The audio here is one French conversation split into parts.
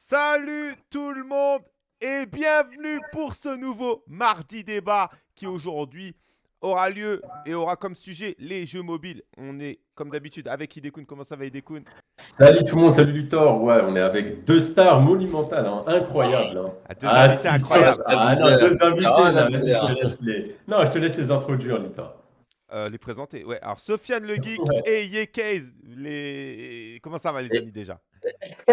Salut tout le monde et bienvenue pour ce nouveau mardi débat qui aujourd'hui aura lieu et aura comme sujet les jeux mobiles. On est comme d'habitude avec Hidekun. Comment ça va Hidekun Salut tout le monde, salut Luthor. Ouais, on est avec deux stars monumentales, hein, incroyables. Hein. Ah, deux invités incroyables. Ah, non, deux invités. là, vas-y, je te laisse les... Non, je te laisse les introduire, Luthor. Euh, les présenter. Ouais, alors Sofiane le Geek et Yekaz, les... Comment ça va les amis déjà?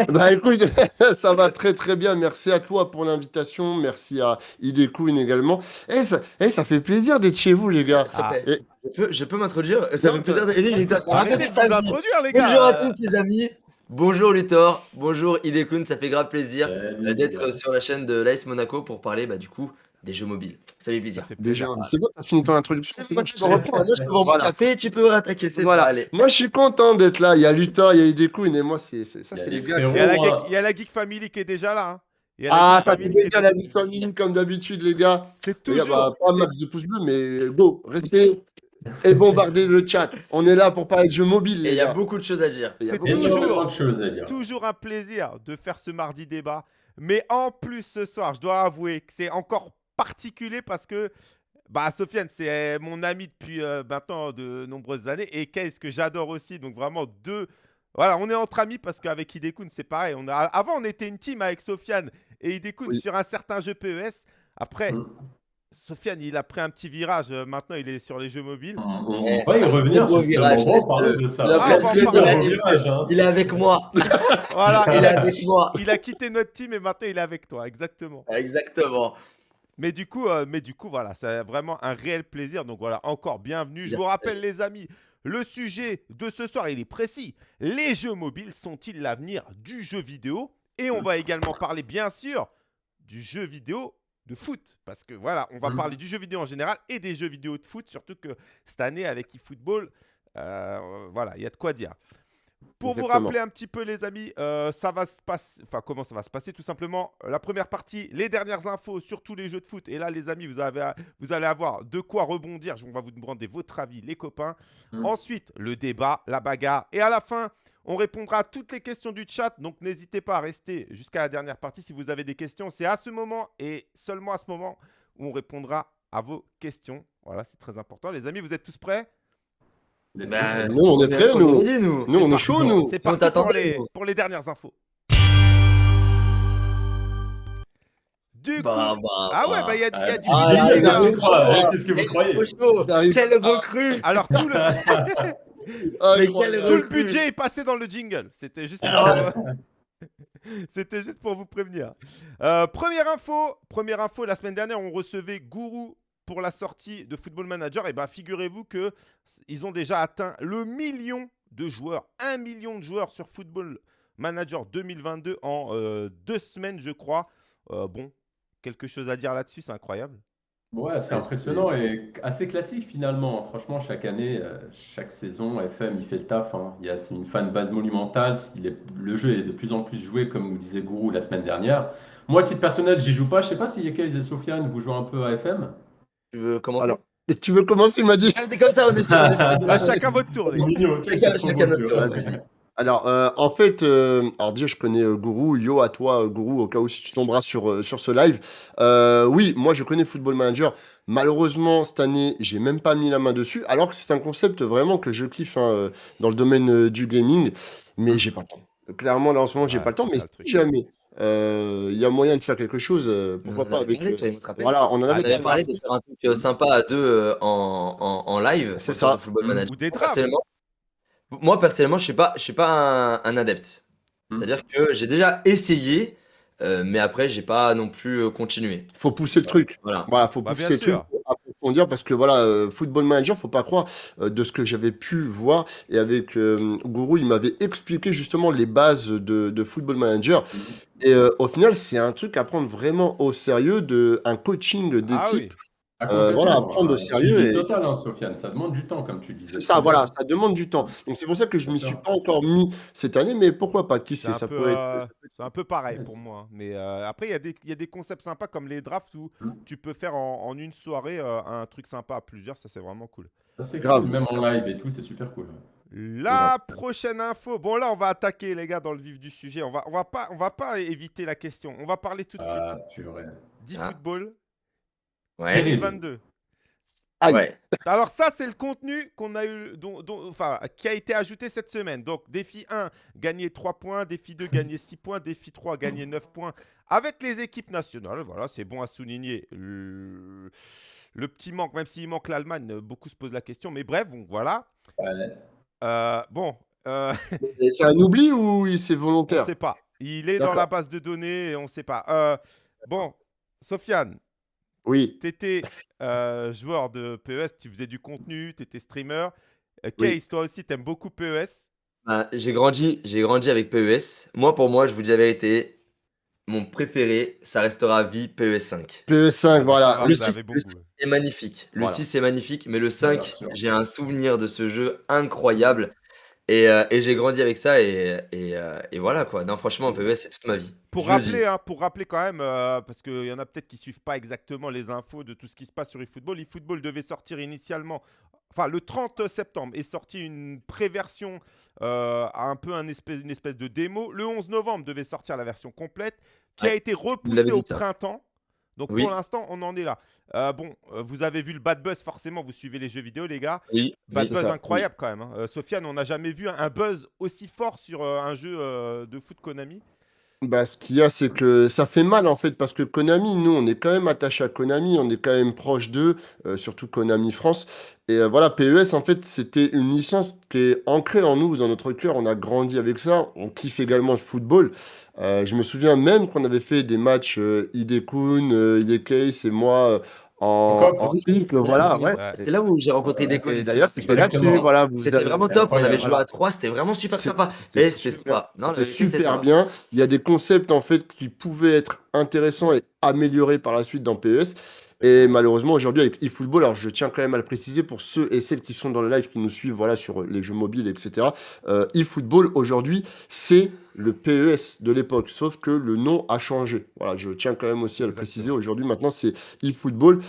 Bah écoute, ça va très très bien. Merci à toi pour l'invitation. Merci à Idekun également. Et ça, eh, ça fait plaisir d'être chez vous, les gars. Ah. Et- Je peux, je peux m'introduire? Ça fait plaisir. d'être- Eric, Arrêtez de les gars Bonjour à tous les amis. Bonjour Luthor. Bonjour Idekun. Ça fait grave plaisir euh, d'être sur la chaîne de l'AS Monaco pour parler bah, du coup des jeux mobiles. Ça fait Ça plaisir. fait Déjà, c'est bon, t'as fini ton introduction. C'est bon, tu peux reprendre. Je peux mon café, tu peux rattaquer. C'est Voilà. allez. Moi, je suis content d'être là. Il y a Luthor, il y a Idekun et moi, c'est ça, c'est les gars. Il y, a la geek, euh, il y a la Geek Family qui est déjà là. hein. Ah, Geek ça fait plaisir la Big Family comme d'habitude, les gars. C'est toujours. bah, pas un max de pouces bleus, mais go, restez et bombardez le chat. On est là pour parler de jeux mobiles, Et il y a beaucoup de choses à dire. Il y a c'est toujours- choses. énormément de choses à dire. Toujours un plaisir de faire ce mardi débat. Mais en plus, ce soir, je dois avouer que c'est encore particulier parce que bah, Sofiane, c'est mon ami depuis euh, maintenant de nombreuses années. Et Case, que j'adore aussi. Donc vraiment deux. Voilà, on est entre amis parce qu'avec Hidekun, c'est pareil. On a... Avant, on était une team avec Sofiane et Hidekun Oui. sur un certain jeu PES. Après, Mm. Sofiane, il a pris un petit virage. Euh, Maintenant, il est sur les jeux mobiles. On, on va y revenir Gros justement. virage, On va laisse-le. parler de ça. Il a Ah, percé on va en de- parler. Gros virage, hein. Il est avec moi. Voilà, Il est avec moi. il a quitté notre team et maintenant, il est avec toi. Exactement. Exactement. Mais du coup, euh, mais du coup, voilà, c'est vraiment un réel plaisir. Donc voilà, encore bienvenue. Je vous rappelle, les amis, le sujet de ce soir, il est précis. Les jeux mobiles sont-ils l'avenir du jeu vidéo? Et on va également parler, bien sûr, du jeu vidéo de foot. Parce que voilà, on va Mhm. parler du jeu vidéo en général et des jeux vidéo de foot. Surtout que cette année, avec eFootball, euh, voilà, il y a de quoi dire. Pour vous rappeler un petit peu, les amis, euh, ça va se passer. Enfin, comment ça va se passer Tout simplement, euh, la première partie, les dernières infos sur tous les jeux de foot. Et là, les amis, vous, avez, vous allez avoir de quoi rebondir. On va vous demander votre avis, les copains. Mm. Ensuite, le débat, la bagarre. Et à la fin, on répondra à toutes les questions du chat. Donc, n'hésitez pas à rester jusqu'à la dernière partie si vous avez des questions. C'est à ce moment et seulement à ce moment où on répondra à vos questions. Voilà, c'est très important. Les amis, vous êtes tous prêts? Bah. Nous, on est prêts, on nous. est nous. Nous, on est parti. chaud, nous. C'est On parti pour les, pour les dernières infos. Du coup, Bah, bah, ah ouais, bah il y a, il y a Ah, du Ah, les gars. là, Qu'est-ce que vous croyez Qu'est-ce que vous croyez trop chaud. Ça arrive. Quelle recrue Alors tout le, Ah, Mais quel tout le budget est passé dans le jingle. C'était juste pour, Ah. C'était juste pour vous prévenir. Euh, première info, première info. La semaine dernière, on recevait Gourou pour la sortie de Football Manager. Et ben, figurez-vous que ils ont déjà atteint le million de joueurs, un million de joueurs sur Football Manager 2022 en euh, deux semaines, je crois. Euh, bon, quelque chose à dire là-dessus, c'est incroyable. Ouais, c'est impressionnant et assez classique finalement. Franchement, chaque année, euh, chaque saison, FM, il fait le taf. hein. Il y a c'est une fan base monumentale. Il est- le jeu est de plus en plus joué, comme nous disait Gourou la semaine dernière. Moi, à titre personnel, j'y joue pas. Je sais pas si Yekez et Sofiane, vous jouez un peu à FM. Tu veux commencer Alors, tu veux commencer, il m'a dit. Ah, c'est comme ça, on essaie. On essaie. Bah, chacun votre tour. Mignon, Chacun- tour, vas-y. Alors, euh, en fait, euh, alors déjà, je connais euh, Gourou. Yo à toi, euh, Gourou, au cas où si tu tomberas sur, euh, sur ce live. Euh, oui, moi, je connais Football Manager. Malheureusement, cette année, j'ai même pas mis la main dessus, alors que c'est un concept vraiment que je kiffe hein, dans le domaine euh, du gaming, mais j'ai pas le temps. Clairement, là, en ce moment, j'ai Ouais, pas le temps, mais si jamais euh, il y a moyen de faire quelque chose, euh, pourquoi pas avec. parlé, rappeler. voilà, on en On avait avait parlé de faire un truc euh, sympa à deux euh, en, en, en live. C'est ça. Football Manager. Ou des. Personnellement, moi, personnellement, je suis pas, je suis pas un, un adepte. Hmm. C'est-à-dire que j'ai déjà essayé, euh, mais après, j'ai pas non plus continué. Faut pousser le truc. Voilà. Voilà, faut Bah, pousser le truc, sûr. Approfondir parce que voilà, euh, Football Manager, faut pas croire euh, de ce que j'avais pu voir et avec euh, Gourou, il m'avait expliqué justement les bases de, de Football Manager et euh, au final, c'est un truc à prendre vraiment au sérieux de un coaching d'équipe. Ah oui. Euh, voilà, prendre au Un sérieux et- total, hein, Sofiane. Ça demande du temps, comme tu disais. C'est ça, voilà, ça demande du temps. Donc c'est pour ça que je m'y D'accord. suis pas encore mis cette année, mais pourquoi pas Qui C'est sait, un, ça peu, peut être. euh, c'est un peu pareil pour moi. hein. Mais euh, après, il y, a des- il y a des concepts sympas comme les drafts où Mm. tu peux faire en, en une soirée euh, un truc sympa à plusieurs. Ça, c'est vraiment cool. Ça, c'est Grave. cool. Même en live et tout, c'est super cool. La prochaine info. Bon, là, on va attaquer, les gars, dans le vif du sujet. On va, on va, pas, on va pas éviter la question. On va parler tout de Ah, suite d'e-football Ouais. 2022. Aïe. Ouais. Alors ça, c'est le contenu qu'on a eu, dont, dont- enfin, qui a été ajouté cette semaine. Donc, défi 1, gagner 3 points. Défi 2, gagner 6 points. Défi 3, gagner 9 points. Avec les équipes nationales, voilà, c'est bon à souligner. Le, le petit manque, même s'il manque l'Allemagne, beaucoup se posent la question. Mais bref, voilà. Ouais. Euh, bon, euh, C'est un oubli ou c'est on volontaire? Ne sait pas. Il est dans la base de données et on ne sait pas. Euh, bon, Sofiane, Oui. tu étais joueur de PES, tu faisais du contenu, tu étais streamer. Euh, Oui. Case, toi aussi, tu aimes beaucoup PES. Ben, j'ai grandi, j'ai grandi avec PES. Moi, pour moi, je vous dis la vérité, mon préféré, ça restera à vie PES 5. PE5, voilà. Ah, le vous avez 6, beaucoup. est magnifique. Le Voilà. 6 est magnifique, mais le 5, Bien sûr. j'ai un souvenir de ce jeu incroyable. Et, euh, et j'ai grandi avec ça et, et, euh, et voilà quoi. Non, franchement, PES, c'est toute ma vie. Pour Je le dis. rappeler, hein, pour rappeler quand même, euh, parce qu'il y en a peut-être qui suivent pas exactement les infos de tout ce qui se passe sur eFootball. eFootball devait sortir initialement, enfin le 30 septembre, est sorti une pré-version, un peu un espèce, une espèce de démo. Le 11 novembre devait sortir la version complète, qui a Ouais, été repoussée dit au ça. printemps. Donc Oui. pour l'instant, on en est là. Euh, bon, euh, vous avez vu le bad buzz, forcément, vous suivez les jeux vidéo, les gars. Oui, Bad oui, buzz ça, incroyable quand même. hein. Euh, Sofiane, on n'a jamais vu un, buzz aussi fort sur un jeu de foot Konami. Bah, ce qu'il y a, c'est que ça fait mal en fait, parce que Konami, nous, on est quand même attaché à Konami, on est quand même proche d'eux, euh, surtout Konami France. Et euh, voilà, PES, en fait, c'était une licence qui est ancrée en nous, dans notre cœur. On a grandi avec ça. On kiffe également le football. Euh, je me souviens même qu'on avait fait des matchs euh, Idekun, euh, et moi en, Encore en triple, voilà, ouais. C'est là où j'ai rencontré des et D'ailleurs, c'était là-dessus, voilà. C'était avez- vraiment top. On avait joué à 3, c'était vraiment super sympa. C'était c'était super, super bien. Il y a des concepts en fait qui pouvaient être intéressants et améliorés par la suite dans PES. Et malheureusement aujourd'hui avec eFootball, alors je tiens quand même à le préciser pour ceux et celles qui sont dans le live qui nous suivent voilà sur les jeux mobiles etc. Euh, eFootball aujourd'hui c'est le PES de l'époque, sauf que le nom a changé. Voilà, je tiens quand même aussi à le Exactement. préciser. Aujourd'hui maintenant c'est eFootball.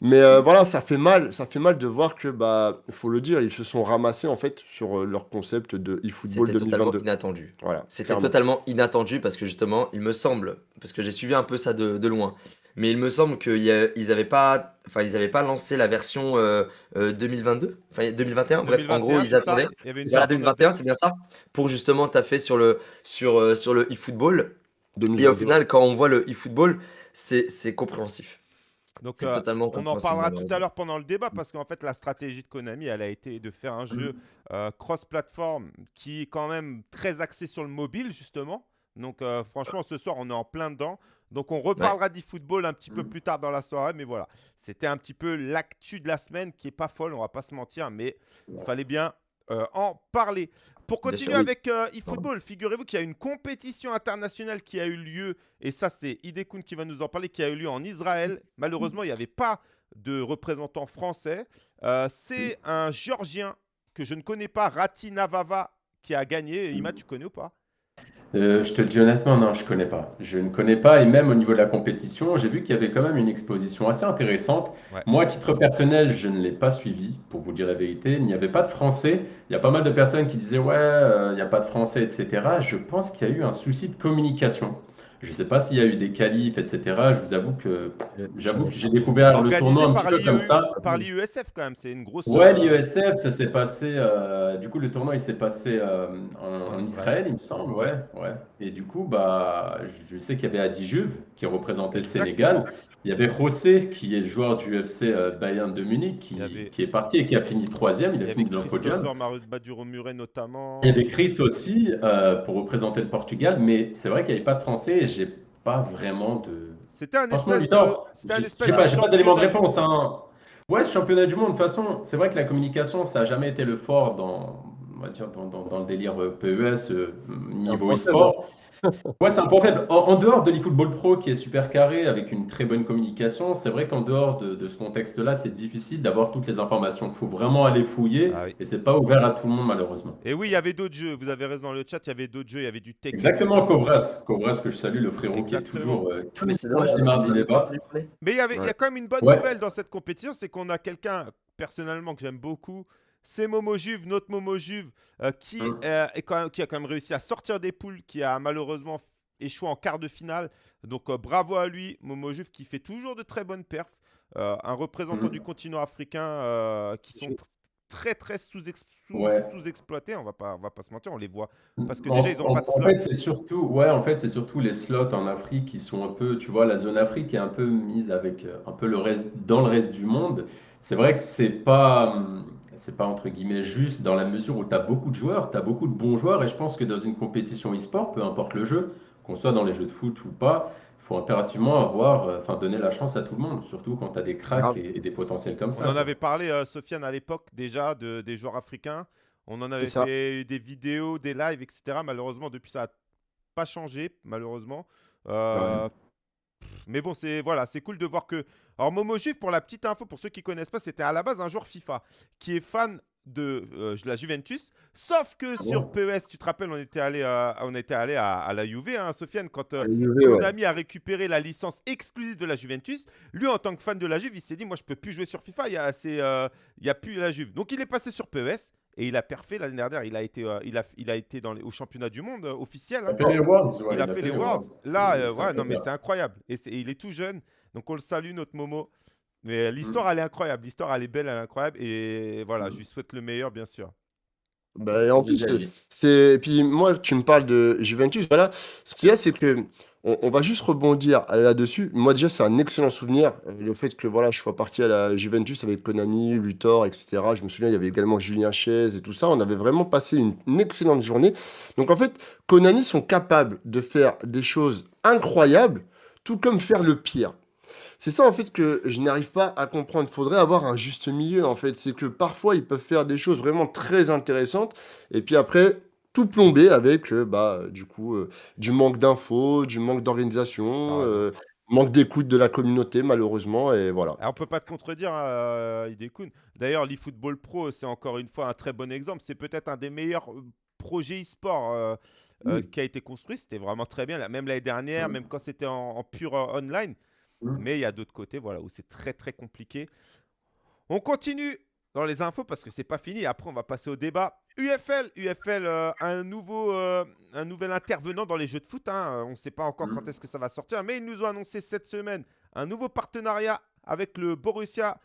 Mais euh, voilà, ça fait mal, ça fait mal de voir que bah faut le dire, ils se sont ramassés en fait sur euh, leur concept de eFootball C'était totalement 2022. inattendu. Voilà, C'était totalement inattendu parce que justement, il me semble, parce que j'ai suivi un peu ça de, de loin, mais il me semble qu'ils n'avaient pas, enfin, ils avaient pas lancé la version euh, euh, 2022, enfin 2021. Bref, en 2021, gros, ils attendaient. Il y avait une Voilà, version 2021, d'update. c'est bien ça, pour justement taffer sur le, sur, euh, sur le eFootball. Et 2022. au final, quand on voit le eFootball, c'est c'est compréhensif. Donc, C'est euh, totalement on en parlera tout à l'heure pendant le débat parce qu'en fait, la stratégie de Konami, elle a été de faire un jeu euh, cross-platform qui est quand même très axé sur le mobile, justement. Donc, euh, franchement, ce soir, on est en plein dedans. Donc, on reparlera d'e-football un petit peu plus tard dans la soirée. Mais voilà, c'était un petit peu l'actu de la semaine qui est pas folle, on va pas se mentir, mais il fallait bien euh, en parler. Pour continuer sûr, oui. avec euh, eFootball, figurez-vous qu'il y a une compétition internationale qui a eu lieu, et ça c'est Idekun qui va nous en parler, qui a eu lieu en Israël. Malheureusement, il n'y avait pas de représentant français. Euh, c'est un Géorgien que je ne connais pas, Rati Navava, qui a gagné. Ima, tu connais ou pas? Euh, je te le dis honnêtement, non, je connais pas. Je ne connais pas, et même au niveau de la compétition, j'ai vu qu'il y avait quand même une exposition assez intéressante. Ouais. Moi, à titre personnel, je ne l'ai pas suivi, pour vous dire la vérité. Il n'y avait pas de français. Il y a pas mal de personnes qui disaient, ouais, euh, il n'y a pas de français, etc. Je pense qu'il y a eu un souci de communication. Je ne sais pas s'il y a eu des qualifs, etc. Je vous avoue que, j'avoue que j'ai découvert le tournoi un petit peu comme l'IE ça. par l'IESF quand même, c'est une grosse. Ouais, euh, l'IESF, ça s'est passé. euh, du coup, le tournoi, il s'est passé euh, en, Israël. Il me semble. Ouais, ouais. Et du coup, bah, je je sais qu'il y avait Adi Juve qui représentait le Sénégal. Il y avait José, qui est le joueur du FC euh, Bayern de Munich, qui, avait- est parti et qui a fini troisième. Il Il a fini dans le podium. Christopher Maduro-Muret notamment. Il y avait Chris aussi euh, pour représenter le Portugal, mais c'est vrai qu'il n'y avait pas de Français et j'ai pas vraiment de. C'était un espèce de. C'était un espèce pas, d'éléments de championnat du réponse. Hein. Ouais, championnat du monde, de toute façon, c'est vrai que la communication, ça n'a jamais été le fort dans, on va dire, dans, dans- dans le délire euh, PES, euh, niveau e-sport. Ouais, c'est un point faible. En, en dehors de l'eFootball Pro qui est super carré avec une très bonne communication, c'est vrai qu'en dehors de, de ce contexte-là, c'est difficile d'avoir toutes les informations. Il faut vraiment aller fouiller Ah oui. et c'est pas ouvert à tout le monde, malheureusement. Et oui, il y avait d'autres jeux. Vous avez raison dans le chat, il y avait d'autres jeux. Il y avait du Tekken. Exactement. Cobras. Cobras, que je salue, le frérot qui est Exactement. toujours euh, tous mardis débat. Mais il y, avait, il y a quand même une bonne Ouais. nouvelle dans cette compétition, c'est qu'on a quelqu'un, personnellement, que j'aime beaucoup. C'est Momo Juve, notre Momo Juve, euh, qui, est quand même- qui a quand même réussi à sortir des poules, qui a malheureusement échoué en quart de finale. Donc euh, bravo à lui, Momo Juve, qui fait toujours de très bonnes perfs. Euh, un représentant Mm. du continent africain qui sont tr- très très Ouais. sous-exploités, on va pas, on va pas se mentir, on les voit. Parce que En- déjà, ils ont en- pas de En slot. fait, c'est surtout, ouais, en fait, c'est surtout les slots en Afrique qui sont un peu, tu vois, la zone Afrique est un peu mise avec un peu le reste, dans le reste du monde. C'est vrai que c'est pas, hum, c'est pas entre guillemets juste dans la mesure où tu as beaucoup de joueurs, tu as beaucoup de bons joueurs, et je pense que dans une compétition e-sport, peu importe le jeu, qu'on soit dans les jeux de foot ou pas, il faut impérativement avoir, euh, enfin, donner la chance à tout le monde, surtout quand tu as des cracks Grave. et, et des potentiels comme On ça. en quoi. avait parlé, euh, Sofiane, à l'époque déjà, de, des joueurs africains. On en avait fait des vidéos, des lives, etc. Malheureusement, depuis, ça n'a pas changé, malheureusement. Euh, Mais bon, c'est voilà, c'est cool de voir que. Alors, Momo Juve, pour la petite info, pour ceux qui connaissent pas, c'était à la base un joueur FIFA qui est fan de euh, la Juventus. Sauf que Ah sur PES, tu te rappelles, on était allé, euh, on était allé à, à la Juve, hein, Sofiane, quand euh, ouais. Konami a récupéré la licence exclusive de la Juventus. Lui, en tant que fan de la Juve, il s'est dit Moi, je peux plus jouer sur FIFA, il y a, euh, il y a plus la Juve. Donc, il est passé sur PES et il a perfait l'année dernière. Il a été, euh, il a, il a été dans les- au championnat du monde officiel. Il hein. a fait les Worlds, ouais, il a fait les Worlds. Là, ouais, non, mais incroyable. c'est incroyable. Et, et il est tout jeune. Donc, on le salue, notre Momo. Mm. Mais euh, l'histoire, elle est incroyable. L'histoire, elle est belle, elle est incroyable. Et voilà, Mm. je lui souhaite le meilleur, bien sûr. Bah, et en plus, c'est. Puis moi, tu me parles de Juventus. Voilà. Ce qu'il y a, c'est que on, on va juste rebondir là-dessus. Moi, déjà, c'est un excellent souvenir. euh, Le fait que voilà, je sois parti à la Juventus avec Konami, Luthor, etc. Je me souviens, il y avait également Julien Chaise et tout ça. On avait vraiment passé une, une excellente journée. Donc, en fait, Konami sont capables de faire des choses incroyables, tout comme faire le pire. C'est ça en fait que je n'arrive pas à comprendre. Il faudrait avoir un juste milieu en fait. C'est que parfois ils peuvent faire des choses vraiment très intéressantes et puis après tout plomber avec euh, bah du coup euh, du manque d'infos, du manque T'as d'organisation, raison. euh, manque d'écoute de la communauté malheureusement et voilà. Alors, on peut pas te contredire, hein, Hidekun. D'ailleurs, l'eFootball Pro, c'est encore une fois un très bon exemple. C'est peut-être un des meilleurs euh, projets e-sport euh, euh, Oui. qui a été construit. C'était vraiment très bien. là, Même l'année dernière, même quand c'était en, en pur euh, online. Mm. Mais il y a d'autres côtés voilà, où c'est très très compliqué. On continue dans les infos parce que c'est pas fini. Après, on va passer au débat. UFL, UFL, euh, un, nouveau, euh, un nouvel intervenant dans les jeux de foot. hein. On ne sait pas encore Mm. quand est-ce que ça va sortir, mais ils nous ont annoncé cette semaine un nouveau partenariat avec le Borussia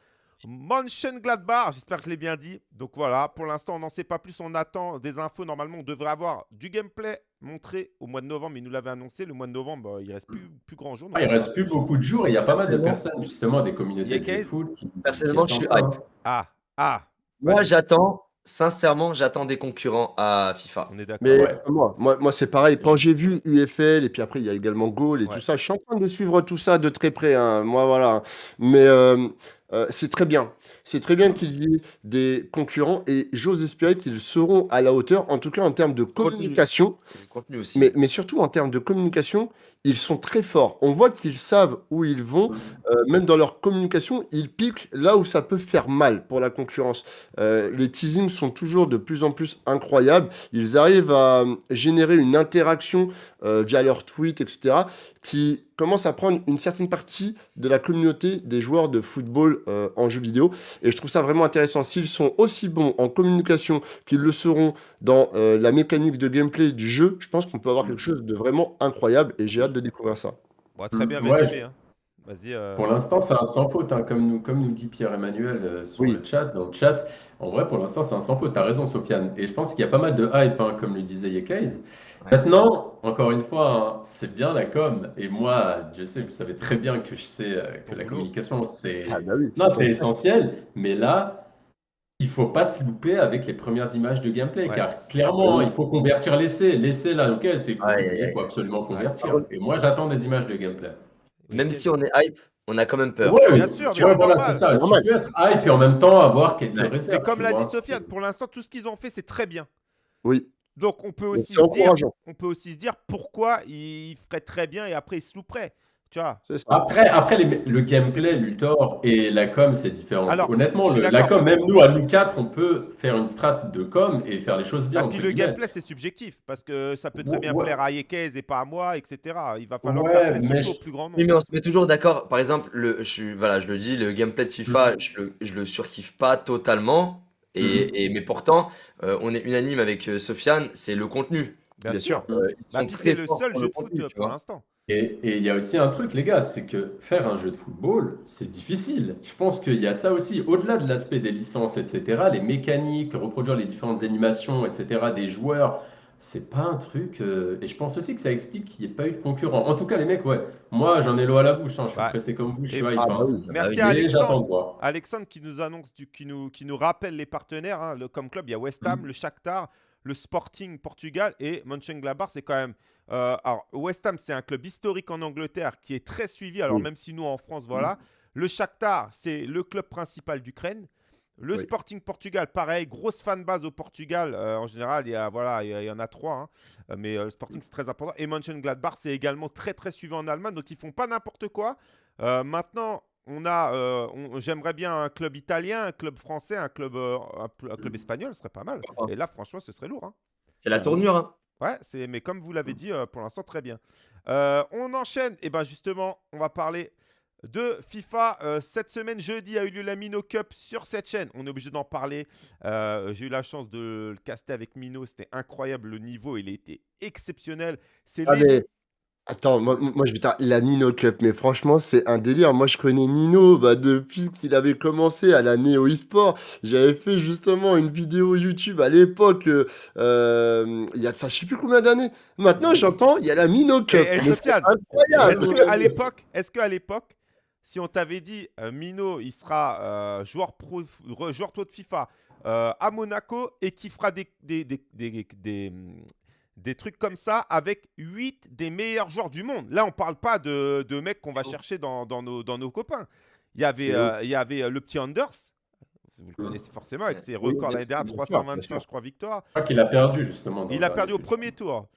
Mönchengladbach. J'espère que je l'ai bien dit. Donc voilà, pour l'instant, on n'en sait pas plus. On attend des infos. Normalement, on devrait avoir du gameplay montré au mois de novembre. Il nous l'avait annoncé. Le mois de novembre, euh, il reste plus, plus grand jour. Ah, il reste plus beaucoup de jours et il y a pas mal de personnes, justement, des communautés de foot qui, Personnellement, qui je suis hype. Ah, ah, Moi, j'attends, sincèrement, j'attends des concurrents à FIFA. on est d'accord. Mais Ouais. moi, moi, moi c'est pareil. Quand j'ai vu UFL et puis après il y a également Goal et Ouais. tout ça, je suis en train de suivre tout ça de très près. hein. Moi voilà. Mais euh, euh, c'est très bien. C'est très bien qu'il y ait des concurrents et j'ose espérer qu'ils seront à la hauteur, en tout cas en termes de Contenu. communication. Le contenu aussi. Mais, mais surtout en termes de communication, ils sont très forts. On voit qu'ils savent où ils vont, euh, même dans leur communication, ils piquent là où ça peut faire mal pour la concurrence. Euh, les teasings sont toujours de plus en plus incroyables. Ils arrivent à euh, générer une interaction euh, via leurs tweets, etc., qui commence à prendre une certaine partie de la communauté des joueurs de football en jeu vidéo. Et je trouve ça vraiment intéressant. S'ils sont aussi bons en communication qu'ils le seront dans la mécanique de gameplay du jeu, je pense qu'on peut avoir quelque chose de vraiment incroyable et j'ai hâte de découvrir ça. Bon, très bien Ouais, résumé. hein. Vas-y. euh, Pour l'instant, c'est un sans faute, hein, comme nous, comme nous dit Pierre-Emmanuel euh, sur Oui. le chat, dans le chat. En vrai, pour l'instant, c'est un sans faute. Tu as raison, Sofiane. Et je pense qu'il y a pas mal de hype, hein, comme le disait Yekaiz. Ouais. Maintenant, encore une fois, hein, c'est bien la com. Et moi, je sais, vous savez très bien que je sais euh, que la boulot. communication, c'est Ah bah oui, essentiel. Mais là, il faut pas se louper avec les premières images de gameplay, Ouais, car clairement, il faut convertir l'essai. L'essai, là, ok, c'est il faut absolument Ouais. convertir. Et moi, j'attends des images de gameplay. oui, Même si on est hype, on a quand même peur. Ouais, Bien sûr, mais ouais, voilà, normal. c'est ça. C'est normal. Tu peux être hype et en même temps avoir quelques Ouais. réserves. Mais comme l'a dit. Sofiane, pour l'instant, tout ce qu'ils ont fait, c'est très bien. Oui, Donc, on peut aussi se dire, on peut aussi se dire pourquoi ils feraient très bien et après ils se louperaient. Tu vois? C'est ça. Après, après les- le gameplay, Luthor et la com, c'est différent. Alors, Honnêtement, le- la com, même nous, à nous quatre, on peut faire une strat de com et faire les choses bien. Et Ah, puis entre le guillemets. gameplay, c'est subjectif parce que ça peut très bien Ouais. plaire à Yekez et pas à moi, etc. Il va falloir que Ouais, ça plaise mais surtout je- au plus grand nombre. Oui, mais on se met toujours d'accord. Par exemple, le, je, suis- voilà, je le dis, le gameplay de FIFA, je, le, je le surkiffe pas totalement. Et, Mhm. et- mais pourtant, euh, on est unanime avec euh, Sofiane, c'est le contenu. Bien, Bien sûr. sûr. Euh, Bah, puis c'est le seul jeu de foot pour l'instant. Et il y a aussi un truc, les gars, c'est que faire un jeu de football, c'est difficile. Je pense qu'il y a ça aussi, au-delà de l'aspect des licences, etc., les mécaniques, reproduire les différentes animations, etc., des joueurs, c'est pas un truc. euh, Et je pense aussi que ça explique qu'il n'y ait pas eu de concurrent. En tout cas, les mecs, ouais, moi j'en ai l'eau à la bouche, hein, je suis Ouais. pressé comme vous, je Et- suis hype. Ah, bah hein. oui. Merci oui. à Mais j'attends Alexandre. de voir. Alexandre qui nous annonce, du- qui, nous, qui nous rappelle les partenaires. hein, le, comme club, il y a West Ham, le Shakhtar, le Sporting Portugal et Mönchengladbach. C'est quand même. Euh, alors, West Ham, c'est un club historique en Angleterre qui est très suivi. Alors, Oui. même si nous, en France, voilà. Le Shakhtar, c'est le club principal d'Ukraine. Le Oui. Sporting Portugal, pareil, grosse fan base au Portugal. Euh, en général, il y, a, voilà, il y en a trois, hein. Euh, mais euh, le Sporting, c'est très important. Et Mönchengladbach, c'est également très, très suivi en Allemagne. Donc, ils font pas n'importe quoi. Maintenant, on a, euh, j'aimerais bien un club italien, un club français, un club, euh, un, club espagnol, ce serait pas mal. Et là, franchement, ce serait lourd. hein. C'est la tournure. hein. Ouais, c'est, mais comme vous l'avez dit, euh, pour l'instant, très bien. Euh, on enchaîne. Et ben justement, on va parler de FIFA. Euh, cette semaine, jeudi, a eu lieu la Mino Cup sur cette chaîne. On est obligé d'en parler. Euh, J'ai eu la chance de le caster avec Mino. C'était incroyable. Le niveau, il était exceptionnel. C'est Ah, les- mais attends, moi, moi je vais dire la Mino Cup, mais franchement, c'est un délire. Moi, je connais Mino bah, depuis qu'il avait commencé à la Neo eSport. J'avais fait justement une vidéo YouTube à l'époque, euh, euh, il y a de ça, je sais plus combien d'années. Maintenant, j'entends, il y a la Mino Cup. Mais c'est Sofiane, incroyable. Est-ce qu'à l'époque, est-ce qu'à l'époque, si on t'avait dit euh, Mino, il sera joueur pro, re- joueur pro de FIFA à Monaco et qui fera des, des, des, des, des, des trucs comme ça avec 8 des meilleurs joueurs du monde. Là, on parle pas de, de mecs qu'on va chercher dans, dans, nos, dans nos copains. Il y avait, euh, il y avait euh, le petit Anders. Vous le connaissez forcément avec ses records l'année dernière, sûr, bien sûr, bien 325, sûr. je crois, victoires. Je crois qu'il a perdu justement. Il a perdu au premier tour.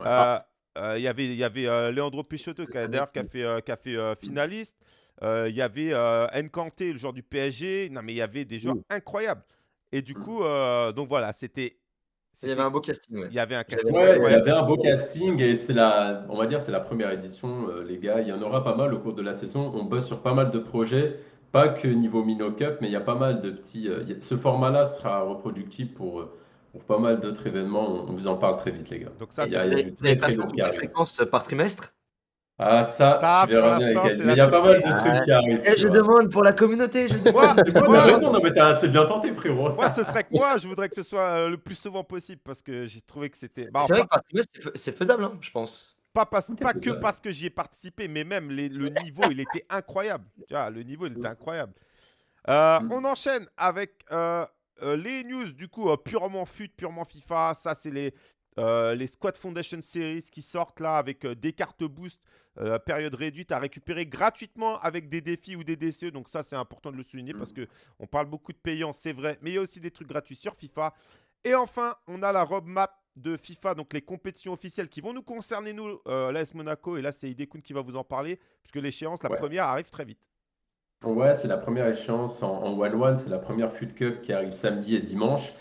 Ouais. Euh, euh, Il y avait, il y avait euh, Leandro a, d'ailleurs qui a fait, qui a fait finaliste. Il y avait Nkanté, le joueur du PSG. Non, mais il y avait des joueurs Mm. incroyables. Et du coup, euh, donc voilà, c'était. Il y avait un beau casting. ouais. Il y avait un casting Ouais, il y avait un beau casting et c'est la, on va dire, c'est la première édition, euh, les gars. Il y en aura pas mal au cours de la saison. On bosse sur pas mal de projets, pas que niveau Mino Cup, mais il y a pas mal de petits. euh, a- ce format-là sera reproductible pour, euh, pour pas mal d'autres événements. On, vous en parle très vite, les gars. Donc ça, Il y a, c'est- très très arrive. fréquences euh, par trimestre? Ah, ça, Ça, je pour bien avec l'instant, elle. c'est Mais la il y a pas mal de trucs qui arrivent. Eh, tu je vois. demande pour la communauté. Je demande. Moi, C'est quoi, moi, t'as raison, non, mais t'as- c'est bien tenté, frérot. moi, ce serait que moi, je voudrais que ce soit euh, le plus souvent possible parce que j'ai trouvé que c'était. Bah, c'est vrai par trimestre, c'est fai- c'est faisable, hein, je pense. pas, parce- pas que parce que j'y ai participé, mais même les- le niveau, il était incroyable. Tu vois, le niveau, il était incroyable. Euh, Mm. On enchaîne avec euh, euh, les news, du coup, euh, purement FUT, purement FIFA. Ça, c'est les, euh, les Squad Foundation Series qui sortent là avec euh, des cartes boost, euh, période réduite à récupérer gratuitement avec des défis ou des DCE. Donc, ça, c'est important de le souligner parce que on parle beaucoup de payants, c'est vrai, mais il y a aussi des trucs gratuits sur FIFA. Et enfin, on a la roadmap de FIFA, donc les compétitions officielles qui vont nous concerner, nous, euh, l'AS Monaco. Et là, c'est Idekun qui va vous en parler, puisque l'échéance, la Ouais. première, arrive très vite. Ouais, c'est la première échéance en, en 1-1, c'est la première FUT Cup qui arrive samedi et dimanche.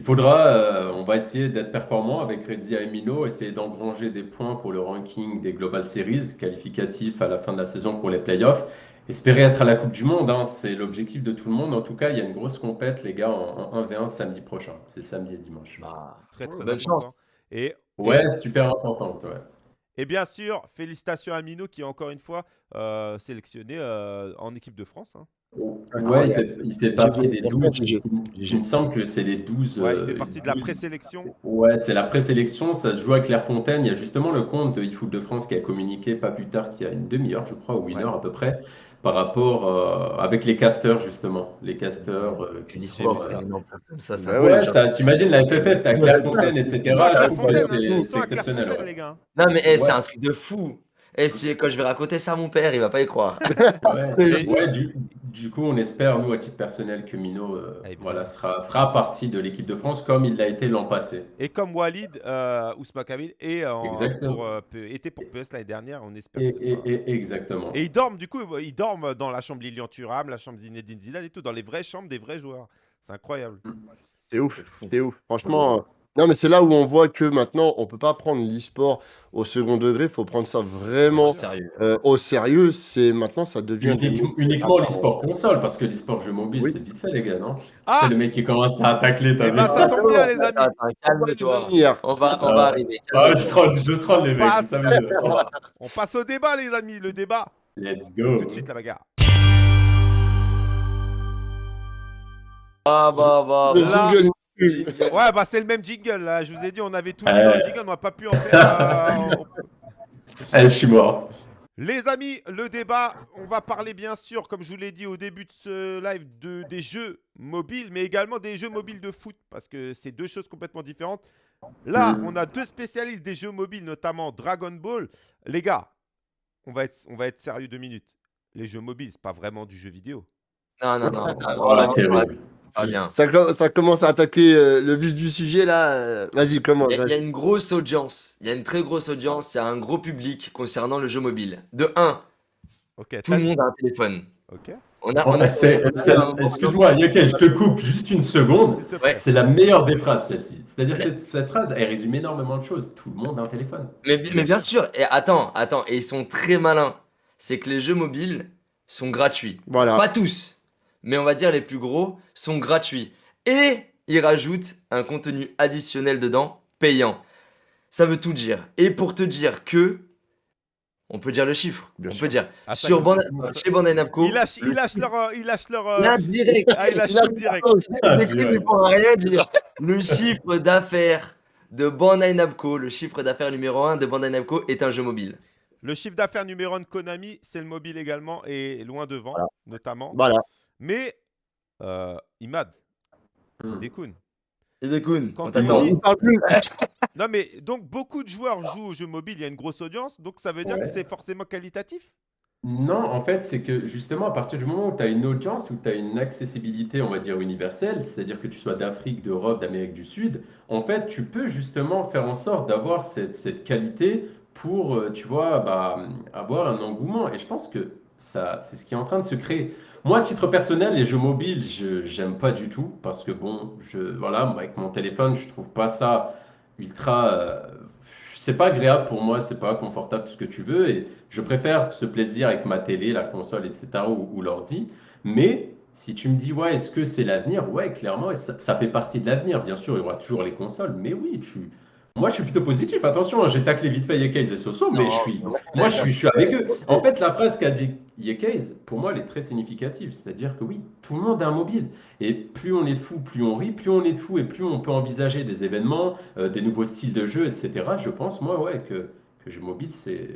Il faudra, euh, on va essayer d'être performant avec Redzia et Mino, essayer d'engranger des points pour le ranking des Global Series, qualificatif à la fin de la saison pour les playoffs. Espérer être à la Coupe du Monde, hein, c'est l'objectif de tout le monde. En tout cas, il y a une grosse compète, les gars, en, en 1v1 samedi prochain. C'est samedi et dimanche. Bah, Très, très bonne important. chance. Et, Ouais, super importante, ouais. et bien sûr, félicitations à Mino qui est encore une fois euh, sélectionné euh, en équipe de France. hein. Ouais, il fait, il fait partie des 12. J'ai- Il me semble que c'est les 12. Ouais, il euh, fait partie de la 12. présélection. Ouais, c'est la présélection, ça se joue à Clairefontaine. Il y a justement le compte de eFoot de France qui a communiqué pas plus tard qu'il y a une demi-heure, je crois, ou une Ouais. heure à peu près, par rapport euh, avec les casteurs, justement. Les casteurs euh, qui sont. Euh, ça, ça. Ouais, ça, t'imagines la FFF, t'as Clairefontaine, etc. Ils sont à Clairefontaine. Ils à. Clairefontaine, les gars. Non, mais eh, c'est un truc de fou. Et si, quand je vais raconter ça à mon père, il va pas y croire. Ouais, Et- ouais, du, du coup, on espère, nous, à titre personnel, que Mino euh, Ah, voilà, sera, fera partie de l'équipe de France comme il l'a été l'an passé. Et comme Walid euh, et en- Exactement. pour, euh, P- était pour PS l'année dernière, on espère Et, que ce et- sera- et- exactement. Et ils dorment, du coup, ils dorment dans la chambre Lilian Thuram, la chambre Zinedine Zidane et tout, dans les vraies chambres des vrais joueurs. C'est incroyable. C'est ouf, c'est ouf. Franchement, Non, mais c'est là où on voit que maintenant, on peut pas prendre l'e-sport au second degré, il faut prendre ça vraiment Sérieux. euh, au sérieux. C'est maintenant, ça devient Unique- uniquement Ah, l'e-sport console, parce que l'e-sport jeu mobile, Oui. c'est vite fait, les gars, non? Ah C'est le mec qui commence à tacler, t'as Eh ben, ça tombe bien, les amis. Attends, calme-toi. Hier. On va, on Ah. va arriver. Ah, je troll, je troll les mecs, vous savez. On passe au débat, les amis. Le débat, Let's go. tout de suite la bagarre. Ah bah bah. Le Là- jingle, Jingle. Ouais, bah c'est le même jingle là. Je vous ai dit, on avait tout mis dans le jingle, on n'a pas pu en faire. euh, Eh, je suis mort. Les amis, le débat, on va parler bien sûr, comme je vous l'ai dit au début de ce live, de, des jeux mobiles, mais également des jeux mobiles de foot, parce que c'est deux choses complètement différentes. Là, Mm. on a deux spécialistes des jeux mobiles, notamment Dragon Ball. Les gars, on va être, on va être sérieux deux minutes. Les jeux mobiles, c'est pas vraiment du jeu vidéo. Non, non, non. Voilà, non, terrible. Bien. Ça, co- ça commence à attaquer euh, le vif du sujet là. Vas-y, comment Il y, a- il y a une grosse audience. Il y a une très grosse audience. Il y a un gros public concernant le jeu mobile. De 1, Ok, tout le monde a un téléphone. ok. On a, on a- C'est- c'est- Excuse-moi, Yaka, je te coupe juste une seconde. Ouais. C'est la meilleure des phrases, celle-ci. C'est-à-dire cette, cette phrase, elle résume énormément de choses. Tout le monde a un téléphone. Mais, bi- mais bien sûr. Et attends, attends. Et ils sont très malins. C'est que les jeux mobiles sont gratuits. Voilà. Pas tous, mais on va dire les plus gros sont gratuits. Et ils rajoutent un contenu additionnel dedans, payant. Ça veut tout dire. Et pour te dire que, on peut dire le chiffre. Bien on sûr. peut dire Ah, sur il- Bandai- chez Bandai Namco. Ils lâchent, ils lâchent leur, euh, ils lâchent leur. euh, Là, direct. Ah, ils lâchent Là, tout direct. Ah, pour rien dire. Le chiffre d'affaires de Bandai Namco, le chiffre d'affaires numéro 1 de Bandai Namco est un jeu mobile. Le chiffre d'affaires numéro 1 de Konami, c'est le mobile également, et loin devant, Voilà. notamment. Voilà. Mais, euh, Imad, Hmm. Dekun. Et Dekun, Quand on t'attend. parle plus. Non, mais donc beaucoup de joueurs jouent aux jeux mobiles, il y a une grosse audience, donc ça veut dire Ouais. que c'est forcément qualitatif? Non, en fait, c'est que justement, à partir du moment où tu as une audience, où tu as une accessibilité, on va dire, universelle, c'est-à-dire que tu sois d'Afrique, d'Europe, d'Amérique du Sud, en fait, tu peux justement faire en sorte d'avoir cette, cette qualité pour, euh, tu vois, bah, avoir un engouement. Et je pense que ça, c'est ce qui est en train de se créer. Moi, à titre personnel, les jeux mobiles, je j'aime pas du tout parce que bon, je voilà, avec mon téléphone, je trouve pas ça ultra. euh, c'est pas agréable pour moi, c'est pas confortable ce que tu veux et je préfère ce plaisir avec ma télé, la console, etc. ou, ou l'ordi. Mais si tu me dis ouais, est-ce que c'est l'avenir? Ouais, clairement, et ça, ça fait partie de l'avenir. Bien sûr, il y aura toujours les consoles, mais oui, tu. Moi, je suis plutôt positif. Attention, hein, j'ai taclé vite fait Yekais et Soso, mais je suis, moi, je suis, je suis avec eux. En fait, la phrase qu'a dit Yekais, pour moi, elle est très significative. C'est-à-dire que oui, tout le monde a un mobile. Et plus on est de fous, plus on rit. Plus on est de fous et plus on peut envisager des événements, euh, des nouveaux styles de jeu, etc. Je pense, moi, ouais, que, que jeu mobile, c'est.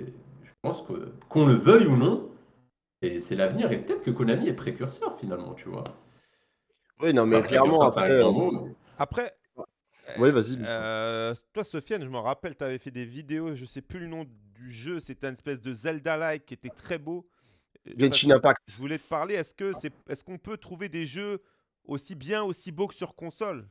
Je pense que, qu'on le veuille ou non, c'est c'est l'avenir. Et peut-être que Konami est précurseur, finalement, tu vois. Oui, non, mais Enfin, clairement, après. euh, mot, mais- Après, Oui, vas-y. euh, toi, Sofiane, je me rappelle, tu avais fait des vidéos, je sais plus le nom du jeu, c'était une espèce de Zelda-like qui était très beau. Euh, Genshin Impact. Je voulais te parler, est-ce que c'est, est-ce qu'on peut trouver des jeux aussi bien, aussi beaux que sur console?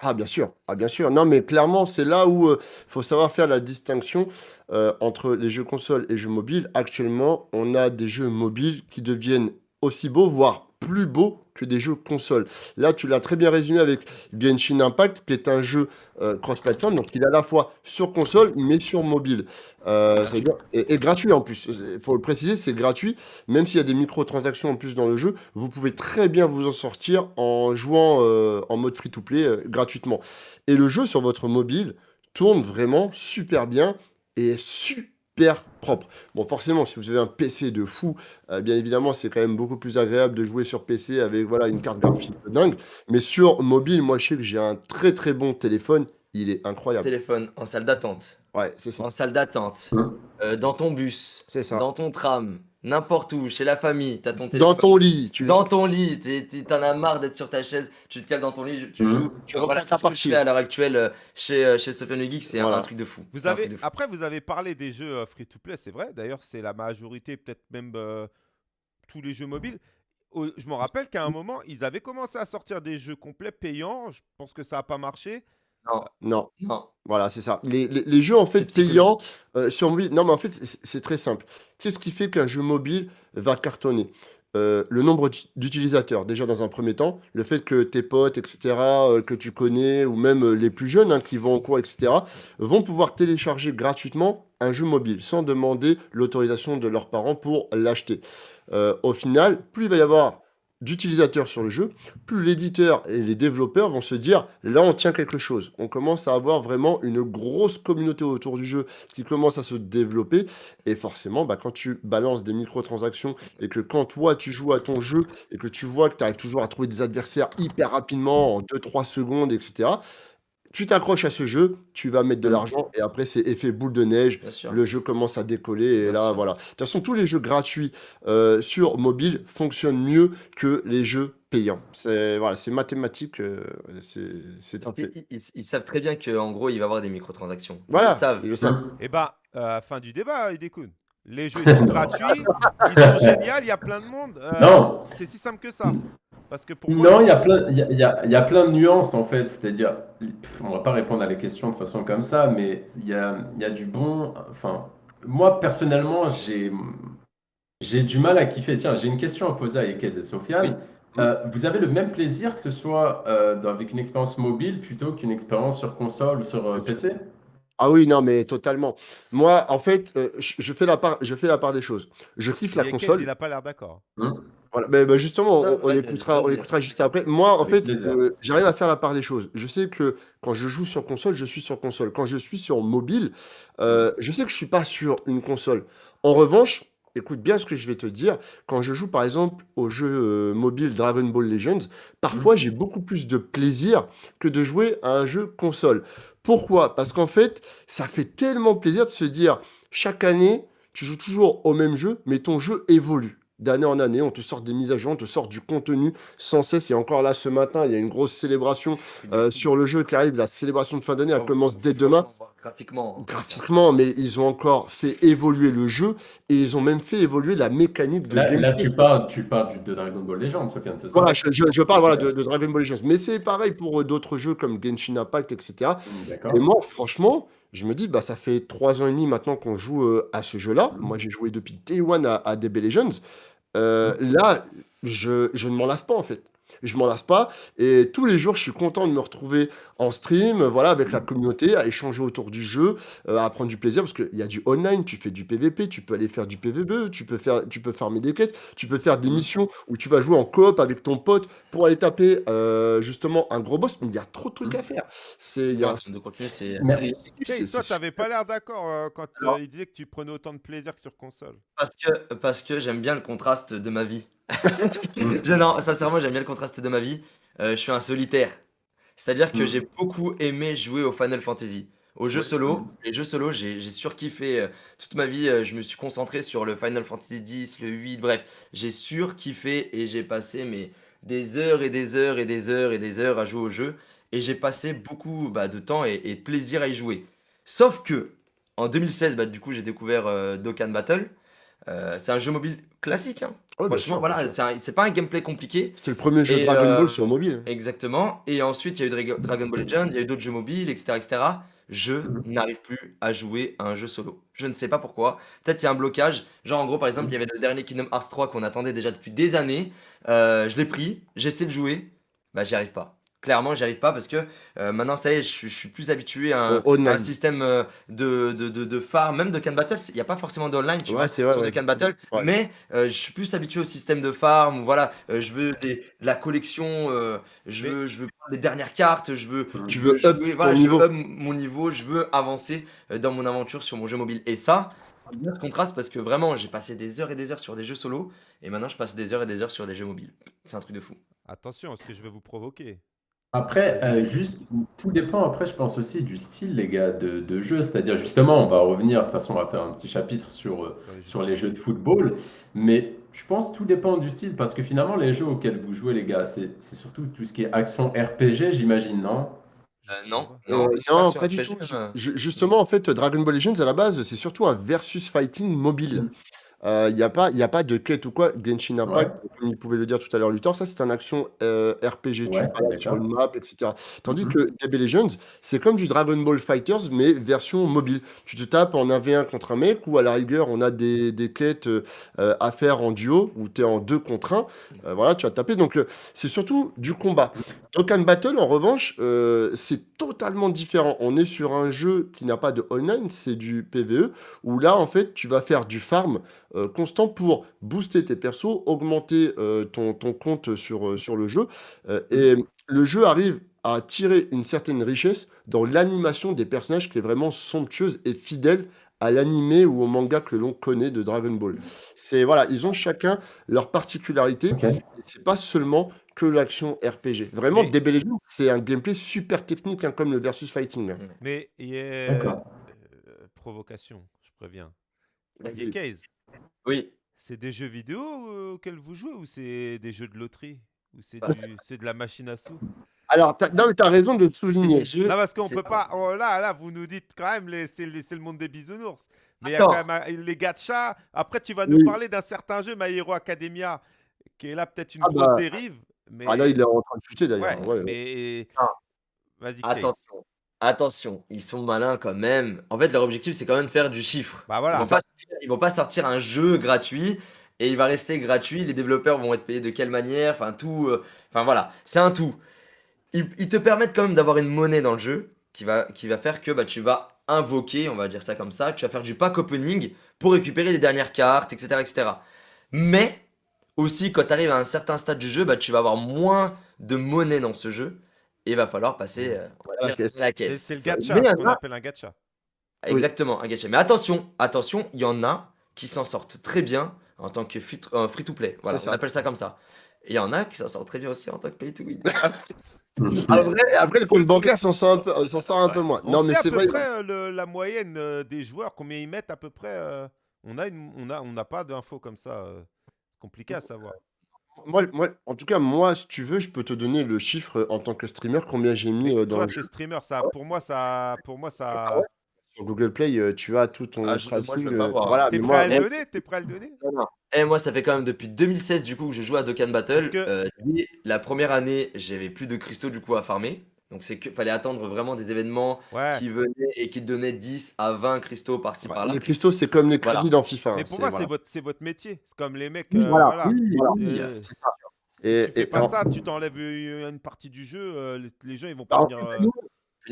Ah bien sûr, ah bien sûr. Non mais clairement c'est là où il faut savoir faire la distinction euh, entre les jeux consoles et jeux mobiles. Actuellement, on a des jeux mobiles qui deviennent aussi beaux, voire plus beaux que des jeux consoles. Là, tu l'as très bien résumé avec Genshin Impact, qui est un jeu euh, cross-platform, donc il est à la fois sur console mais sur mobile. Euh, dire- et, et gratuit en plus. Il faut le préciser, c'est gratuit. Même s'il y a des microtransactions en plus dans le jeu, vous pouvez très bien vous en sortir en jouant euh, en mode free-to-play gratuitement. Et le jeu sur votre mobile tourne vraiment super bien et est super propre. Bon, forcément, si vous avez un PC de fou, euh, bien évidemment, c'est quand même beaucoup plus agréable de jouer sur PC avec voilà, une carte graphique de dingue. Mais sur mobile, moi, je sais que j'ai un très très bon téléphone. Il est incroyable. Téléphone en salle d'attente, Ouais, c'est ça. en salle d'attente, Hum. euh, dans ton bus, C'est ça. dans ton tram, n'importe où, chez la famille, t'as ton Dans téléphone. ton lit, tu Dans ton lit, t'en as marre d'être sur ta chaise, tu te cales dans ton lit, tu Mhm. joues. Tu voilà, c'est ce que je fais à l'heure actuelle euh, chez, euh, chez Sofiane Le Geek, c'est un- Voilà. un truc de fou. Vous C'est un avez, truc de fou. après, vous avez parlé des jeux euh, free-to-play, c'est vrai. D'ailleurs, c'est la majorité, peut-être même euh, tous les jeux mobiles. Je me rappelle qu'à un moment, ils avaient commencé à sortir des jeux complets payants. Je pense que ça n'a pas marché. Non, Non. Voilà, c'est ça. Les, les- les jeux en fait C'est payants euh, sur mobile. Non, mais en fait, c'est- c'est très simple. Qu'est-ce qui fait qu'un jeu mobile va cartonner? euh, le nombre d'utilisateurs, déjà dans un premier temps, le fait que tes potes, etc., euh, que tu connais, ou même euh, les plus jeunes hein, qui vont en cours, etc., vont pouvoir télécharger gratuitement un jeu mobile sans demander l'autorisation de leurs parents pour l'acheter. au final, plus il va y avoir d'utilisateurs sur le jeu, plus l'éditeur et les développeurs vont se dire là on tient quelque chose. On commence à avoir vraiment une grosse communauté autour du jeu qui commence à se développer et forcément bah, quand tu balances des microtransactions et que quand toi tu joues à ton jeu et que tu vois que tu arrives toujours à trouver des adversaires hyper rapidement en 2-3 secondes etc tu t'accroches à ce jeu, tu vas mettre de mmh. l'argent et après c'est effet boule de neige, le jeu commence à décoller et là voilà. De toute façon tous les jeux gratuits euh, sur mobile fonctionnent mieux que les jeux payants. C'est voilà, c'est mathématique, euh, c'est c'est Ils, savent très bien qu'en gros, il va y avoir des microtransactions. Voilà, Ils savent. ils le savent. Et eh bah, euh, fin du débat, Idekun. Les jeux ils sont gratuits, ils sont géniaux, il y a plein de monde. Non. C'est si simple que ça. Parce que pour Non, il y a plein, il y a, il y a plein de nuances en fait. C'est-à-dire, on va pas répondre à les questions de façon comme ça, mais il y a, il y a du bon. Enfin, moi personnellement, j'ai, j'ai du mal à kiffer. Tiens, j'ai une question à poser à Ekez et Sofiane. Euh, vous avez le même plaisir que ce soit euh, avec une expérience mobile plutôt qu'une expérience sur console ou sur euh, PC Ah oui, non, mais totalement. Moi, en fait, je, fais la part, je fais la part des choses. Je kiffe la console. il n'a pas l'air d'accord. Hein? Voilà, bah, justement, on, écoutera, on écoutera juste après. Moi, en fait, euh, j'arrive à faire la part des choses. Je sais que quand je joue sur console, je suis sur console. Quand je suis sur mobile, euh, je sais que je suis pas sur une console. En revanche, écoute bien ce que je vais te dire. Quand je joue, par exemple, au jeu euh, mobile Dragon Ball Legends, parfois mmh. j'ai beaucoup plus de plaisir que de jouer à un jeu console. Pourquoi? Parce qu'en fait, ça fait tellement plaisir de se dire, chaque année, tu joues toujours au même jeu, mais ton jeu évolue d'année en année, on te sort des mises à jour, on te sort du contenu sans cesse. Et encore là, ce matin, il y a une grosse célébration euh, sur le jeu qui arrive. La célébration de fin d'année, elle commence dès demain. Graphiquement. Graphiquement, mais ils ont encore fait évoluer le jeu et ils ont même fait évoluer la mécanique de là, là tu parles, tu parles de Dragon Ball Legends, Sofiane, c'est ça? Voilà, je, je, parle voilà, de, Dragon Ball Legends. Mais c'est pareil pour euh, d'autres jeux comme Genshin Impact, etc. Et moi, franchement, je me dis, bah, ça fait trois ans et demi maintenant qu'on joue euh, à ce jeu-là. Moi, j'ai joué depuis Day One à, à DB Legends. Euh, là, je, je ne m'en lasse pas en fait je m'en lasse pas. Et tous les jours, je suis content de me retrouver en stream, voilà, avec la communauté, à échanger autour du jeu, euh, à prendre du plaisir, parce qu'il y a du online, tu fais du PVP, tu peux aller faire du PVB, tu peux, faire, tu peux farmer des quêtes, tu peux faire des missions où tu vas jouer en coop avec ton pote pour aller taper euh, justement un gros boss, mais il y a trop de trucs à faire. C'est, y a... de contenu, c'est... toi, t'avais pas l'air d'accord euh, quand il disait que tu prenais autant de plaisir que sur console. Parce que, parce que j'aime bien le contraste de ma vie. Je, non, sincèrement, j'aime bien le contraste de ma vie. Euh, je suis un solitaire. C'est-à-dire que mm. j'ai beaucoup aimé jouer au Final Fantasy. Au jeu solo, les jeux solo, j'ai surkiffé euh, toute ma vie. Euh, je me suis concentré sur le Final Fantasy X, le 8, bref. J'ai surkiffé et j'ai passé mais, des heures et des heures et des heures et des heures à jouer au jeu. Et j'ai passé beaucoup bah, de temps et, de plaisir à y jouer. Sauf que, en 2016, bah, du coup, j'ai découvert Dokkan Battle. c'est un jeu mobile classique. Hein. Franchement, voilà, c'est pas un gameplay compliqué. C'était le premier jeu Dragon Ball euh, sur mobile. Exactement. Et ensuite, il y a eu Dragon Ball Legends, il y a eu d'autres jeux mobiles, etc. etc. Je mhm. n'arrive plus à jouer à un jeu solo. Je ne sais pas pourquoi. Peut-être il y a un blocage. Genre, en gros, par exemple, il y avait le dernier Kingdom Hearts 3 qu'on attendait déjà depuis des années. Euh, je l'ai pris, j'essaie de jouer. Bah, j'y arrive pas. Clairement, j'y arrive pas parce que euh, maintenant, ça y est, je, suis plus habitué à un, système euh, de, de, de, farm, même de can battle. Il n'y a pas forcément d'online, tu vois, sur de can battle, mais euh, je suis plus habitué au système de farm. Voilà, je veux de la collection, je, veux, je veux les dernières cartes, je veux, tu veux up voilà, niveau. mon niveau, je veux avancer dans mon aventure sur mon jeu mobile. Et ça, bien ce contraste parce que vraiment, j'ai passé des heures et des heures sur des jeux solo et maintenant je passe des heures et des heures sur des jeux mobiles. C'est un truc de fou. Attention à ce que je vais vous provoquer. Après, euh, juste, tout dépend, après, je pense aussi du style, les gars, de, de jeu. C'est-à-dire, justement, on va revenir, de toute façon, on va faire un petit chapitre sur, euh, sur les jeux de football. Mais je pense que tout dépend du style, parce que finalement, les jeux auxquels vous jouez, les gars, c'est c'est surtout tout ce qui est action RPG, j'imagine, non? Euh, non, non, pas du tout. justement, en fait, Dragon Ball Legends, à la base, c'est surtout un versus fighting mobile. Il n'y a, pas- y a pas de quête ou quoi. Genshin Impact, comme il pouvait le dire tout à l'heure Luthor, ça c'est un action euh, RPG, tu Ouais, sur une map, etc. Tandis Mhm. que DB Legends, c'est comme du Dragon Ball Fighters, mais version mobile. Tu te tapes en 1v1 contre un mec, ou à la rigueur, on a des, des quêtes euh, euh, à faire en duo, où tu es en 2 contre 1. Euh, voilà, tu vas taper. Donc euh, c'est surtout du combat. Dokkan Battle, en revanche, euh, c'est totalement différent. On est sur un jeu qui n'a pas de online, c'est du PvE, où là, en fait, tu vas faire du farm euh, constant pour booster tes persos, augmenter euh, ton, ton compte sur, euh, sur le jeu. Euh, et le jeu arrive à tirer une certaine richesse dans l'animation des personnages qui est vraiment somptueuse et fidèle à l'animé ou au manga que l'on connaît de Dragon Ball. C'est voilà, ils ont chacun leur particularité. Ok. Et C'est pas seulement que l'action RPG. Vraiment, Mais- DB Legends, c'est un gameplay super technique, hein, comme le versus fighting. hein. Mais il y a euh, provocation, je préviens. Vas-y. Et Case, Oui. c'est des jeux vidéo euh, auxquels vous jouez ou c'est des jeux de loterie Ou c'est Bah, du- c'est de la machine à sous? Alors, t'as- non, mais tu as raison de le souligner. Non, parce qu'on c'est- peut pas. oh, là, là, vous nous dites quand même, les- c'est les- c'est le monde des bisounours. Mais il y a Attends. quand même un- les gachas. Après, tu vas nous Oui. parler d'un certain jeu, My Hero Academia, qui est là peut-être une Ah grosse bah, dérive. Mais... Ah là, il est en train de chuter d'ailleurs. Ouais, ouais. mais. Ah. Vas-y, Case. Attention, attention, ils sont malins quand même. En fait, leur objectif, c'est quand même de faire du chiffre. Bah Ils voilà. vont pas, ils vont pas sortir un jeu gratuit et il va rester gratuit. Les développeurs vont être payés de quelle manière? Enfin, tout. euh, Enfin, voilà, c'est un tout. Ils, ils te permettent quand même d'avoir une monnaie dans le jeu qui va, qui va faire que bah, tu vas invoquer, on va dire ça comme ça, tu vas faire du pack opening pour récupérer les dernières cartes, etc. etc. Mais aussi, quand tu arrives à un certain stade du jeu, bah, tu vas avoir moins de monnaie dans ce jeu il va falloir passer euh, on va À la caisse. à la C'est caisse. c'est le gacha, Mais ce qu'on a- appelle un gacha. Exactement, un gacha. Mais attention, attention, il y en a qui s'en sortent très bien en tant que free- euh, free-to-play. Voilà, on appelle ça comme ça. Et il y en a qui s'en sortent très bien aussi en tant que pay-to-win. Après, après, le compte bancaire s'en sort un peu, s'en sort un peu moins. On Non, sait mais à c'est peu vrai. près euh, le- la moyenne euh, des joueurs, combien ils mettent à peu près. euh, on a une, on a, on n'a pas d'infos comme ça. euh, c'est compliqué à savoir. Moi, moi, en tout cas, moi, si tu veux, je peux te donner le chiffre euh, en tant que streamer, combien j'ai mis euh, dans Toi, le jeu. streamer, ça, pour moi, ça, pour moi, ça. Ah ouais? Sur Google Play, euh, tu as tout ton Ah, je- moi, je tracking, veux pas voir. Voilà, T'es prêt à moi, le donner? T'es prêt à le donner? Et moi, ça fait quand même depuis 2016 du coup que je joue à Dokkan Battle. Que- Euh, la première année, j'avais plus de cristaux du coup à farmer. Donc c'est que fallait attendre vraiment des événements Ouais. qui venaient et qui te donnaient 10 à 20 cristaux par-ci par-là. les cristaux, c'est comme les Voilà. crédits dans FIFA. Mais hein, pour c'est- moi, voilà. c'est votre, c'est votre métier. C'est comme les mecs. Oui, euh, voilà, voilà. oui, voilà. Euh, C'est si ça. tu Et- fais et pas en- ça, tu t'enlèves euh, une partie du jeu, euh, les, les gens ils vont Bah, pas en venir. fait, euh, nous,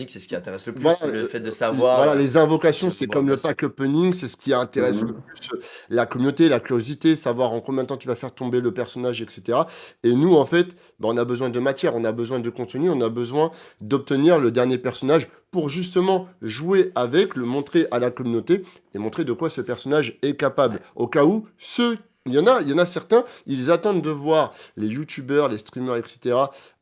C'est ce qui intéresse le plus, Voilà, le euh, fait de savoir. Voilà, les invocations, c'est comme le pack opening, c'est ce qui intéresse Mhm. le plus euh, la communauté, la curiosité, savoir en combien de temps tu vas faire tomber le personnage, etc. Et nous, en fait, bah, on a besoin de matière, on a besoin de contenu, on a besoin d'obtenir le dernier personnage pour justement jouer avec, le montrer à la communauté et montrer de quoi ce personnage est capable. Au cas où, ceux il y, en a, il y en a certains, ils attendent de voir les youtubeurs, les streamers, etc.,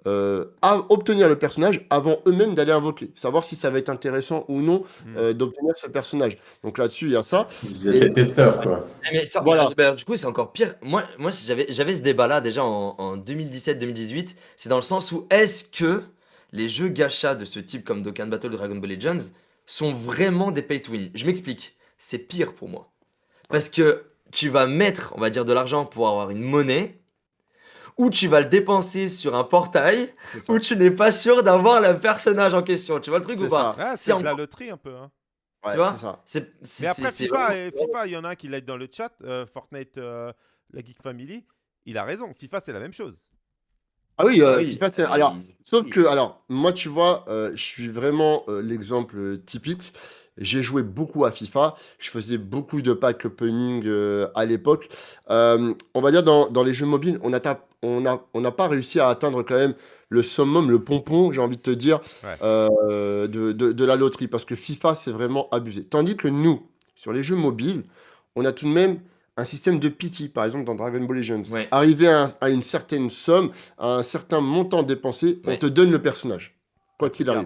euh, à obtenir le personnage avant eux-mêmes d'aller invoquer. Savoir si ça va être intéressant ou non hmm. euh, d'obtenir ce personnage. Donc là-dessus, il y a ça. Vous êtes des testeurs, quoi. Eh, Mais ça, Voilà. bah, du coup, c'est encore pire. Moi, moi si j'avais, j'avais ce débat-là déjà en, en 2017-2018. C'est dans le sens où est-ce que les jeux gacha de ce type comme Dokkan Battle ou Dragon Ball Legends sont vraiment des pay to win? Je m'explique. C'est pire pour moi. Parce que tu vas mettre, on va dire, de l'argent pour avoir une monnaie, ou tu vas le dépenser sur un portail, où tu n'es pas sûr d'avoir le personnage en question. Tu vois le truc ou pas Ah, c'est de la loterie un peu. hein. Ouais, tu vois c'est Mais après, FIFA, et FIFA, il y en a un qui l'a dans le chat, euh, Fortnite, euh, la Geek Family, il a raison. FIFA, c'est la même chose. Ah oui, euh, Ah oui, FIFA, c'est- ah alors, oui. sauf que, alors, moi, tu vois, euh, je suis vraiment euh, l'exemple typique. J'ai joué beaucoup à FIFA. Je faisais beaucoup de pack opening euh, à l'époque. Euh, on va dire dans, dans les jeux mobiles, on n'a on a, on n'a pas réussi à atteindre quand même le summum, le pompon, j'ai envie de te dire, Ouais. euh, de, de- de la loterie. Parce que FIFA, c'est vraiment abusé. Tandis que nous, sur les jeux mobiles, on a tout de même un système de pity, par exemple dans Dragon Ball Legends. Ouais. Arriver à, un- à une certaine somme, à un certain montant dépensé, on te donne le personnage. Quoi qu'il arrive.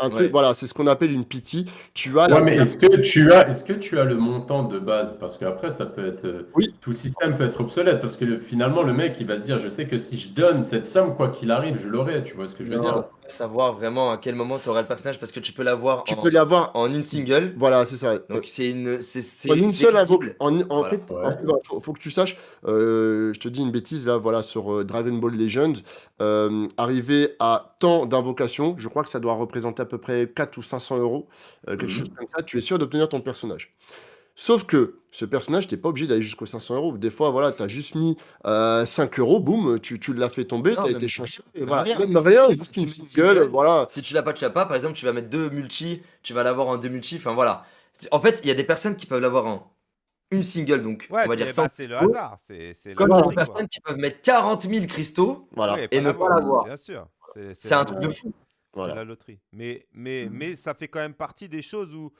Un Ouais. truc, voilà, c'est ce qu'on appelle une pity. Tu as la Ouais, mais est-ce que tu as, est-ce que tu as le montant de base? Parce qu'après, ça peut être, euh, Oui. tout le système peut être obsolète. Parce que le- finalement, le mec, il va se dire, je sais que si je donne cette somme, quoi qu'il arrive, je l'aurai. Tu vois ce que je veux Non. dire? Savoir vraiment à quel moment tu auras le personnage parce que tu peux l'avoir Tu en, peux l'avoir. en une single. Voilà, c'est ça. Donc c'est une. c'est- En une seule invoque. En, en Voilà. fait, en Ouais. fait, voilà, faut, faut que tu saches, euh, je te dis une bêtise là, voilà, sur euh, Dragon Ball Legends, euh, arrivé à tant d'invocations, je crois que ça doit représenter à peu près 4 ou 500 euros, euh, quelque Mhm. chose comme ça, tu es sûr d'obtenir ton personnage. Sauf que ce personnage, t'es pas obligé d'aller jusqu'aux 500 euros. Des fois, voilà, tu as juste mis euh, 5 euros, boum, tu, tu l'as fait tomber, Non, tu as même été rien, chanceux. et voilà. rien. Même rien, juste une single, single, voilà. Si tu l'as pas, tu l'as pas. Par exemple, tu vas mettre deux multi, tu vas l'avoir en deux multi. Enfin voilà. En fait, il y a des personnes qui peuvent l'avoir en une single, donc Ouais, on va c'est dire bah, 100 c'est le hasard. C'est Comme des personnes qui peuvent mettre 40 000 cristaux. Voilà. Ouais, Et ne pas l'avoir. Bien sûr. C'est un truc de fou. C'est voilà. la loterie. Mais, mais, Mhm. mais ça fait quand même partie des choses où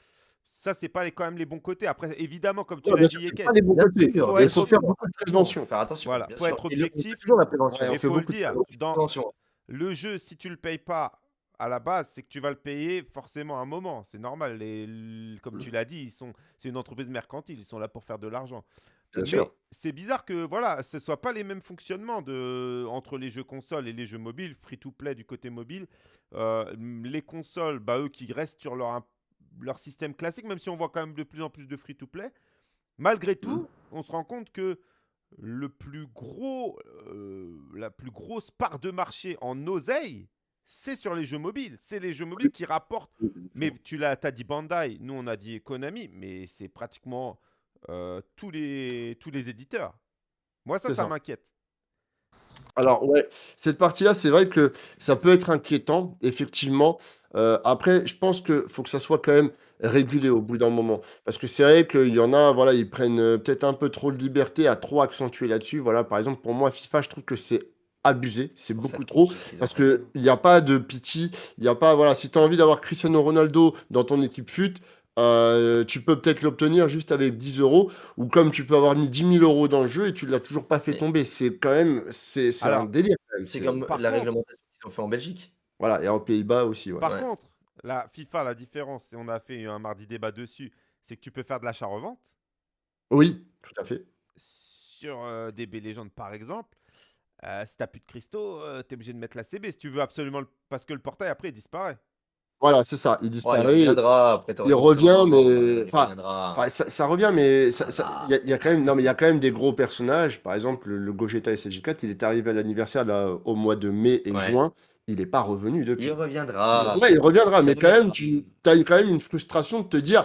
ça, c'est pas les, quand même les bons côtés. Après, évidemment, comme tu Ouais, l'as dit, sûr, c'est Yeken, pas les bons Bien côtés. sûr, Faut Il être faut faire beaucoup de prévention. Faire attention. Voilà, faut sûr. être objectif. toujours la prévention. Ouais, on il faut le dire, dans le jeu, si tu le payes pas à la base, c'est que tu vas le payer forcément à un moment. C'est normal. Les, comme tu l'as dit, ils sont, c'est une entreprise mercantile. Ils sont là pour faire de l'argent. Bien Mais sûr. c'est bizarre que voilà, ce soit pas les mêmes fonctionnements de, entre les jeux consoles et les jeux mobiles, free-to-play du côté mobile. Euh, les consoles, bah, eux qui restent sur leur, leur système classique, même si on voit quand même de plus en plus de free-to-play, malgré tout, on se rend compte que le plus gros, euh, la plus grosse part de marché en oseille, c'est sur les jeux mobiles. C'est les jeux mobiles qui rapportent mais tu l'as, as dit Bandai, nous on a dit Konami, mais c'est pratiquement euh, tous, les, tous les éditeurs. Moi ça, ça ça. m'inquiète. Alors ouais, cette partie-là, c'est vrai que ça peut être inquiétant, effectivement. Euh, après, je pense que faut que ça soit quand même régulé au bout d'un moment. Parce que c'est vrai qu'il y en a, voilà, ils prennent euh, peut-être un peu trop de liberté à trop accentuer là-dessus. Voilà, par exemple, pour moi, FIFA, je trouve que c'est abusé, c'est Pour beaucoup trop. Parce fait. que il n'y a pas de pitié, il n'y a pas, voilà, si tu as envie d'avoir Cristiano Ronaldo dans ton équipe FUT, euh, tu peux peut-être l'obtenir juste avec 10 euros, ou comme tu peux avoir mis 10 000 euros dans le jeu et tu l'as toujours pas fait Mais- tomber. C'est quand même, c'est c'est un Alors, délire quand même. C'est c'est- comme par la contre- réglementation qu'ils ont fait en Belgique. Voilà, et en Pays-Bas aussi, ouais. Par Ouais. contre, la FIFA, la différence, et on a fait un mardi débat dessus, c'est que tu peux faire de l'achat-revente Oui, tout à fait. sur euh, DB Legends par exemple. Euh, si t'as plus de cristaux, tu es obligé de mettre la CB si tu veux absolument, le- parce que le portail après il disparaît. Voilà, c'est ça. Il Ouais, il disparaît. reviendra après. il revient, mais- il enfin, ça, ça revient, mais Ah. il y, a- il y a quand même, non, mais il y a quand même des gros personnages. Par exemple, le, le Gogeta SSJ4, il est arrivé à l'anniversaire là, au mois de mai et Ouais. juin. Il n'est pas revenu depuis. Il reviendra. Ouais, il reviendra, mais Il quand même, tu as quand même une frustration de te dire,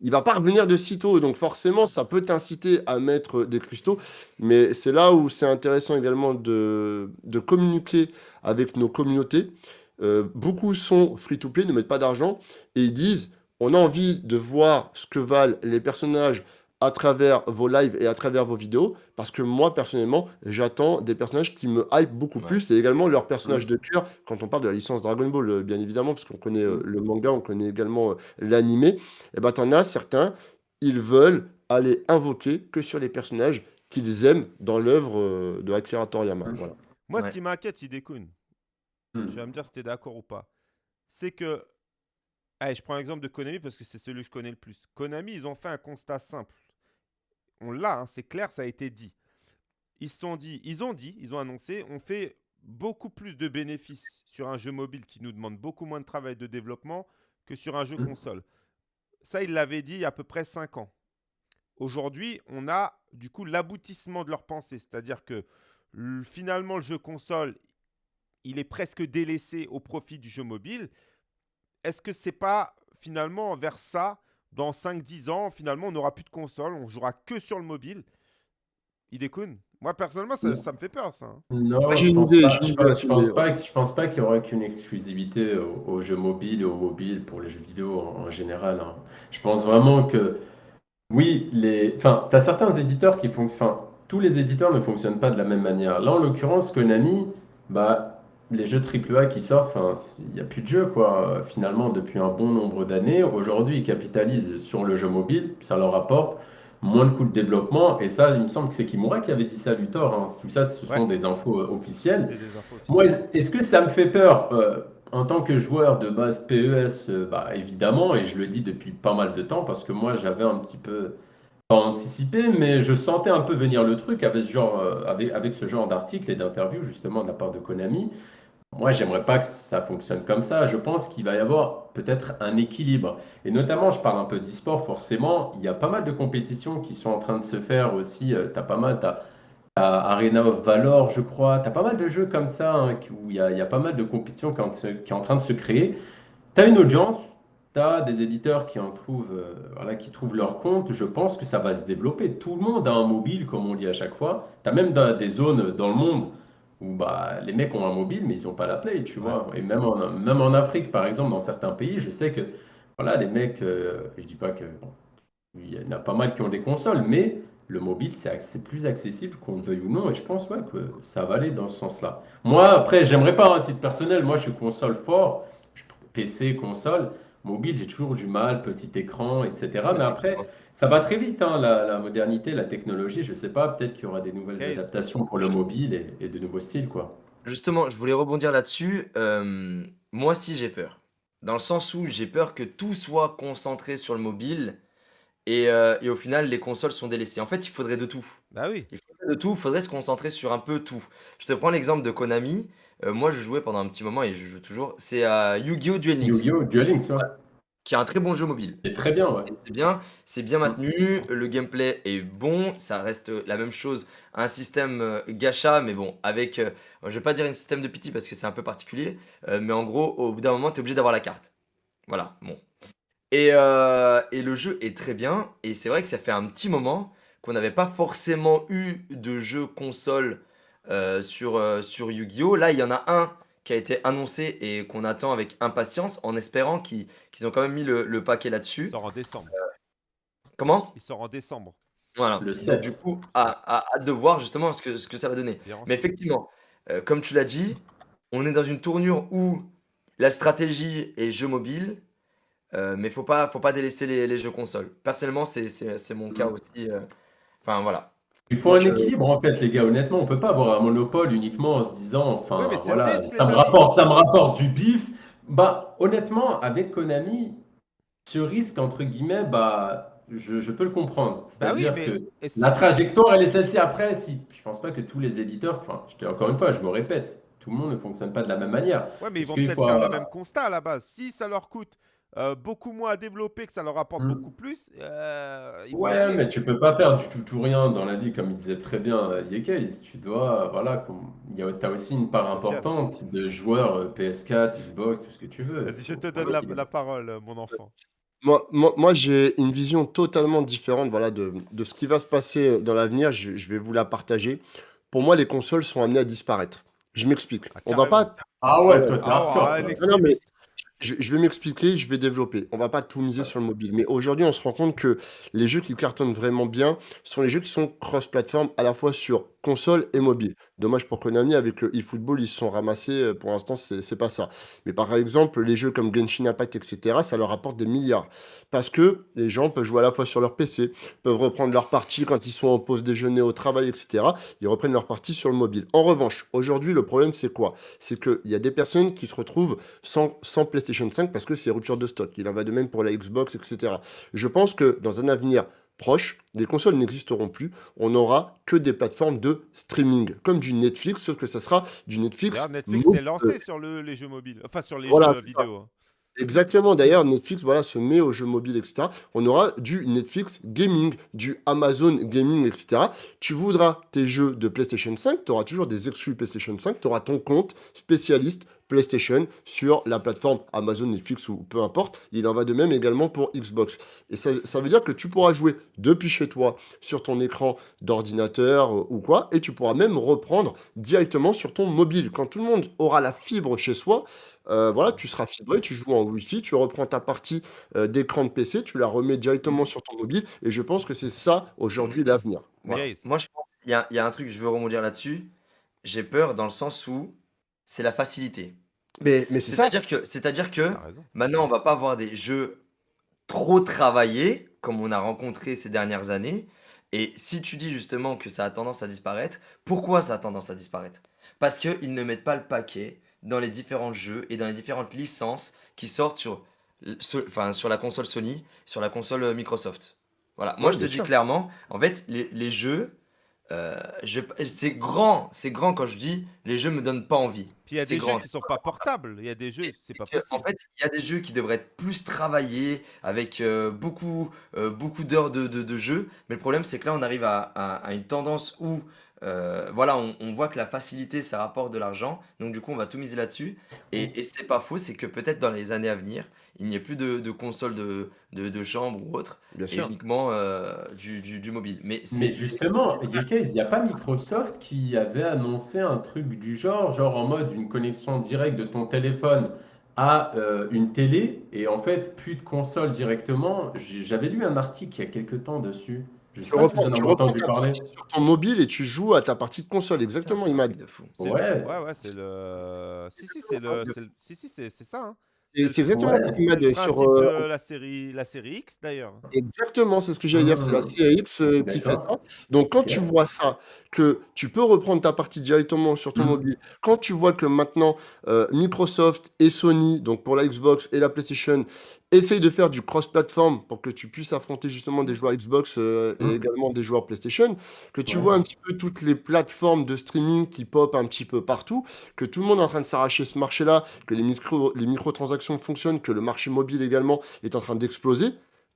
il va pas revenir de sitôt. Donc forcément, ça peut t'inciter à mettre des cristaux. Mais c'est là où c'est intéressant également de, de communiquer avec nos communautés. Euh, beaucoup sont free-to-play, ne mettent pas d'argent, et ils disent, on a envie de voir ce que valent les personnages à travers vos lives et à travers vos vidéos, parce que moi, personnellement, j'attends des personnages qui me hype beaucoup Ouais. plus, et également leurs personnages de cœur, quand on parle de la licence Dragon Ball, euh, bien évidemment, parce qu'on connaît euh, le manga, on connaît également euh, l'animé, et ben t'en as certains, ils veulent aller invoquer que sur les personnages qu'ils aiment dans l'œuvre de Akira Toriyama. Voilà. Moi, Ouais. ce qui m'inquiète, Hidekun, Hmm. tu vas me dire si tu es d'accord ou pas, c'est que. Allez, je prends l'exemple de Konami parce que c'est celui que je connais le plus. Konami, ils ont fait un constat simple. On l'a, hein, c'est clair, ça a été dit. Ils se sont dit, ils ont dit, ils ont annoncé, on fait beaucoup plus de bénéfices sur un jeu mobile qui nous demande beaucoup moins de travail de développement que sur un jeu Mhm. console. Ça, ils l'avaient dit il y a à peu près 5 ans. Aujourd'hui, on a du coup l'aboutissement de leur pensée, c'est-à-dire que finalement le jeu console, il est presque délaissé au profit du jeu mobile. Est-ce que c'est pas finalement vers ça, dans 5-10 ans, finalement on n'aura plus de console, on jouera que sur le mobile Idekun Moi personnellement, ça, me fait peur ça. hein. Non, je pense idée, pas, je pense, je pense pas, je pense pas qu'il y aurait qu'une exclusivité aux, aux jeux mobiles et aux mobiles pour les jeux vidéo en, en général. hein. Je pense vraiment que, oui, les, enfin, tu as certains éditeurs qui font, enfin, tous les éditeurs ne fonctionnent pas de la même manière. Là, en l'occurrence, Konami, bah, les jeux AAA qui sortent, il n'y a plus de jeux, quoi. Finalement, depuis un bon nombre d'années, aujourd'hui, ils capitalisent sur le jeu mobile, ça leur apporte moins de coûts de développement, et ça, il me semble que c'est Kimura qui avait dit ça à Luthor, hein. Tout ça, ce Ouais. sont des infos euh, officielles. Moi, est-ce que ça me fait peur Euh, En tant que joueur de base PES, euh, bah, évidemment, et je le dis depuis pas mal de temps, parce que moi, j'avais un petit peu, pas anticipé, mais je sentais un peu venir le truc avec ce genre, euh, avec, avec genre d'articles et d'interviews, justement, de la part de Konami. moi, j'aimerais pas que ça fonctionne comme ça. Je pense qu'il va y avoir peut-être un équilibre. Et notamment, je parle un peu d'e-sport, forcément, il y a pas mal de compétitions qui sont en train de se faire aussi. Tu as pas mal, tu as, Arena of Valor, je crois. Tu as pas mal de jeux comme ça hein, où il y, a, il y, a, pas mal de compétitions qui, sont en train de se créer. Tu as une audience, as des éditeurs qui en trouvent, euh, voilà, qui trouvent leur compte. Je pense que ça va se développer. Tout le monde a un mobile, comme on dit à chaque fois. Tu as même des zones dans le monde où bah, les mecs ont un mobile, mais ils n'ont pas la Play, tu vois. Et même en, même en Afrique, par exemple, dans certains pays, je sais que voilà, les mecs, euh, je dis pas que il y en a pas mal qui ont des consoles, mais le mobile, c'est plus accessible qu'on le veuille ou non, et je pense ouais, que ça va aller dans ce sens-là. Moi, après, j'aimerais pas, un titre personnel, moi je suis console fort, PC, console, mobile, j'ai toujours du mal, petit écran, etc. Mais après, ça va très vite, hein, la, modernité, la technologie. Je sais pas, peut-être qu'il y aura des nouvelles adaptations pour le mobile et, de nouveaux styles, quoi. Justement, je voulais rebondir là-dessus. Euh, moi aussi, j'ai peur. Dans le sens où j'ai peur que tout soit concentré sur le mobile et, euh, et au final, les consoles sont délaissées. En fait, il faudrait de tout. Bah oui. Il faudrait de tout, il faudrait se concentrer sur un peu tout. Je te prends l'exemple de Konami. Euh, moi, je jouais pendant un petit moment et je joue toujours. C'est à Yu-Gi-Oh! Duel Links. Yu-Gi-Oh! Duel Links, ouais qui est un très bon jeu mobile. C'est très bien, ouais. C'est bien, c'est bien maintenu, le gameplay est bon, ça reste la même chose, un système euh, gacha, mais bon, avec, euh, je vais pas dire un système de pity parce que c'est un peu particulier, euh, mais en gros, au bout d'un moment, tu es obligé d'avoir la carte. Voilà, bon. Et, et le jeu est très bien, et c'est vrai que ça fait un petit moment qu'on n'avait pas forcément eu de jeu console sur, sur Yu-Gi-Oh! Là, il y en a un qui a été annoncé et qu'on attend avec impatience en espérant qu'ils ont quand même mis le, paquet là-dessus. Il sort en décembre. comment? Il sort en décembre. Voilà. Le du coup, à, hâte de voir justement ce que, ce que ça va donner. Mais effectivement, euh, comme tu l'as dit, on est dans une tournure où la stratégie est jeu mobile, euh, mais il ne faut pas, faut pas délaisser les, jeux consoles. Personnellement, c'est mon cas mm. aussi. Euh, enfin, voilà. Il faut un équilibre en fait, les gars. Honnêtement, on peut pas avoir un monopole uniquement en se disant, enfin, voilà, ça me rapporte, ça me rapporte du bif. Bah, honnêtement, avec Konami, ce risque entre guillemets, bah, je, peux le comprendre. Bah C'est-à-dire que la trajectoire, elle est celle-ci. Après, si je pense pas que tous les éditeurs, enfin, je encore une fois, je me répète, tout le monde ne fonctionne pas de la même manière. Ouais, mais ils vont peut-être faire le même constat à la base. Si ça leur coûte euh, beaucoup moins à développer, que ça leur apporte beaucoup mm. plus. Euh, ouais, mais tu peux pas faire du tout, tout rien dans la vie, comme il disait très bien euh, Yekes. Tu dois, voilà, tu as aussi une part importante de joueurs PS4, Xbox, tout ce que tu veux. Vas-y, je te donne la, parole, mon enfant. Moi, moi, j'ai une vision totalement différente voilà, de, de, ce qui va se passer dans l'avenir. Je, je, vais vous la partager. Pour moi, les consoles sont amenées à disparaître. Je m'explique. Ah, On va pas. Ah ouais, toi, t'es ah, non, mais je, vais m'expliquer, je vais développer. On va pas tout miser sur le mobile. Mais aujourd'hui, on se rend compte que les jeux qui cartonnent vraiment bien sont les jeux qui sont cross-platform à la fois sur console et mobile. Dommage pour Konami, avec le eFootball, ils sont ramassés. Euh, pour l'instant, c'est pas ça. Mais par exemple, les jeux comme Genshin Impact, etc., ça leur apporte des milliards. Parce que les gens peuvent jouer à la fois sur leur PC, peuvent reprendre leur partie quand ils sont en pause déjeuner au travail, etc. Ils reprennent leur partie sur le mobile. En revanche, aujourd'hui, le problème, c'est quoi? C'est qu'il y a des personnes qui se retrouvent sans, sans PlayStation 5 parce que c'est rupture de stock. Il en va de même pour la Xbox, etc. Je pense que dans un avenir proche, les consoles n'existeront plus. On n'aura que des plateformes de streaming, comme du Netflix, sauf que ça sera du Netflix. Netflix est lancé sur les jeux mobiles, enfin sur les jeux vidéo. Hein. Exactement. D'ailleurs, Netflix voilà, se met aux jeux mobiles, etc. On aura du Netflix Gaming, du Amazon Gaming, etc. Tu voudras tes jeux de PlayStation 5, tu auras toujours des exclus PlayStation 5, tu auras ton compte spécialiste PlayStation sur la plateforme Amazon, Netflix ou peu importe. Il en va de même également pour Xbox. Et ça, veut dire que tu pourras jouer depuis chez toi sur ton écran d'ordinateur euh, ou quoi, et tu pourras même reprendre directement sur ton mobile. Quand tout le monde aura la fibre chez soi, euh, voilà, tu seras fibré, tu joues en Wi-Fi, tu reprends ta partie euh, d'écran de PC, tu la remets directement sur ton mobile, et je pense que c'est ça aujourd'hui l'avenir. Moi, je pense qu'il y, y, a un truc, je veux rebondir là-dessus. J'ai peur dans le sens où c'est la facilité. Mais, mais c'est C'est-à-dire que, c'est-à-dire que maintenant, on va pas avoir des jeux trop travaillés, comme on a rencontré ces dernières années. Et si tu dis justement que ça a tendance à disparaître, pourquoi ça a tendance à disparaître? Parce qu'ils ne mettent pas le paquet dans les différents jeux et dans les différentes licences qui sortent sur, enfin, sur la console Sony, sur la console euh, Microsoft. Voilà, moi je te dis clairement, en fait, les, les jeux, euh, c'est grand, c'est grand quand je dis les jeux me donnent pas envie. Puis il y a des jeux grand. qui sont pas portables. Il y a des jeux, c'est pas en fait, il y a des jeux qui devraient être plus travaillés, avec euh, beaucoup, euh, beaucoup d'heures de, de, de jeu. Mais le problème, c'est que là, on arrive à, à- à une tendance où, euh, voilà, on, on voit que la facilité, ça rapporte de l'argent. Donc, du coup, on va tout miser là-dessus. Et, et c'est pas faux, c'est que peut-être dans les années à venir, il n'y ait plus de, de consoles de, de, de chambre ou autre, Bien et sûr. uniquement euh, du, du, du mobile. Mais justement, il n'y a pas Microsoft qui avait annoncé un truc du genre, genre en mode une connexion directe de ton téléphone à euh, une télé, et en fait, plus de console directement. J'avais lu un article il y a quelques temps dessus. Je ne sais Tu pas si vous reprends, en tu avez reprends entendu ta parler. partie sur ton mobile et tu joues à ta partie de console. Exactement, Imad. truc de fou. C'est le- Ouais. ouais, ouais, c'est le. Si, si, c'est le. Si, si, c'est c'est ça. hein. C'est exactement Ouais. Imad. Sur, euh, la série, la série X d'ailleurs. Exactement, c'est ce que j'allais dire. C'est la Mmh. série X euh, qui fait ça. Donc, quand tu vois ça, que tu peux reprendre ta partie directement sur ton Mhm. mobile, quand tu vois que maintenant euh, Microsoft et Sony, donc pour la Xbox et la PlayStation, essayent de faire du cross-platform pour que tu puisses affronter justement des joueurs Xbox euh, et Mhm. également des joueurs PlayStation, que tu Ouais. vois un petit peu toutes les plateformes de streaming qui pop un petit peu partout, que tout le monde est en train de s'arracher ce marché-là, que les, micro, les microtransactions fonctionnent, que le marché mobile également est en train d'exploser.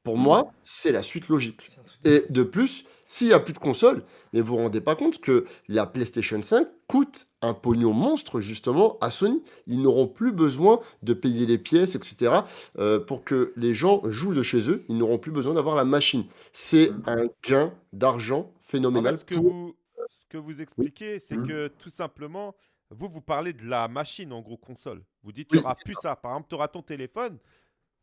Pour Mhm. moi, c'est la suite logique. Et de plus, s'il n'y a plus de console, mais vous vous rendez pas compte que la PlayStation 5 coûte un pognon monstre justement à Sony. Ils n'auront plus besoin de payer les pièces, etc. euh, pour que les gens jouent de chez eux. Ils n'auront plus besoin d'avoir la machine. C'est Mhm. un gain d'argent En phénoménal fait, ce que pour... vous, ce que vous expliquez, c'est Mhm. que tout simplement, vous, vous parlez de la machine, en gros, console. Vous dites, il n'y Oui, aura plus ça. Par exemple, tu auras ton téléphone,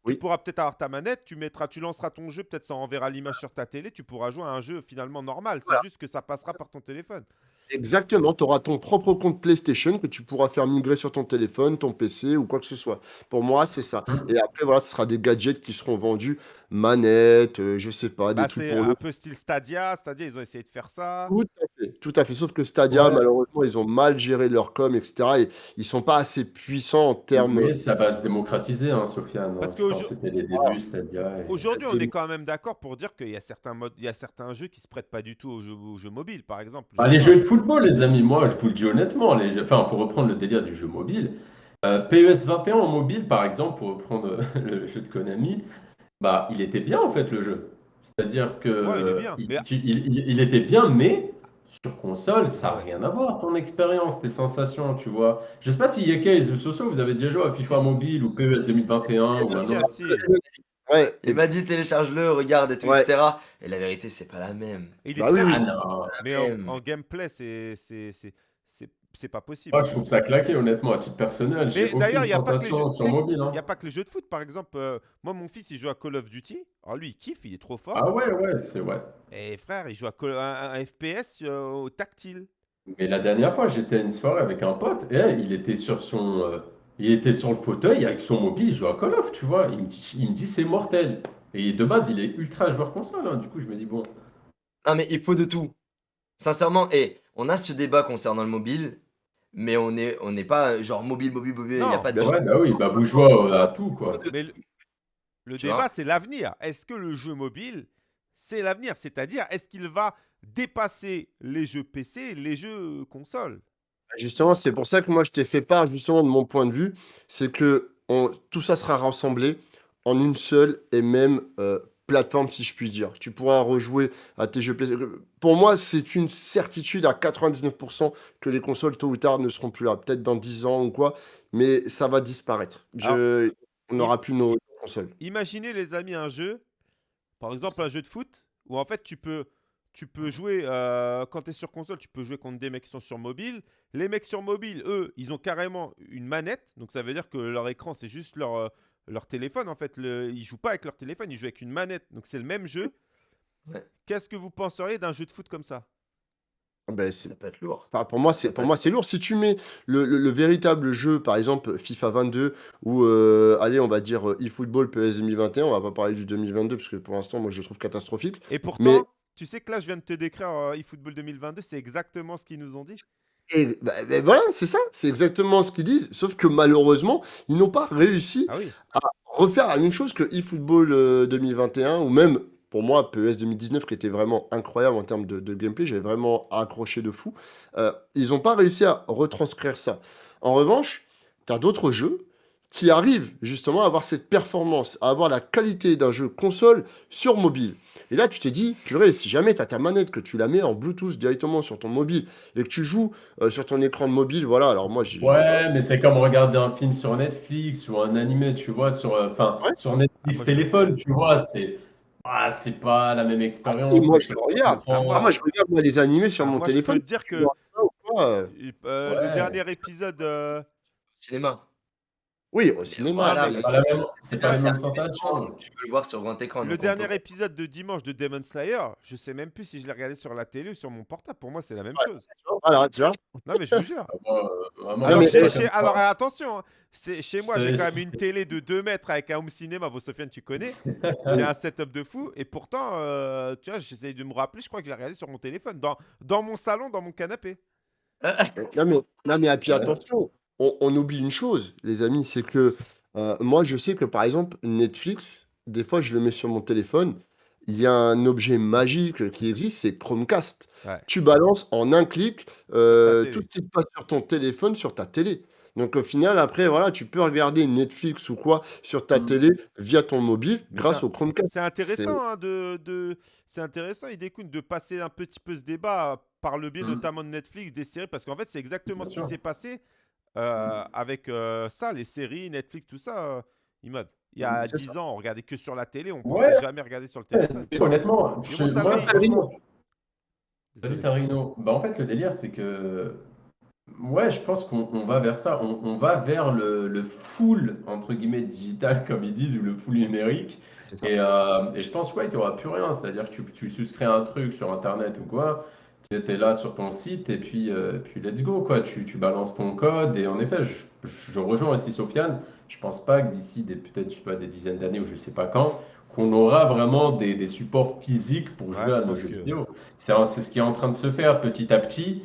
Oui. tu pourras peut-être avoir ta manette, tu, mettras, tu lanceras ton jeu, peut-être ça enverra l'image sur ta télé, tu pourras jouer à un jeu finalement normal. C'est Voilà. juste que ça passera par ton téléphone. Exactement, tu auras ton propre compte PlayStation que tu pourras faire migrer sur ton téléphone, ton PC ou quoi que ce soit. Pour moi, c'est ça. Et après, voilà, ce sera des gadgets qui seront vendus, manettes, euh, je sais pas, des Bah, trucs c'est pour le un peu style Stadia. Stadia, ils ont essayé de faire ça. Tout à fait, tout à fait. Sauf que Stadia, Ouais. malheureusement, ils ont mal géré leur com, etc. Et ils sont pas assez puissants en termes. Mais ça va se démocratiser, hein, Sofiane. Parce Je pense qu'aujourd'hui- que c'était les débuts, Stadia. et- Aujourd'hui, on est quand même d'accord pour dire qu'il y a certains modes, il y a certains jeux qui se prêtent pas du tout aux jeux, aux jeux mobiles, par exemple. Je Bah, sais les pas. jeux de football, les amis, moi, je vous le dis honnêtement, les jeux- enfin, pour reprendre le délire du jeu mobile, euh, PES 21 en mobile, par exemple, pour reprendre le jeu de Konami, bah, il était bien en fait le jeu. C'est-à-dire que Ouais, il est bien, il, mais- tu- il- il- il était bien, mais sur console, ça n'a Ouais. rien à voir, ton expérience, tes sensations, tu vois. Je sais pas si Yekes ou Soso, vous avez déjà joué à FIFA mobile ou PES 2021 ou un Si, autre. si. Ouais, et Il m'a dit télécharge-le, regarde et tout, Ouais. etc. Et la vérité, c'est pas la même. Il est Bah oui, très oui. Ah non, mais en, même. en gameplay, c'est c'est- c'est- c'est- pas possible. moi je trouve ça claqué, honnêtement, à titre personnel. Mais d'ailleurs, il n'y a, pas que les sensation jeux- sur tu sais, mobile. hein. y a pas que les jeux de foot. Par exemple, euh, moi, mon fils, il joue à Call of Duty. Alors lui, il kiffe, il est trop fort. Ah ouais, ouais, c'est ouais. Et frère, il joue à Call- un, un FPS euh, au tactile. Mais la dernière fois, j'étais à une soirée avec un pote et il était sur son, euh, il était sur le fauteuil avec son mobile, il joue à Call of, tu vois. Il me dit, il me dit c'est mortel. Et de base, il est ultra joueur console. hein. Du coup, je me dis bon. Non, mais il faut de tout. Sincèrement, et on a ce débat concernant le mobile, mais on n'est on n'est pas euh, genre mobile, mobile, mobile, il n'y a Non. pas de. Ouais, bah oui, bah vous jouez à, tout quoi. Mais le, le Tu débat, c'est l'avenir. Est-ce que le jeu mobile, c'est l'avenir? C'est-à-dire, est-ce qu'il va dépasser les jeux PC et les jeux consoles? Justement, c'est pour ça que moi je t'ai fait part justement de mon point de vue, c'est que on- tout ça sera rassemblé en une seule et même euh, plateforme, si je puis dire. Tu pourras rejouer à tes jeux PC. Pour moi, c'est une certitude à 99% que les consoles, tôt ou tard, ne seront plus là. Peut-être dans 10 ans ou quoi, mais ça va disparaître. Je- on n'aura plus nos consoles. Imaginez, les amis, un jeu, par exemple un jeu de foot, où en fait tu peux, tu peux jouer, euh, quand tu es sur console, tu peux jouer contre des mecs qui sont sur mobile. Les mecs sur mobile, eux, ils ont carrément une manette, donc ça veut dire que leur écran, c'est juste leur, euh, leur téléphone en fait. Le, ils jouent pas avec leur téléphone, ils jouent avec une manette, donc c'est le même jeu. Ouais. Qu'est-ce que vous penseriez d'un jeu de foot comme ça? Ah ben, c'est- Ça peut être lourd. Enfin, pour moi, c'est pour moi c'est lourd. Si tu mets le, le- le véritable jeu, par exemple FIFA 22 ou euh, allez, on va dire euh, eFootball PS 2021, on va pas parler du 2022 parce que pour l'instant, moi, je le trouve catastrophique. Et pourtant, Mais- tu sais que là, je viens de te décrire euh, eFootball 2022, c'est exactement ce qu'ils nous ont dit. Et bah, bah, voilà, c'est ça, c'est exactement ce qu'ils disent. Sauf que malheureusement, ils n'ont pas réussi Ah oui. à refaire la même chose que eFootball euh, 2021 ou même pour moi, PES 2019 qui était vraiment incroyable en termes de, de gameplay, j'avais vraiment accroché de fou. Euh, ils n'ont pas réussi à retranscrire ça. En revanche, tu as d'autres jeux qui arrivent justement à avoir cette performance, à avoir la qualité d'un jeu console sur mobile. Et là, tu t'es dit, purée, si jamais tu as ta manette, que tu la mets en Bluetooth directement sur ton mobile et que tu joues euh, sur ton écran de mobile, voilà, alors moi j'ai. Ouais, mais c'est comme regarder un film sur Netflix ou un animé, tu vois, sur, euh, Ouais. sur Netflix Ah, téléphone, tu vois, c'est ah, c'est pas la même Et expérience. moi je le regarde. Ah, Ah, moi je regarde moi, les animés sur Ah, mon moi, je téléphone. peux te dire que euh, le dernier épisode, euh, Cinéma. Oui, au cinéma. voilà, mais mais C'est pas la même, c'est pas la C'est même un sensation. Tu peux le voir sur grand écran. le donc on dernier peut- épisode de dimanche de Demon Slayer, je sais même plus si je l'ai regardé sur la télé ou sur mon portable. Pour moi, c'est la même chose. Voilà, tu vois. Non, mais je vous jure. Ah, moi, euh, Alors, mais- chez- comme chez- ça. alors, attention, hein, c'est- chez moi, j'ai C'est- quand même une télé de 2 mètres avec un home cinéma. Bon, Sofiane, tu connais. J'ai un setup de fou. Et pourtant, euh, tu vois, j'essaye de me rappeler. Je crois que je l'ai regardé sur mon téléphone, dans, dans mon salon, dans mon canapé. Non mais, non mais et puis attention, on, on oublie une chose, les amis, c'est que euh, moi je sais que par exemple Netflix, des fois je le mets sur mon téléphone, il y a un objet magique qui existe, c'est Chromecast. Ouais. Tu balances en un clic euh, tout ce qui se passe sur ton téléphone, sur ta télé. Donc au final, après, voilà, tu peux regarder Netflix ou quoi sur ta Mm. télé via ton mobile Mais grâce au Chromecast. C'est intéressant hein, de, de- c'est intéressant, Idekun, de passer un petit peu ce débat par le biais Mhm. notamment de Netflix, des séries, parce qu'en fait, c'est exactement ce qui s'est passé euh, avec euh, ça, les séries, Netflix, tout ça. euh, Imad. Il y a C'est 10 ans, on regardait que sur la télé, on Ouais. pensait jamais regarder sur le téléphone. Honnêtement, je, moi, Tarino. Salut. Tarino. Bah, en fait, le délire, c'est que. Ouais, je pense qu'on on va vers ça. On, on va vers le, le full, entre guillemets, digital, comme ils disent, ou le full numérique. Euh, et je pense, ouais, qu'il n'y aura plus rien. C'est-à-dire que tu, tu souscris un truc sur Internet ou quoi, tu es là sur ton site et puis, euh, puis let's go, quoi. Tu, tu balances ton code. Et en effet, je, je rejoins aussi Sofiane. Je pense pas que d'ici des, peut-être, pas, des dizaines d'années ou je sais pas quand, qu'on aura vraiment des, des supports physiques pour jouer à nos jeux que- vidéo. C'est c'est ce qui est en train de se faire petit à petit.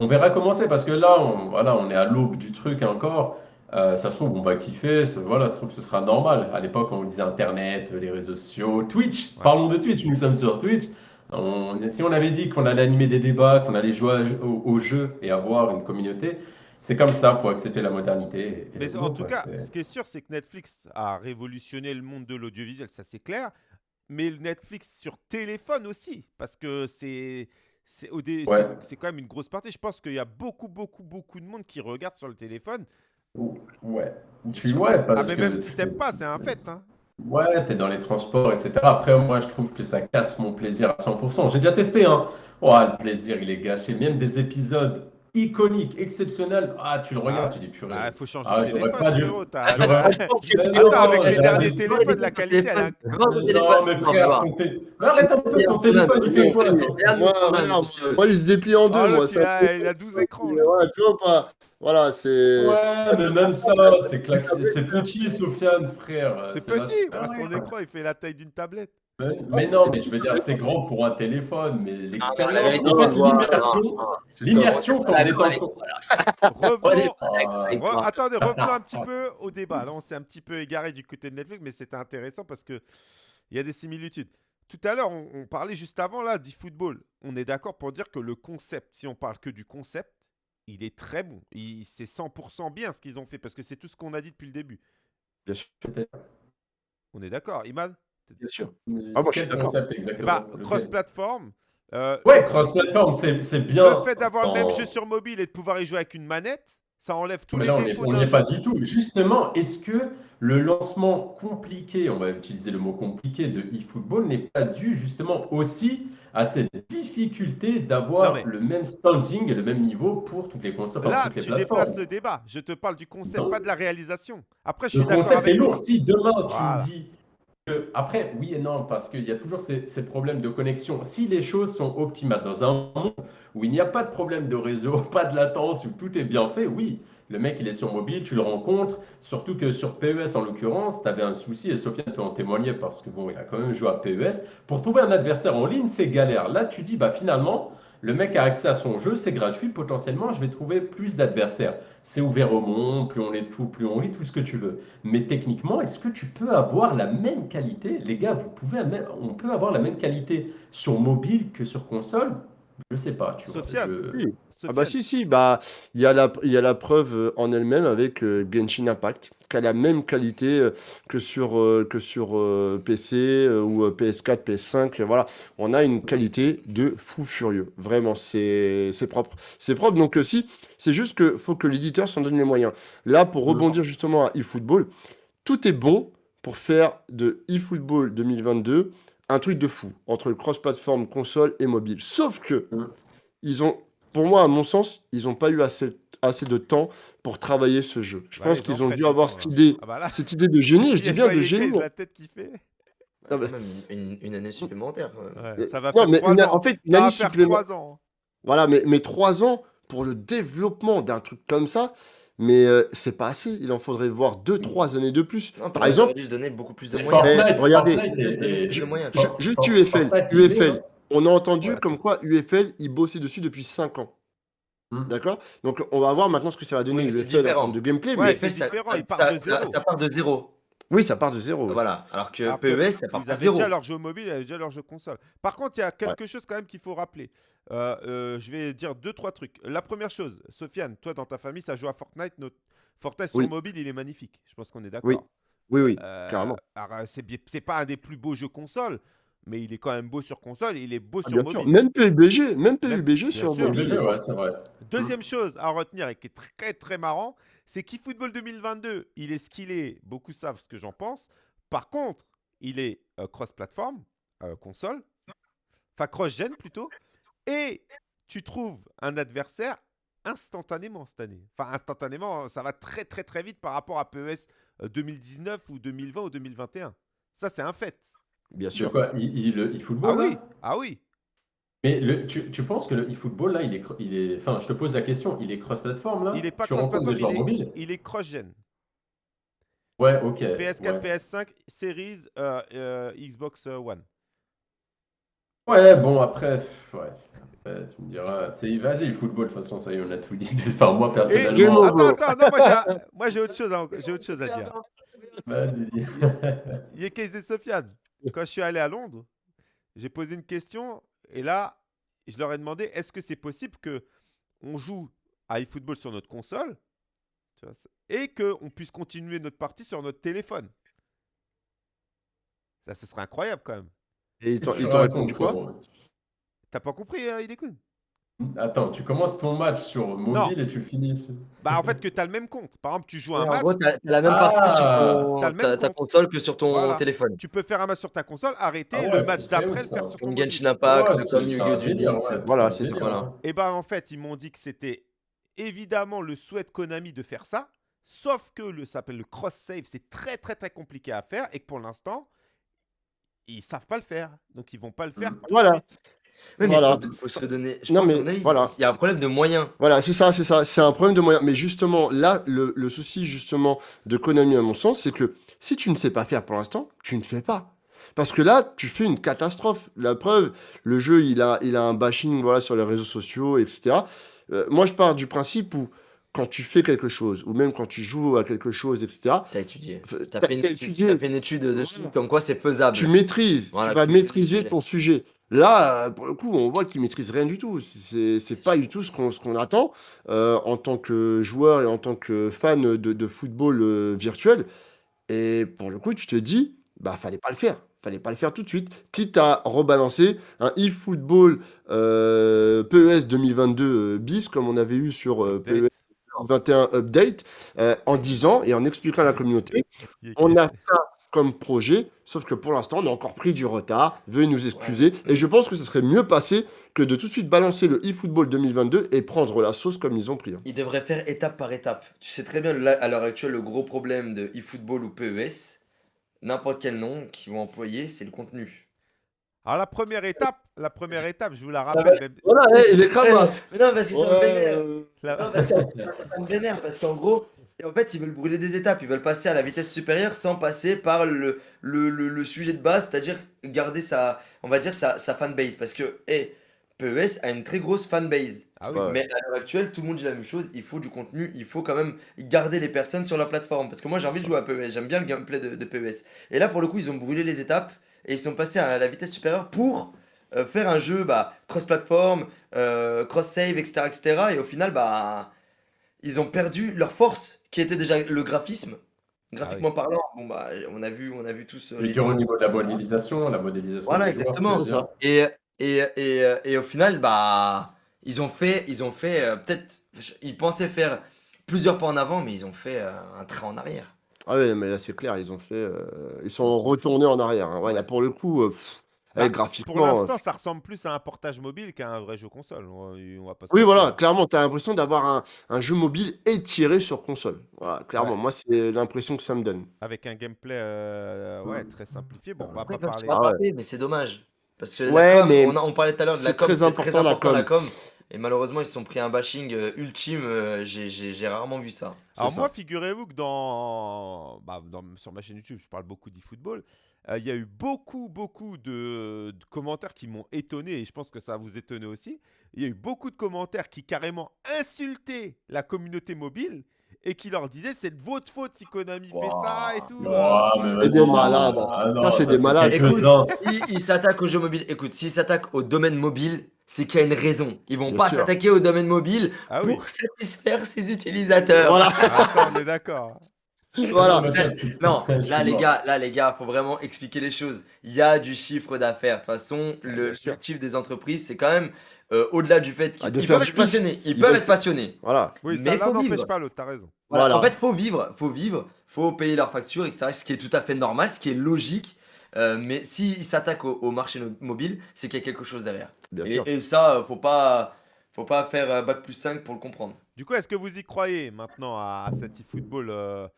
On verra comment c'est parce que là, on, voilà, on est à l'aube du truc encore. Euh, ça se trouve, on va kiffer. ça- Voilà, ça se trouve, ce sera normal. À l'époque, on disait Internet, les réseaux sociaux, Twitch. Ouais. Parlons de Twitch. Nous sommes sur Twitch. On- si on avait dit qu'on allait animer des débats, qu'on allait jouer à- au, au jeu et avoir une communauté, c'est comme ça. Il faut accepter la modernité. et Mais en tout quoi. cas, ce qui est sûr, c'est que Netflix a révolutionné le monde de l'audiovisuel, ça c'est clair. Mais Netflix sur téléphone aussi, parce que c'est c'est Ouais. quand même une grosse partie. Je pense qu'il y a beaucoup, beaucoup, beaucoup de monde qui regarde sur le téléphone. Ouais. Tu Ah, parce mais que même si t'aimes pas, c'est un fait. Hein. Ouais, t'es dans les transports, etc. Après, moi, je trouve que ça casse mon plaisir à 100%. J'ai déjà testé, hein. Oh, le plaisir, il est gâché. Même des épisodes iconiques, exceptionnels. Ah, tu le regardes, Ah tu dis purée. Ah, il faut changer Ah, de téléphone, pas dû- Attends, avec les derniers téléphones, la qualité, elle Grand Non, téléphone, mais frère, arrête un peu, ton téléphone, il fait quoi? Moi, il se déplie en deux, Oh, moi. il, a, il a 12 écrans. tu vois pas? Voilà, c'est. Ouais, mais même ça, c'est claqué. C'est petit, Sofiane, frère. C'est petit, son écran, il fait la taille d'une tablette. Mais, mais non, mais je veux dire, c'est grand pour un téléphone, mais Ah, l'expérience, l'immersion, quand on est d'accord en Revenons, attendez, revenons un petit peu au débat. Là, on s'est un petit peu égaré du côté de Netflix, mais c'était intéressant parce que il y a des similitudes. Tout à l'heure, on, on parlait juste avant là du football. On est d'accord pour dire que le concept, si on parle que du concept, il est très bon. Il- C'est 100% bien ce qu'ils ont fait parce que c'est tout ce qu'on a dit depuis le début. Bien sûr. On est d'accord, Imad? Bien sûr. Ah, moi, je suis d'accord. bah, cross-platform. euh, Ouais, cross-platform, c'est c'est bien. le fait d'avoir le même jeu sur mobile et de pouvoir y jouer avec une manette, ça enlève tous Mais les là, on n'y défauts on n'y est pas du tout. Justement, est-ce que le lancement compliqué, on va utiliser le mot compliqué, de eFootball n'est pas dû justement aussi à cette difficulté Non, d'avoir mais- le même standing et le même niveau pour toutes les consoles, Là, toutes les tu plateformes? déplaces le débat. Je te parle du concept, Non. pas de la réalisation. Après, je Le suis d'accord concept est avec lourd. Si demain tu Voilà. me dis après, oui et non, parce qu'il y a toujours ces, problèmes de connexion. Si les choses sont optimales dans un monde où il n'y a pas de problème de réseau, pas de latence, où tout est bien fait, oui, le mec il est sur mobile, tu le rencontres. Surtout que sur PES en l'occurrence, tu avais un souci, et Sofiane peut en témoigner parce que bon, il a quand même joué à PES. Pour trouver un adversaire en ligne, c'est galère. Là, tu dis, bah finalement, Le mec a accès à son jeu, c'est gratuit, potentiellement, je vais trouver plus d'adversaires. C'est ouvert au monde, plus on est de fou, plus on rit, tout ce que tu veux. Mais techniquement, est-ce que tu peux avoir la même qualité? Les gars, vous pouvez, on peut avoir la même qualité sur mobile que sur console? Je sais pas, tu vois. Sofiane, Oui. Ah bah Sofiane, si, si, bah il y a la, il y a la preuve euh, en elle-même avec euh, Genshin Impact, qui a la même qualité euh, que sur, euh, que sur euh, PC euh, ou euh, PS4, PS5. euh, Voilà, on a une qualité de fou furieux. Vraiment, c'est c'est propre. C'est propre, donc euh, si, c'est juste que faut que l'éditeur s'en donne les moyens. Là, pour rebondir justement à eFootball, tout est bon pour faire de eFootball 2022 un truc de fou entre le cross-platform console et mobile. Sauf que Mm. ils ont, pour moi, à mon sens, ils n'ont pas eu assez, assez de temps pour travailler ce jeu. Je bah, pense ils en qu'ils ont dû avoir temps, cette idée, Ah bah là, cette idée de génie, je dis bien de génie. La tête qui fait. Ah bah, même une, année supplémentaire. ouais. Euh, ça va non, faire mais 3 une- ans. en fait, une Ça va année faire supplémentaire. 3 ans. Voilà, mais, mais trois ans pour le développement d'un truc comme ça, mais euh, c'est pas assez. Il en faudrait voir deux, trois années de plus. Non, Par exemple, se donner beaucoup plus de moyens. Fortnite, regardez, juste UFL, il UFL, on a entendu comme quoi UFL, il bossait dessus depuis 5 ans. Hmm. D'accord? Donc on va voir maintenant ce que ça va donner Oui, UFL en termes de gameplay. Ouais, mais c'est différent, ça- ils partent ça- de ça- zéro. Ça part de zéro. Oui, ça part de zéro. oui. Voilà. Alors que Alors que PES, ça part ils pas de avaient zéro. déjà leur jeu mobile, ils avaient déjà leur jeu console. Par contre, il y a quelque chose quand même qu'il faut rappeler. Euh, euh, je vais dire deux, trois trucs. La première chose, Sofiane, toi dans ta famille, ça joue à Fortnite. Notre... Fortnite sur Oui. mobile, il est magnifique. Je pense qu'on est d'accord. Oui, oui, oui, Euh, carrément. alors, euh, c'est bien- c'est pas un des plus beaux jeux console, mais il est quand même beau sur console et il est beau Ah, sur bien sûr. mobile. Même PUBG, même PUBG bien sur sûr. mobile. PUBG, ouais, c'est vrai. Deuxième chose à retenir et qui est très très marrant, c'est qu'eFootball 2022, il est skillé, beaucoup savent ce que j'en pense. Par contre, il est euh, cross-platform, euh, console, enfin cross-gen plutôt, et tu trouves un adversaire instantanément cette année. Enfin instantanément, ça va très très très vite par rapport à PES euh, 2019 ou 2020 ou 2021. Ça c'est un fait. Bien sûr. quoi Il, il, le Ah oui, ah oui. Mais le, tu, tu penses que le eFootball, là, il est, il est. Enfin, je te pose la question, il est cross-platform, là? Il est pas cross-platform, il il est cross-gen. Ouais, ok. PS4, ouais. PS5, Series, euh, euh, Xbox One. Ouais, bon, après, ouais. Tu me diras, vas-y, le football, de toute façon, ça y est, on a tout dit. Enfin, moi, Et personnellement, over. attends, attends, non, moi j'ai, autre chose, à, autre chose à dire. vas-y. Yekes et Sofiane, quand je suis allé à Londres, j'ai posé une question et là, je leur ai demandé est-ce que c'est possible que on joue à eFootball sur notre console tu vois, c'est- et qu'on puisse continuer notre partie sur notre téléphone? Ça, ce serait incroyable quand même. Et ils t'ont répondu quoi? T'as pas compris, euh, Hidekun Attends, tu commences ton match sur mobile et tu le finis. sur- Bah, en fait, que tu as le même compte. Par exemple, tu joues un Ouais, en match, gros, t'as t'as la même partie sur Ah, ton- t'as le même ta, ta compte. console que sur ton Voilà. téléphone. tu peux faire un match sur ta console, arrêter Ah ouais, le c'est match d'après, le faire sur ton Comme mobile. Genshin Impact, Ouais, comme c'est- c'est Yu-Gi-Oh! un délire, Lynx. ouais, Voilà, c'est un c'est ça. délire, Voilà. hein. Et ben en fait, ils m'ont dit que c'était évidemment le souhait de Konami de faire ça, sauf que le ça s'appelle le cross save, c'est très très très compliqué à faire et que pour l'instant, ils savent pas le faire. Donc ils vont pas le faire. Mm. tout de Voilà. suite. Oui, mais Voilà. faut, faut se donner. Je Non, pense, mais mon avis, voilà. il y a un problème de moyens. Voilà, c'est ça, c'est ça. C'est un problème de moyens. Mais justement, là, le, le souci, justement, de Konami, à mon sens, c'est que si tu ne sais pas faire pour l'instant, tu ne fais pas. Parce que là, tu fais une catastrophe. La preuve, le jeu, il a, il a un bashing voilà, sur les réseaux sociaux, etc. Euh, moi, je pars du principe où, quand tu fais quelque chose, ou même quand tu joues à quelque chose, etc., T'as étudié. T'as fait, fait une étude dessus, Voilà. comme quoi c'est faisable. tu maîtrises, Voilà, tu vas tu maîtriser ton sujet. Là, euh, pour le coup, on voit qu'il maîtrise rien du tout. C'est pas du tout ce qu'on attend euh, en tant que joueur et en tant que fan de, de football euh, virtuel. Et pour le coup, tu te dis, bah, fallait pas le faire. Fallait pas le faire tout de suite. Quitte à rebalancer un eFootball euh, PES 2022 euh, bis, comme on avait eu sur PES Update. 21 Update, euh, en disant et en expliquant à la communauté on a ça comme projet, sauf que pour l'instant, on a encore pris du retard. Veuillez nous excuser. Et je pense que ce serait mieux passé que de tout de suite balancer le eFootball 2022 et prendre la sauce comme ils ont pris. hein. Ils devraient faire étape par étape. Tu sais très bien, là, à l'heure actuelle, le gros problème de eFootball ou PES, n'importe quel nom qu'ils vont employer, c'est le contenu. Alors la première étape, la première étape, je vous la rappelle. même- Voilà, eh, il est cravasse. Mais non, parce que ça me vénère. Ouais, la- Non, parce que ça me vénère, parce qu'en gros, en fait, ils veulent brûler des étapes, ils veulent passer à la vitesse supérieure sans passer par le, le, le, le sujet de base, c'est-à-dire garder sa, on va dire, sa, sa fanbase. Parce que, hey, PES a une très grosse fanbase. Ah oui. Mais à l'heure actuelle, tout le monde dit la même chose. Il faut du contenu, il faut quand même garder les personnes sur la plateforme. Parce que moi, j'ai envie de jouer à PES. J'aime bien le gameplay de, de PES. Et là, pour le coup, ils ont brûlé les étapes et ils sont passés à la vitesse supérieure pour euh, faire un jeu bah, cross-platform, euh, cross-save, etc., etc. Et au final, bah, ils ont perdu leur force, qui était déjà le graphisme. Graphiquement parlant, bon bah, on a vu, on a vu tous euh, les au niveau de la modélisation, la modélisation. Voilà, joueurs, exactement. bien. Et, et, et, et au final, bah, ils ont fait, ils ont fait euh, peut-être, ils pensaient faire plusieurs pas en avant, mais ils ont fait euh, un train en arrière. Ah ouais, mais là, c'est clair, ils ont fait. euh, ils sont retournés en arrière. hein. Ouais, là, pour le coup, euh, pff, Bah, ouais, Pour l'instant, euh, ça ressemble plus à un portage mobile qu'à un vrai jeu console. On va, on va pas se Oui, voilà, clairement, tu as l'impression d'avoir un, un jeu mobile étiré sur console. Voilà, clairement, Ouais. moi, c'est l'impression que ça me donne. Avec un gameplay euh, ouais, très simplifié. Bon, on va pas parler. Ah ouais. mais c'est dommage. Parce que Ouais, la com, mais on, a- on parlait tout à l'heure de la c'est com, très c'est très important, la important la com. Et malheureusement, ils se sont pris un bashing euh, ultime. euh, j'ai- rarement vu ça. Alors ça. moi, figurez-vous que dans, bah, dans- sur ma chaîne YouTube, je parle beaucoup d'eFootball. euh, Il y a eu beaucoup, beaucoup de, de commentaires qui m'ont étonné et je pense que ça va vous étonner aussi. Il y a eu beaucoup de commentaires qui carrément insultaient la communauté mobile et qui leur disaient c'est de votre faute si Konami fait ça et tout. euh. Mais vas-y. des malades. Ah non, Ça, c'est des malades. quelques-uns. Ils s'attaquent au jeu mobile. Écoute, s'ils s'attaquent au domaine mobile, c'est qu'il y a une raison. Ils vont Bien pas sûr. s'attaquer au domaine mobile Ah oui, pour satisfaire ses utilisateurs. Voilà, Ah, ça on est d'accord. voilà. Non, là les gars, là les gars, faut vraiment expliquer les choses. Il y a du chiffre d'affaires. De toute façon, le bien sûr. l'objectif des entreprises, c'est quand même euh, au-delà du fait qu'ils Ah, peuvent être passionnés. Ils, Ils peuvent être passionnés. Voilà. Oui, Mais ça n'empêche vivre. pas l'autre, t'as raison. Voilà. Voilà. En fait, faut vivre, faut vivre, faut payer leurs factures, etc. Ce qui est tout à fait normal, ce qui est logique. Euh, mais s'ils s'attaquent au, au marché mobile, c'est qu'il y a quelque chose derrière. Et, ça, euh, faut pas, faut pas faire euh, bac plus 5 pour le comprendre. Du coup, est-ce que vous y croyez maintenant à, à cet eFootball euh,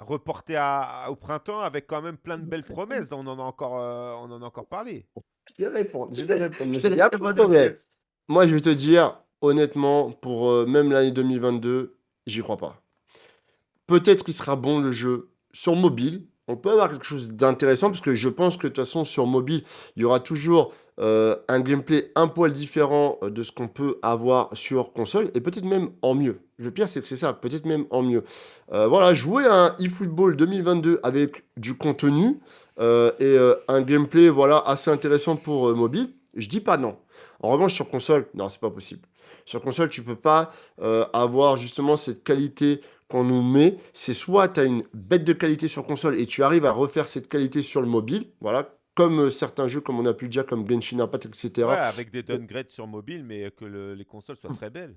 reporté à- au printemps avec quand même plein de belles promesses On en a encore, euh, on en a encore parlé? Je vais répondre. Je. Moi, je vais te dire, honnêtement, pour euh, même l'année 2022, j'y crois pas. Peut-être qu'il sera bon le jeu sur mobile. On peut avoir quelque chose d'intéressant parce que je pense que de toute façon, sur mobile, il y aura toujours euh, un gameplay un poil différent euh, de ce qu'on peut avoir sur console et peut-être même en mieux. Le pire, c'est que c'est ça, peut-être même en mieux. Euh, voilà, jouer à un eFootball 2022 avec du contenu et un gameplay voilà, assez intéressant pour mobile, je dis pas non. En revanche, sur console, non, c'est pas possible. Sur console, tu peux pas avoir justement cette qualité qu'on nous met. C'est soit tu as une bête de qualité sur console et tu arrives à refaire cette qualité sur le mobile, voilà, comme euh, certains jeux, comme on a pu le dire, comme Genshin Impact, etc. Ouais, avec des downgrades sur mobile, mais que le- les consoles soient très belles.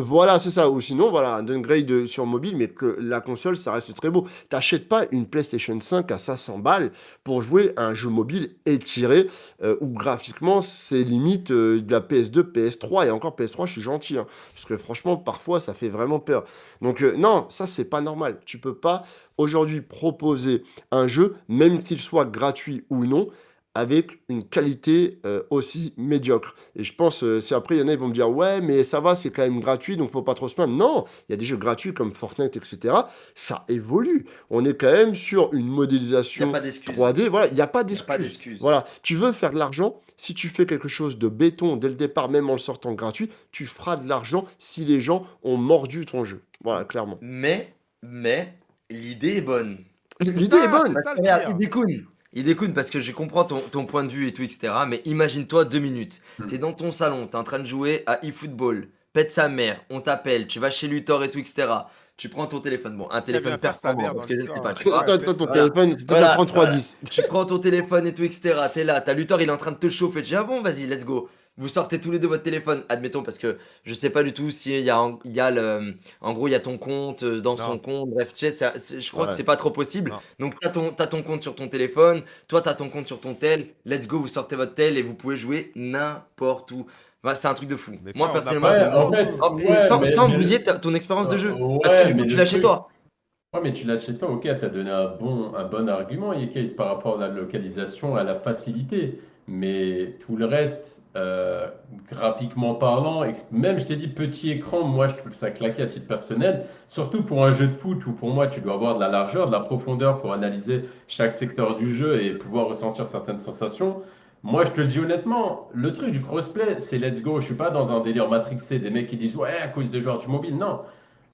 Voilà, c'est ça. Ou sinon, voilà, un downgrade sur mobile, mais que la console, ça reste très beau. T'achètes pas une PlayStation 5 à 500 balles pour jouer à un jeu mobile étiré, euh, où graphiquement, c'est limite euh, de la PS2, PS3. Et encore PS3, je suis gentil, hein, parce que franchement, parfois, ça fait vraiment peur. Donc, euh, non, ça, c'est pas normal. Tu peux pas aujourd'hui proposer un jeu, même qu'il soit gratuit ou non, avec une qualité euh, aussi médiocre. Et je pense, euh, si après il y en a, ils vont me dire, ouais, mais ça va, c'est quand même gratuit, donc faut pas trop se plaindre. Non, il y a des jeux gratuits comme Fortnite, etc. Ça évolue. On est quand même sur une modélisation pas d'excuse. 3D. Voilà, il n'y a pas Il y a pas d'excuse. Voilà, tu veux faire de l'argent, si tu fais quelque chose de béton dès le départ, même en le sortant gratuit, tu feras de l'argent si les gens ont mordu ton jeu. Voilà, clairement. Mais, mais, l'idée est bonne. L'idée est bonne. c'est ça le. Il découne parce que je comprends ton, ton point de vue et tout, etc. Mais imagine-toi deux minutes. Hmm. T'es dans ton salon, t'es en train de jouer à eFootball. Pète sa mère, on t'appelle, tu vas chez Luthor et tout, etc. Tu prends ton téléphone. Bon, un téléphone performant parce que je ne sais pas. Tu vois Attends, attends, ton Voilà. téléphone, c'est Voilà. 3310. tu prends ton téléphone et tout, etc. T'es là, t'as Luthor, il est en train de te chauffer. Tu dis, ah bon, vas-y, let's go. Vous sortez tous les deux votre téléphone, admettons, parce que je sais pas du tout si il y a, il y a le. En gros, il y a ton compte euh, dans Non. son compte. Bref, tu sais, c'est- je crois Ouais. que c'est pas trop possible. Non. Donc, t'as ton, t'as ton compte sur ton téléphone, toi, t'as ton compte sur ton tel. Let's go, vous sortez votre tel et vous pouvez jouer n'importe où. Bah, c'est un truc de fou. Mais Moi, frère, on n'a personnellement, pas Ouais, besoin. en fait, Oh, et ouais, sans, mais- sans mais- bousiller ta- ton expérience de jeu. Ouais, parce que du coup, mais tu le l'as chez truc- toi. Ouais, mais tu l'as chez toi, ok, t'as donné un bon, un bon argument, Yekes, par rapport à la localisation, à la facilité. Mais tout le reste, euh, graphiquement parlant, même je t'ai dit petit écran, moi je trouve ça claqué à titre personnel. Surtout pour un jeu de foot où pour moi tu dois avoir de la largeur, de la profondeur pour analyser chaque secteur du jeu et pouvoir ressentir certaines sensations. Moi, je te le dis honnêtement, le truc du crossplay, c'est let's go. Je suis pas dans un délire matrixé des mecs qui disent ouais, à cause des joueurs du mobile. Non.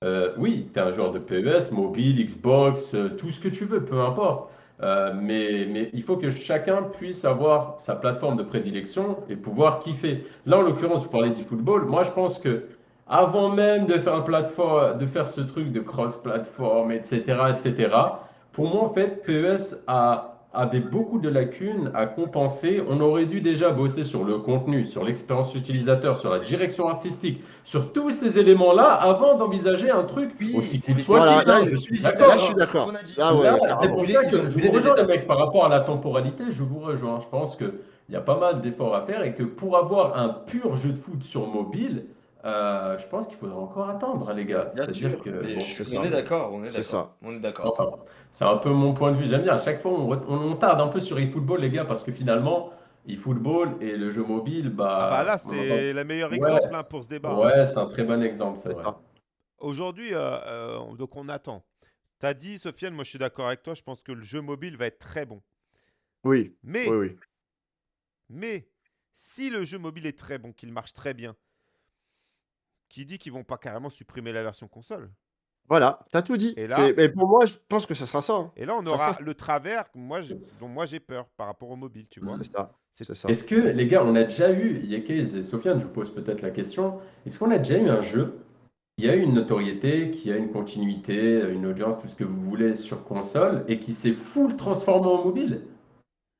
Euh, oui, tu es un joueur de PES, mobile, Xbox, euh, tout ce que tu veux, peu importe. Euh, mais, il faut que chacun puisse avoir sa plateforme de prédilection et pouvoir kiffer. Là, en l'occurrence, vous parlez d'e-football. Moi, je pense que avant même de faire, plateforme, de faire ce truc de cross-platform, etc., etc., pour moi, en fait, PES a avait beaucoup de lacunes à compenser. On aurait dû déjà bosser sur le contenu, sur l'expérience utilisateur, sur la direction artistique, sur tous ces éléments-là avant d'envisager un truc Oui, aussi c'est- cool. Voilà, là, je suis d'accord. Là, je suis d'accord. qu'on a dit. Ah ouais, c'est pour ça que je vous rejoins, mecs, par rapport à la temporalité, je vous rejoins. Je pense qu'il y a pas mal d'efforts à faire et que pour avoir un pur jeu de foot sur mobile, euh, je pense qu'il faudra encore attendre, hein, les gars. Bien C'est-à-dire sûr. que, Mais bon, je suis- c'est on est d'accord, on est C'est d'accord. ça. On est d'accord. Enfin, c'est un peu mon point de vue. J'aime bien. À chaque fois, on, re- on- on tarde un peu sur eFootball, les gars, parce que finalement, eFootball et le jeu mobile, bah. Ah bah là, on c'est le meilleur Ouais. exemple hein, pour ce débat. hein. Ouais, c'est un très bon exemple, c'est ça. Aujourd'hui, euh, euh, donc on attend. T'as dit, Sofiane, moi je suis d'accord avec toi, je pense que le jeu mobile va être très bon. Oui, Mais, oui, oui. mais, si le jeu mobile est très bon, qu'il marche très bien, qui dit qu'ils vont pas carrément supprimer la version console Voilà, t'as tout dit. Et là- mais pour moi, je pense que ça sera ça. hein. Et là, on aura sera- le travers que moi, dont moi j'ai peur par rapport au mobile, tu vois. C'est ça. C'est- C'est ça. Est-ce que, les gars, on a déjà eu, Yekez et Sofiane, je vous pose peut-être la question, est-ce qu'on a déjà eu un jeu qui a eu une notoriété, qui a une continuité, une audience, tout ce que vous voulez sur console, et qui s'est full transformé en mobile?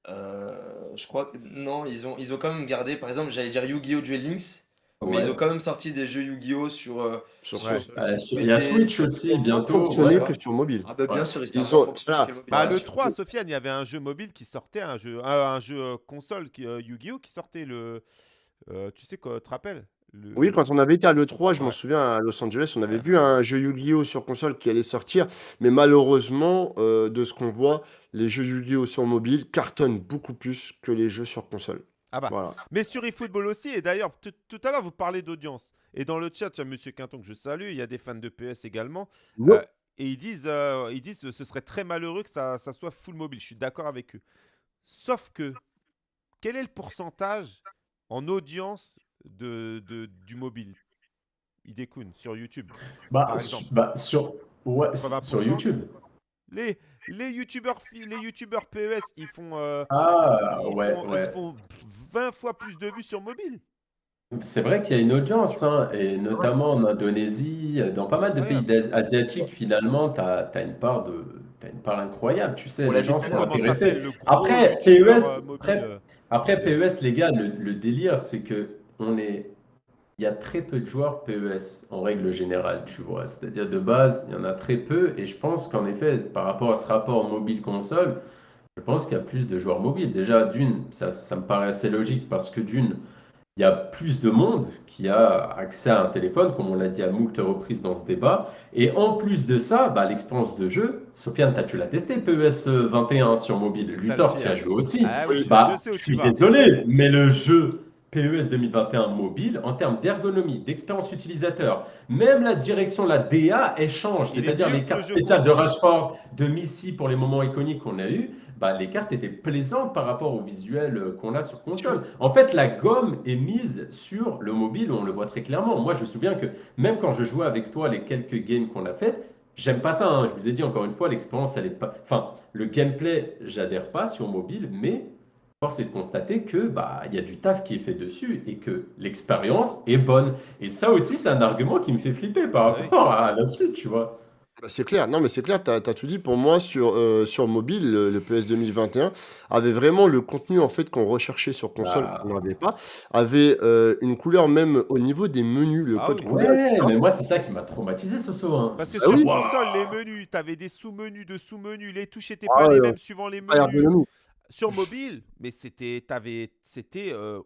Euh, je crois que non, ils ont, ils ont quand même gardé, par exemple, j'allais dire Yu-Gi-Oh! Duel Links, mais ils ont quand même sorti des jeux Yu-Gi-Oh! sur, euh, Sur Ouais. sur- Euh, sur il y a PC, Switch sur- aussi, bientôt. fonctionner ouais. que sur mobile. Ah bah bien Ouais. sûr, ils Ils savent ont- fonctionner voilà. que le mobile. Bah, Bien le sûr. 3, Sofiane, il y avait un jeu mobile qui sortait, un jeu, un, un jeu euh, console qui, euh, Yu-Gi-Oh! qui sortait le. euh, tu sais quoi, tu te rappelles? Le- Oui, quand on avait été à l'E3, je m'en Ouais. souviens, à Los Angeles, on avait Ouais. vu un jeu Yu-Gi-Oh! sur console qui allait sortir, mais malheureusement, euh, de ce qu'on voit, les jeux Yu-Gi-Oh! sur mobile cartonnent beaucoup plus que les jeux sur console. Ah bah. Voilà. Mais sur eFootball aussi, et d'ailleurs, tout à l'heure, vous parlez d'audience. Et dans le chat, il y a Monsieur Quinton que je salue, il y a des fans de PS également. Euh, et ils disent, euh, ils disent que ce serait très malheureux que ça, ça soit full mobile. Je suis d'accord avec eux. Sauf que, quel est le pourcentage en audience de, de- du mobile? Idekun sur YouTube. Bah, Par su- exemple. bah, sur, ouais, 80%. sur YouTube. Les, les youtubeurs les youtubeurs PES, ils font, euh, Ah, ils, ouais, font, ouais. ils font 20 fois plus de vues sur mobile. C'est vrai qu'il y a une audience, hein, et notamment en Indonésie, dans pas mal de pays asiatiques, finalement, tu as, une part de, t'as une part incroyable, tu sais, On les gens sont intéressés. Après, PES, euh, après- euh, Après PES, les gars, le, le délire, c'est que on est, il y a très peu de joueurs PES en règle générale, tu vois. C'est-à-dire de base, il y en a très peu, et je pense qu'en effet, par rapport à ce rapport mobile-console, je pense qu'il y a plus de joueurs mobiles. Déjà, d'une, ça, ça me paraît assez logique parce que d'une, il y a plus de monde qui a accès à un téléphone, comme on l'a dit à moult reprises dans ce débat. Et en plus de ça, bah, l'expérience de jeu, Sofiane, tu l'as testé PES 21 sur mobile. Luthor, tu as joué aussi. Ah oui, je- Bah, je sais où je tu suis vas. désolé, mais le jeu PES 2021 mobile, en termes d'ergonomie, d'expérience utilisateur, même la direction, la DA, elle change. C'est-à-dire les cartes spéciales de. Rashford, de Missy pour les moments iconiques qu'on a eu, bah, les cartes étaient plaisantes par rapport au visuel euh, qu'on a sur console. En fait, la gomme est mise sur le mobile, on le voit très clairement. Moi, je me souviens que même quand je jouais avec toi les quelques games qu'on a fait, j'aime pas ça. hein. Je vous ai dit encore une fois, l'expérience, elle est pas. Enfin, le gameplay, j'adhère pas sur mobile, mais force est de constater que bah il y a du taf qui est fait dessus et que l'expérience est bonne. Et ça aussi, c'est un argument qui me fait flipper par Ah rapport à la suite, tu vois. Bah, c'est clair, non mais c'est clair, tu as, tout dit. Pour moi, sur, euh, sur mobile, le, le PS 2021 avait vraiment le contenu en fait qu'on recherchait sur console, Ah. qu'on n'avait pas, avait euh, une couleur même au niveau des menus, le Ah code oui. couleur. Ouais, mais moi, c'est ça qui m'a traumatisé ce saut. hein. Parce que Ah sur oui. console, les menus, tu avais des sous-menus de sous-menus, les touches n'étaient Ah pas les ouais, mêmes suivant les Pas menus. ergonomique, Sur mobile, mais c'était, t'avais, c'était, euh,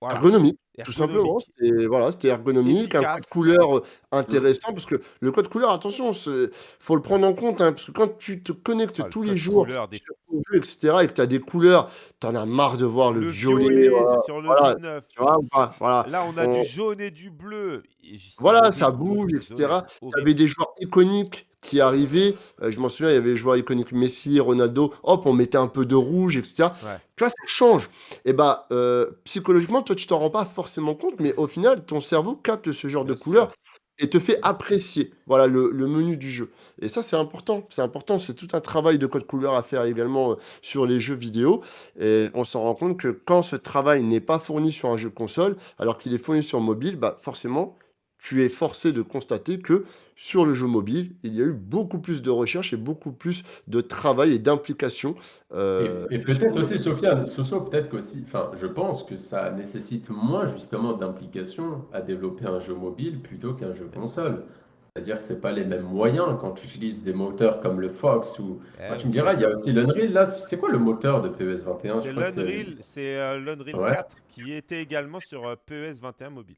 voilà, ergonomique, tout simplement. C'était voilà, ergonomique, un code couleur euh, intéressant, parce que le code couleur, attention, c'est- faut le prendre en compte, hein, parce que quand tu te connectes Ah, tous les jours couleur des- sur ton jeu, etc., et que tu as des couleurs, tu en as marre de voir le, Le violet, violet voilà, sur le voilà, 19. tu vois. Là, on a On- du jaune et du bleu. Et Voilà, ça je bouge, etc. Tu avais des joueurs iconiques qui arrivait. Euh, je m'en souviens, il y avait joueurs iconiques Messi, Ronaldo. Hop, on mettait un peu de rouge, etc. Ouais. Tu vois, ça change. Et bah, euh, psychologiquement, toi, tu t'en rends pas forcément compte, mais au final, ton cerveau capte ce genre Bien de sûr. couleurs et te fait apprécier voilà, le, le menu du jeu. Et ça, c'est important. C'est important. C'est tout un travail de code couleur à faire également euh, sur les jeux vidéo. Et on s'en rend compte que quand ce travail n'est pas fourni sur un jeu console, alors qu'il est fourni sur mobile, bah forcément, tu es forcé de constater que sur le jeu mobile, il y a eu beaucoup plus de recherche et beaucoup plus de travail et d'implication. Et, euh, et peut-être aussi. Sofiane, Soso, peut-être qu'aussi, enfin, je pense que ça nécessite moins justement d'implication à développer un jeu mobile plutôt qu'un jeu console. C'est-à-dire que c'est pas les mêmes moyens quand tu utilises des moteurs comme le Fox ou. Eh tu me diras, il y a aussi l'Unreal. Là, c'est quoi le moteur de PES 21? C'est l'Unreal, c'est euh, l'Unreal Ouais. 4 qui était également sur euh, PES 21 mobile.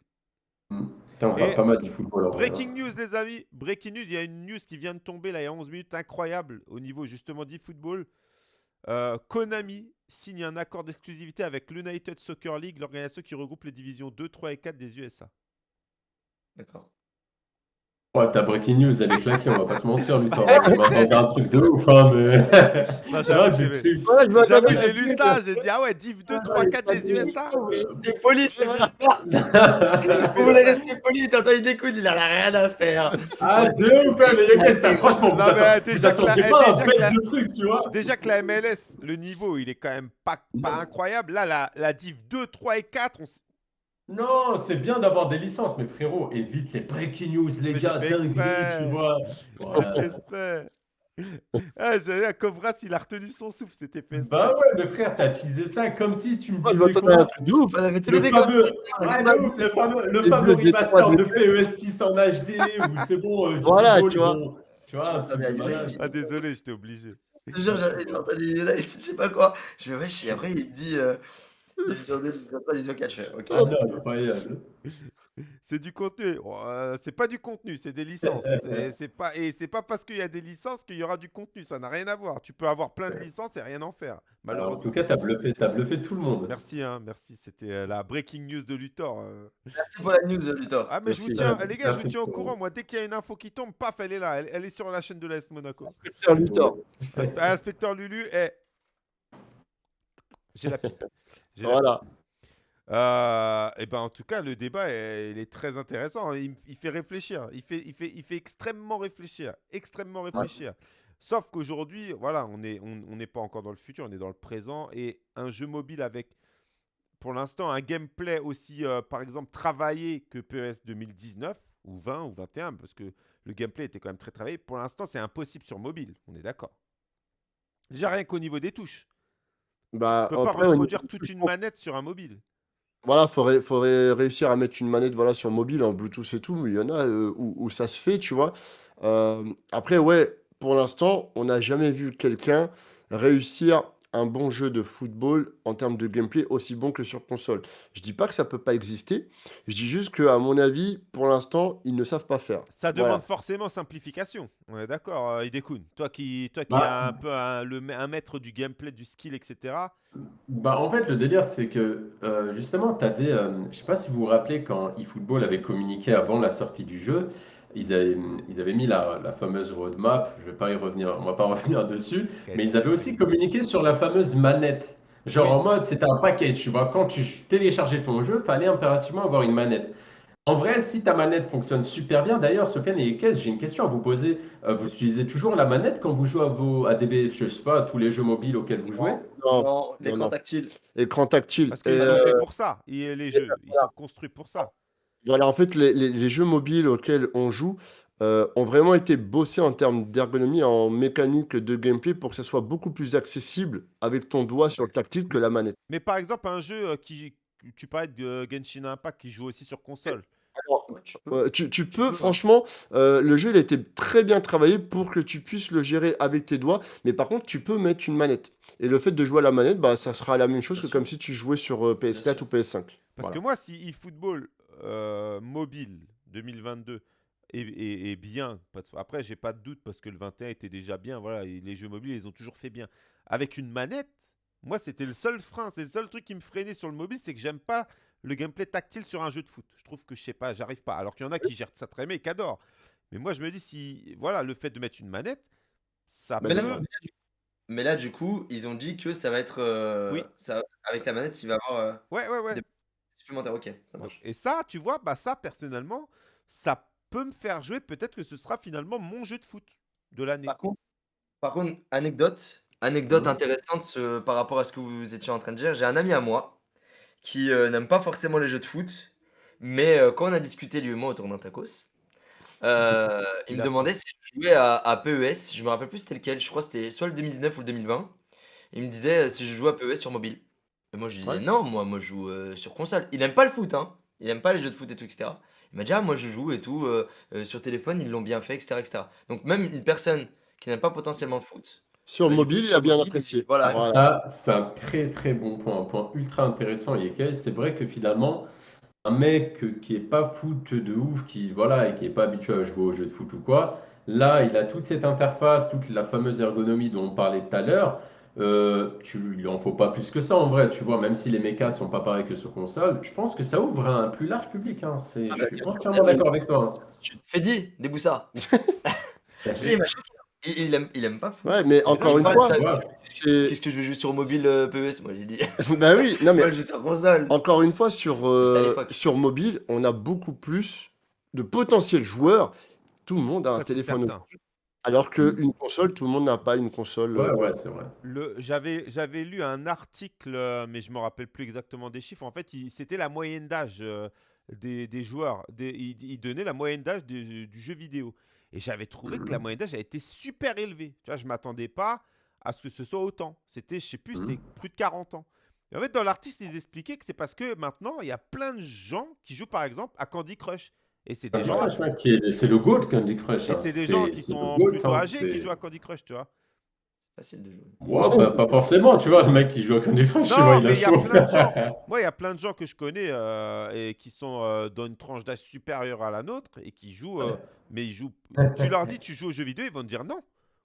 Hmm. Putain, on pas mal. Breaking news, les amis. Breaking news, il y a une news qui vient de tomber là il y a 11 minutes, incroyable au niveau justement d'e-football. Euh, Konami signe un accord d'exclusivité avec l'United Soccer League, l'organisation qui regroupe les divisions 2, 3 et 4 des USA. D'accord. Ouais, ta breaking news, elle est claquée, on va pas se mentir, Luthor. Tu m'as un truc de ouf, hein, mais. Non, j'avoue, c'est c'est-. Ouais, je m'attendais j'ai lu ça, j'ai dit ah ouais, Div 2, 3, 4 des USA. Restez poli, c'est vrai. Vous voulez rester poli, t'entends, il découle, il a rien à faire. Ah, de ouf, hein, mais Yokai, c'était franchement. Non, mais, déjà que la- attendiez pas un déjà que la- de truc, tu vois. Déjà que la MLS, le niveau, il est quand même pas, pas incroyable. Là, la, la Div 2, 3 et 4, on Non, c'est bien d'avoir des licences, mais frérot, évite les breaking news, les Mais gars, j'ai fait dinguerie, exprès. tu vois. j'ai fait exprès. Ah, j'avais un Cobras, il a retenu son souffle, c'était fait exprès. Bah ouais, mais frère, t'as utilisé ça comme si tu me Moi, je disais m'attendais à un quoi truc de ouf. Le fameux, ouais, de ouf, le fameux, le fameux remaster de PES 6 en HD où c'est bon, euh, Voilà, Football, tu ils vois. ont- Tu vois, un truc de Attendez, malade. Ah, désolé, j'étais obligé. Je te jure, entendu United, je sais pas quoi. Je fais wesh, et après il me dit euh, division 2, division 3, division 4. Je fais ok. Ah non, incroyable. C'est du contenu. Oh, euh, c'est pas du contenu, c'est des licences. C'est- c'est pas et c'est pas parce qu'il y a des licences qu'il y aura du contenu. Ça n'a rien à voir. Tu peux avoir plein de licences et rien en faire. Alors, en Malheureusement. tout cas, t'as bluffé, t'as bluffé tout le monde. Merci, hein, merci. C'était euh, la breaking news de Luthor. euh. Merci pour la news, Luthor. Ah, mais je vous Merci. tiens, les gars, je vous merci tiens au pour- courant. Moi, dès qu'il y a une info qui tombe, paf, elle est là. Elle, elle est sur la chaîne de l'AS Monaco. Faire Luthor. Inspe- Inspecteur Lulu, eh. J'ai la pipe. Voilà. Euh, et ben en tout cas, le débat est, il est très intéressant. Il, fait réfléchir. Il fait, il, fait, il fait extrêmement réfléchir. Extrêmement réfléchir. Sauf qu'aujourd'hui, voilà, on n'est on, on n'est pas encore dans le futur, on est dans le présent. Et un jeu mobile avec, pour l'instant, un gameplay aussi, euh, par exemple, travaillé que PES 2019 ou 20 ou 21, parce que le gameplay était quand même très travaillé. Pour l'instant, c'est impossible sur mobile. On est d'accord. Déjà rien qu'au niveau des touches. Bah, On peut pas après, reproduire du toute une manette sur un mobile. Voilà, faudrait, faudrait réussir à mettre une manette voilà, sur mobile en Bluetooth et tout, mais il y en a euh, où, où ça se fait, tu vois. Euh, après, ouais, pour l'instant, on n'a jamais vu quelqu'un réussir un bon jeu de football en termes de gameplay aussi bon que sur console. Je dis pas que ça peut pas exister, je dis juste que, à mon avis, pour l'instant, ils ne savent pas faire. Ça demande Voilà. forcément simplification. On est d'accord, euh, Idekun. Toi qui, toi qui Bah. as un peu un, le, un maître du gameplay, du skill, etc. Bah, en fait, le délire, c'est que euh, justement, tu avais, je sais pas si vous vous rappelez, quand eFootball avait communiqué avant la sortie du jeu, ils avaient, ils avaient mis la, la fameuse roadmap, je vais pas y revenir, on va pas revenir dessus, mais ils avaient aussi communiqué sur la fameuse manette. Genre Oui. en mode, c'était un package, tu vois, quand tu téléchargeais ton jeu, fallait impérativement avoir une manette. En vrai, si ta manette fonctionne super bien, d'ailleurs, Sofiane et Ekes, j'ai une question à vous poser. Euh, vous utilisez toujours la manette quand vous jouez à vos à des, je sais pas, à tous les jeux mobiles auxquels vous jouez? Non, Non, l'écran tactile. écran tactile. Parce qu'ils sont euh, faits pour ça. Et les jeux, ils sont construits pour ça. Voilà, en fait, les, les- les jeux mobiles auxquels on joue euh, ont vraiment été bossés en termes d'ergonomie, en mécanique de gameplay pour que ça soit beaucoup plus accessible avec ton doigt sur le tactile que la manette. Mais par exemple, un jeu euh, qui. Tu parlais de Genshin Impact qui joue aussi sur console. Alors, tu peux. euh, tu, tu peux, peux, franchement, euh, le jeu il a été très bien travaillé pour que tu puisses le gérer avec tes doigts, mais par contre, tu peux mettre une manette. Et le fait de jouer à la manette, bah, ça sera la même chose Bien que sûr. comme si tu jouais sur euh, PS4 ou PS5. Parce Voilà. que moi, si eFootball euh, mobile 2022 est, est- est bien, après, j'ai pas de doute parce que le 21 était déjà bien. Voilà, et les jeux mobiles, ils ont toujours fait bien. Avec une manette, moi, c'était le seul frein, c'est le seul truc qui me freinait sur le mobile, c'est que j'aime pas le gameplay tactile sur un jeu de foot. Je trouve que je sais pas, j'arrive pas. Alors qu'il y en a qui gèrent ça très bien et qui adorent. Mais moi, je me dis, si voilà, le fait de mettre une manette, ça Mais là, peut. d'accord. mais là, du coup, ils ont dit que ça va être. euh, Oui. ça, avec la manette, il va y avoir euh, Ouais, ouais, ouais. Des- supplémentaire. Ok, ça Donc, marche. et ça, tu vois, bah ça, personnellement, ça peut me faire jouer. Peut-être que ce sera finalement mon jeu de foot de l'année. Par contre, par contre, anecdote, anecdote intéressante euh, par rapport à ce que vous étiez en train de dire. J'ai un ami à moi qui euh, n'aime pas forcément les jeux de foot, mais euh, quand on a discuté lui et moi autour d'un tacos, euh, il me demandait si je jouais à, à PES. Je me rappelle plus c'était lequel. Je crois que c'était soit le 2019 ou le 2020. Il me disait euh, si je jouais à PES sur mobile. Et moi je disais Ouais. non, moi moi je joue euh, sur console. Il aime pas le foot, hein. Il aime pas les jeux de foot et tout, etc. Il m'a dit ah moi je joue et tout euh, euh, sur téléphone ils l'ont bien fait, etc., etc. Donc même une personne qui n'aime pas potentiellement le foot. Sur bah, du coup, mobile, il sur a bien mobile, apprécié. Voilà. Voilà. Ça, c'est un très très bon point, un point ultra intéressant, Yekel. C'est vrai que finalement, un mec qui est pas foot de ouf, qui voilà, et qui est pas habitué à jouer aux jeux de foot ou quoi, là, il a toute cette interface, toute la fameuse ergonomie dont on parlait tout à l'heure. Euh, tu, il en faut pas plus que ça en vrai, tu vois, même si les mechas sont pas pareils que sur console, je pense que ça ouvre un plus large public. Hein. C'est, Ah je bah, suis entièrement d'accord avec toi. hein. Fedi, déboussa. Merci. Il, il, aime, il aime pas. Ouais, mais encore une fois. Qu'est-ce que je vais jouer sur mobile euh, PES Moi j'ai dit. Bah oui, non mais Moi je joue sur console. encore une fois, sur, euh, sur mobile, on a beaucoup plus de potentiels joueurs. Tout le monde a un Ça, téléphone. Alors qu'une console, tout le monde n'a pas une console. Ouais, euh, ouais, c'est vrai. Le, j'avais, j'avais lu un article, euh, mais je me rappelle plus exactement des chiffres. En fait, il- c'était la moyenne d'âge euh, des, des joueurs. Des, il, il donnait la moyenne d'âge du, du jeu vidéo. Et j'avais trouvé que la moyenne d'âge a été super élevée. Tu vois, je m'attendais pas à ce que ce soit autant. C'était, je sais plus, c'était plus de 40 ans. Et en fait, dans l'article, ils expliquaient que c'est parce que maintenant, il y a plein de gens qui jouent, par exemple, à Candy Crush. Et c'est des Candy gens, c'est le GOAT Candy Crush. et hein. c'est des gens qui sont plutôt hein. âgés qui jouent à Candy Crush, tu vois. Facile de jouer. Ouais, pas, pas forcément, tu vois, le mec qui joue à Candy Crush, tu Non, vois, il mais a il y a plein de gens. Moi, il y a plein de gens que je connais euh, et qui sont euh, dans une tranche d'âge supérieure à la nôtre et qui jouent, euh, Ouais. mais ils jouent. Tu leur dis, tu joues aux jeux vidéo, ils vont te dire non.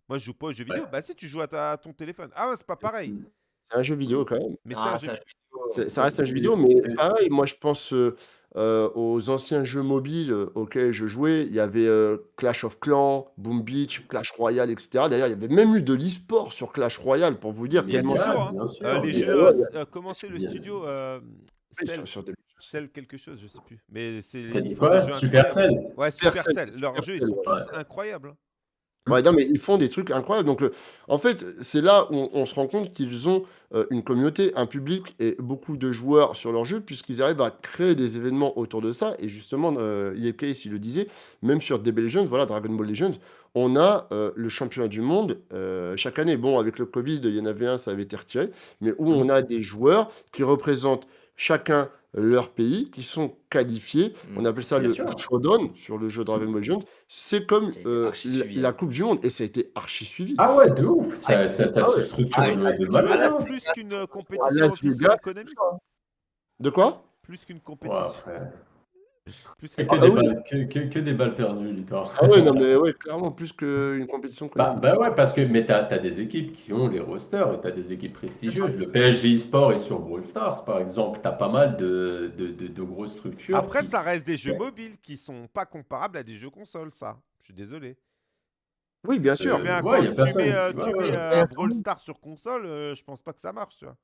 Moi, je joue pas aux jeux vidéo. Ouais. Bah si, tu joues à, ta- à ton téléphone. Ah ouais, c'est pas pareil. C'est un jeu vidéo quand même. Mais Ah, un ça, jeu- C'est- Ça reste un jeu vidéo, mais pareil, moi je pense euh, aux anciens jeux mobiles euh, auxquels je jouais. Il y avait euh, Clash of Clans, Boom Beach, Clash Royale, etc. D'ailleurs, il y avait même eu de l'e-sport sur Clash Royale pour vous dire Il y a toujours, hein. Euh, les Mais- jeux, le studio euh, Cell, quelque chose, je sais plus. Mais c'est Supercell. Ouais, Supercell. Leurs jeux, ils sont tous incroyables. Hein. Ouais, non, mais ils font des trucs incroyables. Donc, en fait, c'est là où on, on se rend compte qu'ils ont euh, une communauté, un public et beaucoup de joueurs sur leur jeu, puisqu'ils arrivent à créer des événements autour de ça. Et justement, euh, EA Case, il le disait, même sur DB Legends, voilà, Dragon Ball Legends, on a euh, le championnat du monde euh, chaque année. Bon, avec le Covid, il y en avait un, ça avait été retiré, mais où on a des joueurs qui représentent chacun leur pays, qui sont qualifiés. On appelle ça Bien le sûr. Showdown sur le jeu Dragon Ball Legends. C'est comme euh, la. Coupe du Monde, et ça a été archi suivi. Ah ouais, de ouf. Ça, ça, ça Ah se structure Ah, de, ah, de malade. Ah, plus qu'une compétition économique. De quoi? Plus qu'une Ouais, compétition. Plus Que, Ah des oui. balles, que, que- que des balles perdues, Luthor. Ah ouais, non, mais ouais, clairement, plus qu'une compétition Bah, bah ouais, parce que mais t'as, t'as des équipes qui ont les rosters et t'as des équipes prestigieuses. Le PSG eSport est sur Brawl Stars, par exemple. T'as pas mal de, de, de, de grosses structures. Après, qui- ça reste des jeux Ouais. mobiles qui sont pas comparables à des jeux consoles, ça. Je suis désolé. Oui, bien Tu sûr. Euh, mets un, ouais, tu mets, euh, tu mets un Brawl Stars sur console, euh, je pense pas que ça marche, tu vois.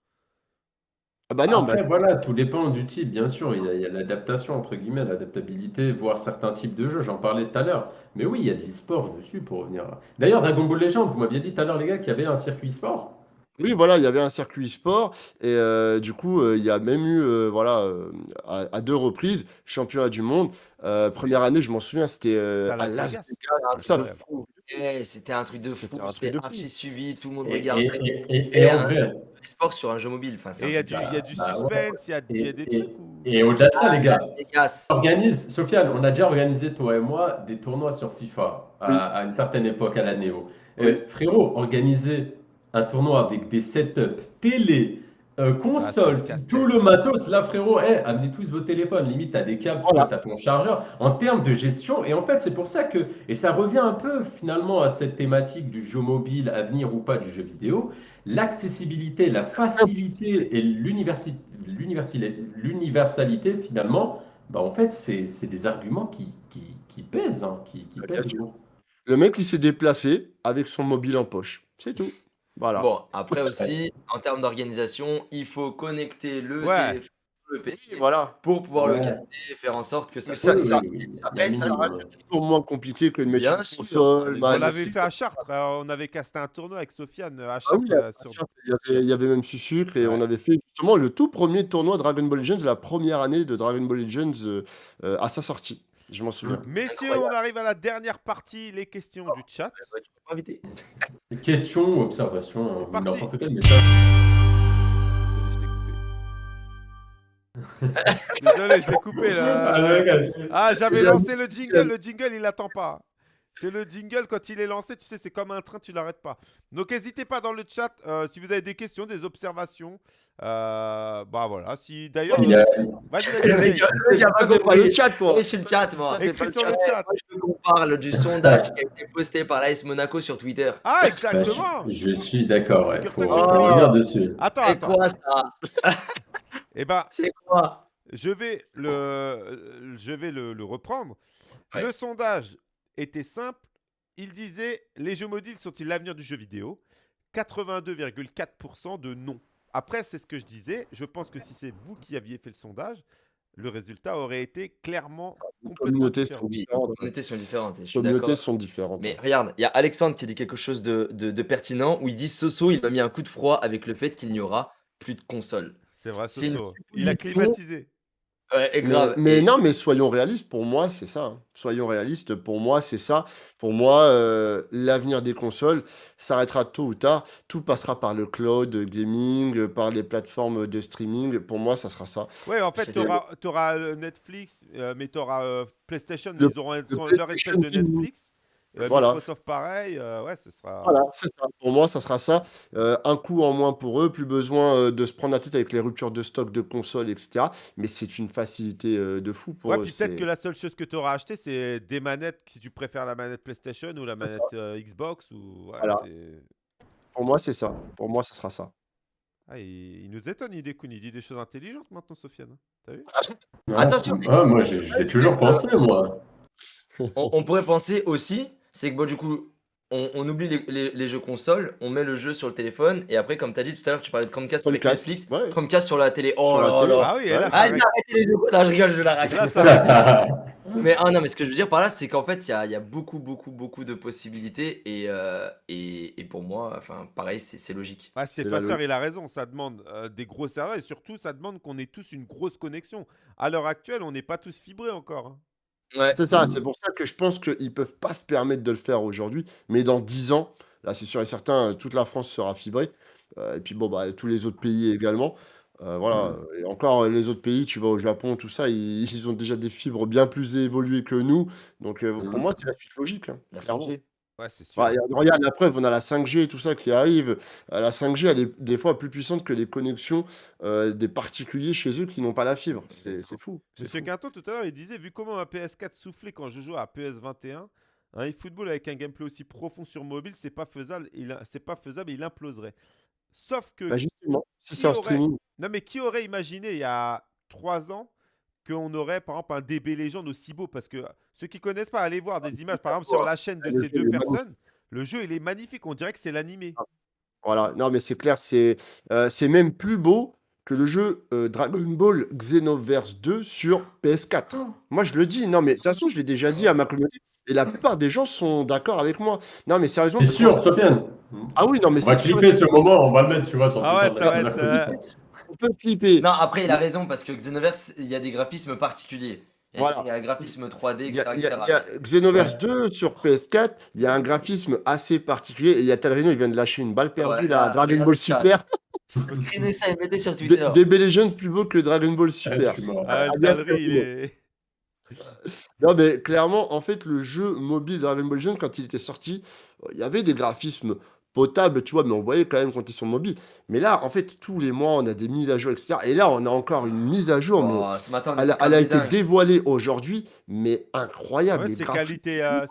Ah bah non, Après, bah, voilà, tout dépend du type, bien sûr. Il y a, il y a l'adaptation, entre guillemets, l'adaptabilité, voir certains types de jeux. J'en parlais tout à l'heure. Mais oui, il y a de l'e-sport dessus pour revenir. D'ailleurs, Dragon Ball Legends, vous m'aviez dit tout à l'heure, les gars, qu'il y avait un circuit e-sport. oui, voilà, il y avait un circuit sport et euh, du coup, euh, il y a même eu, euh, voilà, euh, à, à deux reprises, championnat du monde. Euh, première année, je m'en souviens, c'était euh, C'était à à Las Las Vegas. Vegas. Putain, Incroyable. fou. C'était un truc de fou, C'était un truc c'était de fou. archi suivi, tout le monde Et, regardait. et, et, et, Et et en un- vrai, sport sur un jeu mobile, enfin, c'est Et un il y a truc du, de- il y a du bah, ouais. suspense, il y a, il y a des Et- trucs où... et au-delà de ça, les gars, Vegas. organise, Sofiane, on a déjà organisé, toi et moi, des tournois sur FIFA à, une certaine époque à la Néo. Oui. Euh, frérot, organiser un tournoi avec des setups télé, euh, console, Ah, tout le matos, là, frérot, eh, amenez tous vos téléphones. Limite, t'as des câbles, Voilà. tu as ton chargeur. En termes de gestion, et en fait, c'est pour ça que, et ça revient un peu finalement à cette thématique du jeu mobile, à venir ou pas du jeu vidéo, l'accessibilité, la facilité et l'universalité, finalement, bah en fait, c'est c'est des arguments qui, qui, qui pèsent, hein, qui, qui Bah, pèsent. Le mec, il s'est déplacé avec son mobile en poche. C'est tout. Voilà. Bon, après aussi, en termes d'organisation, il faut connecter le Ouais. téléphone, le PC, Voilà. pour pouvoir le Ouais. casser et faire en sorte que ça ça- il y a minimum, reste toujours moins compliqué que de mettre Bien une sûr. console. On bah, l'avait fait à Chartres. euh, on avait casté un tournoi avec Sofiane euh, à Ah Chartres. oui, euh, sur- il y avait, il y avait même Sucre et Ouais. on avait fait justement le tout premier tournoi Dragon Ball Legends, la première année de Dragon Ball Legends euh, euh, à sa sortie. Je m'en souviens. Messieurs, on arrive à la dernière partie, les questions du chat. Ouais, tu peux pas inviter. Question, observation, C'est ou parti. n'importe quel message. Désolé, je t'ai coupé. Désolé, je l'ai coupé là. Ah, Ah, j'avais lancé le jingle. Le jingle, il attend pas. C'est le jingle, quand il est lancé, tu sais, c'est comme un train, tu l'arrêtes pas. Donc, n'hésitez pas dans le chat euh, si vous avez des questions, des observations. Euh, bah voilà, si d'ailleurs. Il a- gars T'as pas pas le compris. chat, toi. Je suis le chat, moi. Écris sur le chat. Moi, je veux qu'on parle du sondage qui a été posté par l'AS Monaco sur Twitter. Ah, bah, exactement. je, je suis d'accord, ouais. Faut revenir dessus. Attends, C'est attends. quoi ça Eh ben, C'est quoi je vais le, je vais le, le reprendre. Ouais. Le sondage était simple. Il disait les jeux mobiles sont-ils l'avenir du jeu vidéo? 82,4% de non. Après, c'est ce que je disais. Je pense que si c'est vous qui aviez fait le sondage, le résultat aurait été clairement Les complètement communautés différent. sont Oui, était sur différentes. Les communautés sont différentes. Mais regarde, il y a Alexandre qui dit quelque chose de, de- de pertinent où il dit Soso, il m'a mis un coup de froid avec le fait qu'il n'y aura plus de console. C'est vrai, une Soso. Il a climatisé. Ouais, et Mais, grave. mais Et- non, mais soyons réalistes, pour moi, c'est ça. hein. Soyons réalistes, pour moi, c'est ça. Pour moi, euh, l'avenir des consoles s'arrêtera tôt ou tard. Tout passera par le cloud gaming, euh, par les plateformes de streaming. Pour moi, ça sera ça. Ouais, en fait, C'est tu auras, Netflix, euh, mais tu auras PlayStation. Le- ils auront le son- leur espèce PlayStation de Team. Netflix. Euh, Voilà. Microsoft, pareil. euh, ouais, ce sera. Voilà, c'est ça. Pour moi, ça sera ça. Euh, un coût en moins pour eux, plus besoin euh, de se prendre la tête avec les ruptures de stock de consoles, etc. Mais c'est une facilité euh, de fou pour Ouais, eux. puis peut-être que la seule chose que tu auras acheté, c'est des manettes, si tu préfères la manette PlayStation ou la manette euh, Xbox. Ou... ouais, Voilà. Pour moi, c'est ça. Pour moi, ça sera ça. Ah, il, il nous étonne, il découle. Il dit des choses intelligentes maintenant, Sofiane. T'as vu? Non, Attention. ah, moi, je, je l'ai toujours pensé, moi. on, on pourrait penser aussi, c'est que bon, du coup, on, on oublie les, les- les jeux consoles, on met le jeu sur le téléphone, et après, comme tu as dit tout à l'heure, tu parlais de Chromecast avec Chromecast, Netflix, ouais. Chromecast sur la télé. Oh Sur la là télé. là. Ah oui, et là, Ah, les jeux. Non, je rigole, je la raconte. Mais ah non, mais ce que je veux dire par là, c'est qu'en fait, il y a, il y a beaucoup, beaucoup, beaucoup de possibilités, et, euh, et, et pour moi, enfin, pareil, c'est logique. C'est Stéphane il a raison. Ça demande euh, des gros serveurs et surtout, ça demande qu'on ait tous une grosse connexion. À l'heure actuelle, on n'est pas tous fibrés encore. hein. Ouais. C'est ça, c'est pour ça que je pense qu'ils peuvent pas se permettre de le faire aujourd'hui, mais dans 10 ans, là c'est sûr et certain, toute la France sera fibrée, euh, et puis bon, bah, tous les autres pays également. Euh, voilà, Mm. et encore euh, les autres pays, tu vas au Japon, tout ça, ils, ils ont déjà des fibres bien plus évoluées que nous, donc pour Mm. moi c'est la suite logique, hein, La clairement. 5G. Ouais, c'est sûr. Regarde, regarde, la preuve, on a la 5G et tout ça qui arrive. Euh, La 5G, elle est des fois plus puissante que les connexions euh, des particuliers chez eux qui n'ont pas la fibre. C'est c'est fou. c'est Monsieur fou. Quinton, tout à l'heure, il disait vu comment ma PS4 soufflait quand je jouais à PS21, un eFootball avec un gameplay aussi profond sur mobile, c'est pas faisable. Il, c'est pas faisable, il imploserait. Sauf que Bah, justement, si Qui c'est en aurait- streaming, non mais qui aurait imaginé il y a trois ans qu'on aurait par exemple un DB Legend aussi beau parce que ceux qui connaissent pas, allez voir des images par exemple sur la chaîne de ces deux personnes. Le jeu il est magnifique, on dirait que c'est l'animé. Voilà, non mais c'est clair, c'est euh, c'est même plus beau que le jeu euh, Dragon Ball Xenoverse 2 sur PS4. Moi je le dis, non mais de toute façon je l'ai déjà dit à ma communauté et la plupart des gens sont d'accord avec moi. Non mais sérieusement, parce sûr, Sofiane Ah oui, non mais On va c'est sûr, clipper ce moment, on va le mettre, tu vois, sur Ah ouais, ça va être, euh, on peut clipper. Non, après, il a raison parce que Xenoverse, il y a des graphismes particuliers. Il y a, Voilà. il y a un graphisme 3D, Il y etc. a, il y a- etc. il y a Xenoverse 2 sur PS4, il y a un graphisme assez particulier et il y a Talrino, il vient de lâcher une balle perdue Ouais, là, Dragon Ball. Super. Screenez ça et mettez sur Twitter. DB Legends plus beau que Dragon Ball Ah, Super. Ah, Ah, il est. Non, mais clairement, en fait, le jeu mobile Dragon Ball Legends, quand il était sorti, il y avait des graphismes potables, tu vois, mais on voyait quand même quand ils sont mobiles. Mais là, en fait, tous les mois, on a des mises à jour, etc. Et là, on a encore une mise à jour, mais Oh, ce matin, elle, a été dévoilée aujourd'hui, mais incroyable. Ouais, c'est qualité, euh,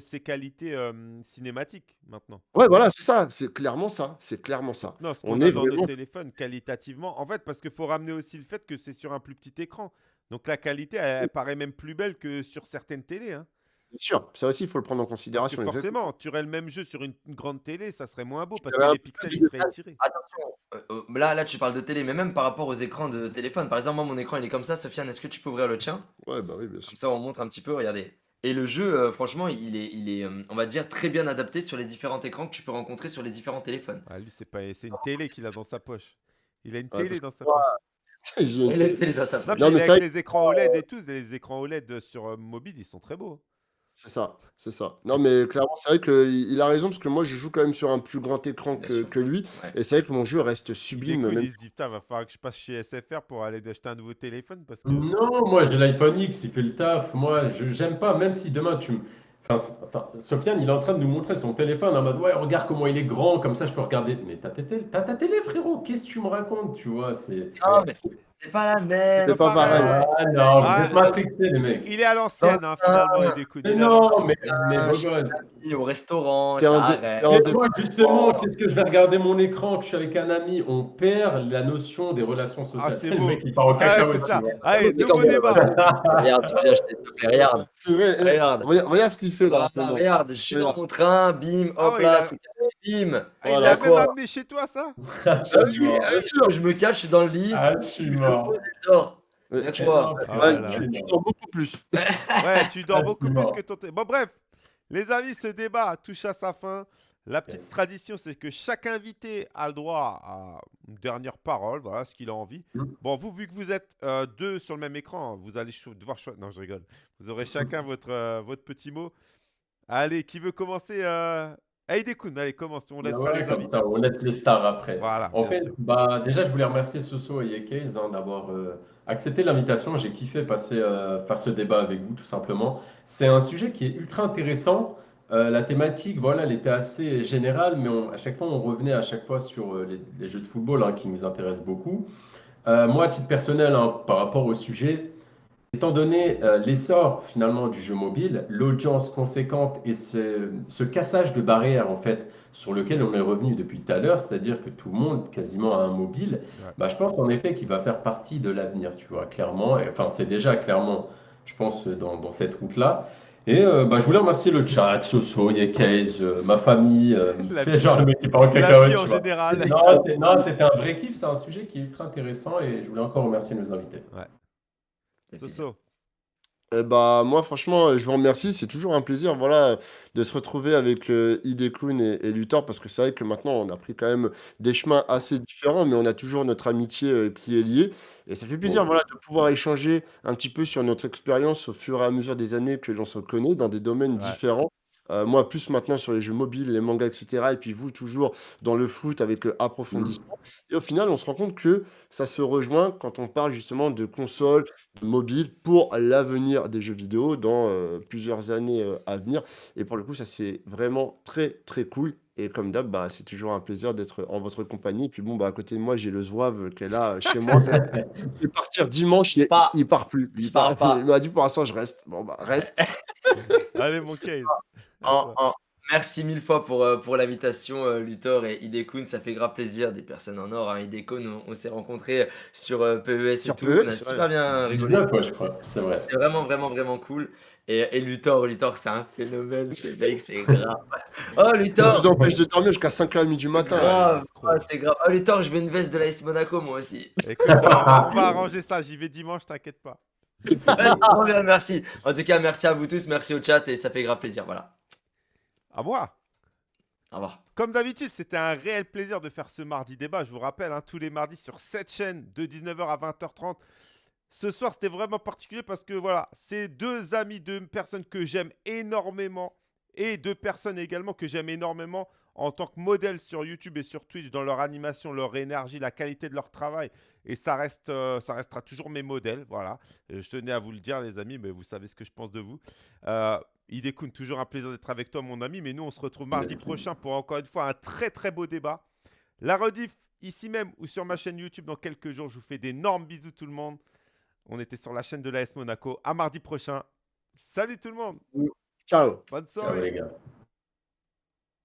c'est qualité, euh, cinématique maintenant. Ouais, voilà, c'est ça, c'est clairement ça, c'est clairement ça. Non, ce On est dans vraiment- téléphones qualitativement. En fait, parce qu'il faut ramener aussi le fait que c'est sur un plus petit écran. Donc la qualité, elle, elle paraît même plus belle que sur certaines télés. hein. Bien sûr, ça aussi, il faut le prendre en Parce que considération. exactement. forcément, tu aurais le même jeu sur une, une grande télé, ça serait moins beau parce que les pixels, ils seraient étirés. Attention, euh, euh, là, là tu parles de télé, mais même par rapport aux écrans de téléphone. Par exemple, moi mon écran il est comme ça. Sofiane, est-ce que tu peux ouvrir le tien? Ouais, bah oui, bien sûr. Comme ça on montre un petit peu, regardez. Et le jeu, euh, franchement, il est, il est on va dire, très bien adapté sur les différents écrans que tu peux rencontrer sur les différents téléphones. Ah, lui, c'est pas, une télé qu'il a dans sa poche. Il a une Ouais, télé dans sa poche. Il a une télé dans sa Non, poche. Non, mais avec ça- les écrans OLED et tout, les écrans OLED sur mobile, ils sont très beaux. C'est ça, c'est ça. Non, mais clairement, c'est vrai qu'il il a raison parce que moi, je joue quand même sur un plus grand écran Bien que, sûr. que lui. Ouais. Et c'est vrai que mon jeu reste sublime. même- il se dit, putain, va falloir que je passe chez SFR pour aller acheter un nouveau téléphone parce que... Non, moi j'ai l'iPhone X, il fait le taf. Moi, je j'aime pas, même si demain tu me. Enfin, enfin, Sofiane, il est en train de nous montrer son téléphone en mode ouais, regarde comment il est grand, comme ça je peux regarder. Mais t'as ta télé, t'as ta télé, frérot, qu'est-ce que tu me racontes, tu vois? C'est. Ah, mais c'est pas la même. C'est pas pareil. Ah non, Ah, vous êtes matrixés, les mecs. Il est à l'ancienne, hein, finalement, il. Mais il non, mais, mais Ah, beau je- gosse. Amis Au restaurant, T'es en moi, justement, qu'est-ce que je vais regarder mon écran, que je suis avec un ami, on perd la notion des relations sociales. Ah, c'est le beau. mec qui part au Ah, cacahuète, c'est ça. tu. Allez, nouveau débat. Regarde que j'ai acheté, s'il te plaît, regarde. C'est vrai. Regarde. Regarde, ce qu'il fait là. Ah, regarde, je suis dans mon train, bim, Ah hop là, il c'est bim. Ah, il Voilà, l'a même amené chez toi, ça Ah oui, mort. bien sûr. Je me cache, dans le lit, Ah, je suis mort. je Viens, tu- vois. Ah, ouais, voilà. tu- tu dors beaucoup plus. Ouais, tu dors Ah, beaucoup plus que ton... Bon, bref, les amis, ce débat touche à sa fin. La petite Yes. tradition, c'est que chaque invité a le droit à une dernière parole, voilà ce qu'il a envie. Mm. Bon, vous, vu que vous êtes euh, deux sur le même écran, vous allez cho- devoir choisir. Non, je rigole. Vous aurez chacun votre, euh, votre petit mot. Allez, qui veut commencer euh... Aïe Koun, allez, commence. On laissera Ouais, les comme ça, on laisse les stars après. Voilà, En fait, sûr. bah, déjà, je voulais remercier Soso et Yekes hein, d'avoir euh, accepté l'invitation. J'ai kiffé passer, euh, faire ce débat avec vous, tout simplement. C'est un sujet qui est ultra intéressant. Euh, la thématique, voilà, elle était assez générale, mais on- à chaque fois, on revenait à chaque fois sur les, les jeux de football hein, qui nous intéressent beaucoup. Moi, à titre personnel, hein, par rapport au sujet, étant donné euh, l'essor finalement du jeu mobile, l'audience conséquente et ce, ce cassage de barrières en fait sur lequel on est revenu depuis tout à l'heure, c'est-à-dire que tout le monde quasiment a un mobile, Ouais. bah, je pense en effet qu'il va faire partie de l'avenir, tu vois, clairement. Et, enfin, c'est déjà clairement, je pense, dans, dans cette route-là. Et euh, bah, je voulais remercier le chat, Soso, Yekes, euh, ma famille, euh, c'est genre le mec qui part en La cacahuète, en général. Non, c'était un vrai kiff, c'est un sujet qui est ultra intéressant et je voulais encore remercier nos invités. Soso. Eh bah, moi, franchement, euh, je vous remercie. C'est toujours un plaisir, voilà, de se retrouver avec euh, Hidekun et, et Luthor, parce que c'est vrai que maintenant, on a pris quand même des chemins assez différents, mais on a toujours notre amitié euh, qui est liée. Et ça fait plaisir, Bon. voilà, de pouvoir échanger un petit peu sur notre expérience au fur et à mesure des années que l'on se connaît dans des domaines Ouais. différents. Euh, moi, plus maintenant sur les jeux mobiles, les mangas, etc. Et puis vous, toujours dans le foot avec euh, approfondissement. Et au final, on se rend compte que ça se rejoint quand on parle justement de consoles, de mobiles pour l'avenir des jeux vidéo dans euh, plusieurs années à venir. Et pour le coup, ça c'est vraiment très très cool. Et comme d'hab, bah, c'est toujours un plaisir d'être en votre compagnie. Et puis bon, bah, à côté de moi, j'ai le Zouave qu'elle a euh, chez moi. Je vais partir dimanche, il, Pas. il part plus. Je Il, pars part, pas. il m'a dit pour l'instant, je reste. Bon, bah, reste. Allez, mon case. À toi. Merci mille fois pour, euh, pour l'invitation, euh, Luthor et Hidekun. Ça fait grave plaisir. Des personnes en or. Hein. Hidekun, on, on s'est rencontrés sur euh, PES Sur et tout. PES, on a ouais. super bien rigolé. 19 fois, je crois, c'est vrai. C'est vraiment, vraiment, vraiment cool. Et, et Luthor, Luthor, c'est un phénomène. Ce mec, c'est grave. Oh, Ça Luthor! vous empêche de dormir jusqu'à 5h30 du matin. Ouais. Grave, ah, c'est grave. Oh, Luthor, je veux une veste de l'AS Monaco, moi aussi. Écoute, on va, on va arranger ça. J'y vais dimanche, t'inquiète pas. Trop bien, merci. En tout cas, merci à vous tous. Merci au chat et ça fait grave plaisir. Voilà. À moi. Au revoir. Comme d'habitude, c'était un réel plaisir de faire ce mardi débat. Je vous rappelle, hein, tous les mardis sur cette chaîne de 19h à 20h30. Ce soir, c'était vraiment particulier parce que voilà, c'est deux amis, deux personnes que j'aime énormément et deux personnes également que j'aime énormément en tant que modèle sur YouTube et sur Twitch dans leur animation, leur énergie, la qualité de leur travail. Et ça, reste, euh, ça restera toujours mes modèles. Voilà. Euh, Je tenais à vous le dire, les amis, mais vous savez ce que je pense de vous. Euh, Hidekun, toujours un plaisir d'être avec toi, mon ami. Mais nous, on se retrouve mardi prochain pour encore une fois un très très beau débat. La rediff, ici même ou sur ma chaîne YouTube dans quelques jours. Je vous fais d'énormes bisous, tout le monde. On était sur la chaîne de l'AS Monaco. À mardi prochain. Salut tout le monde. Ciao. Bonne Ciao, soirée. les gars.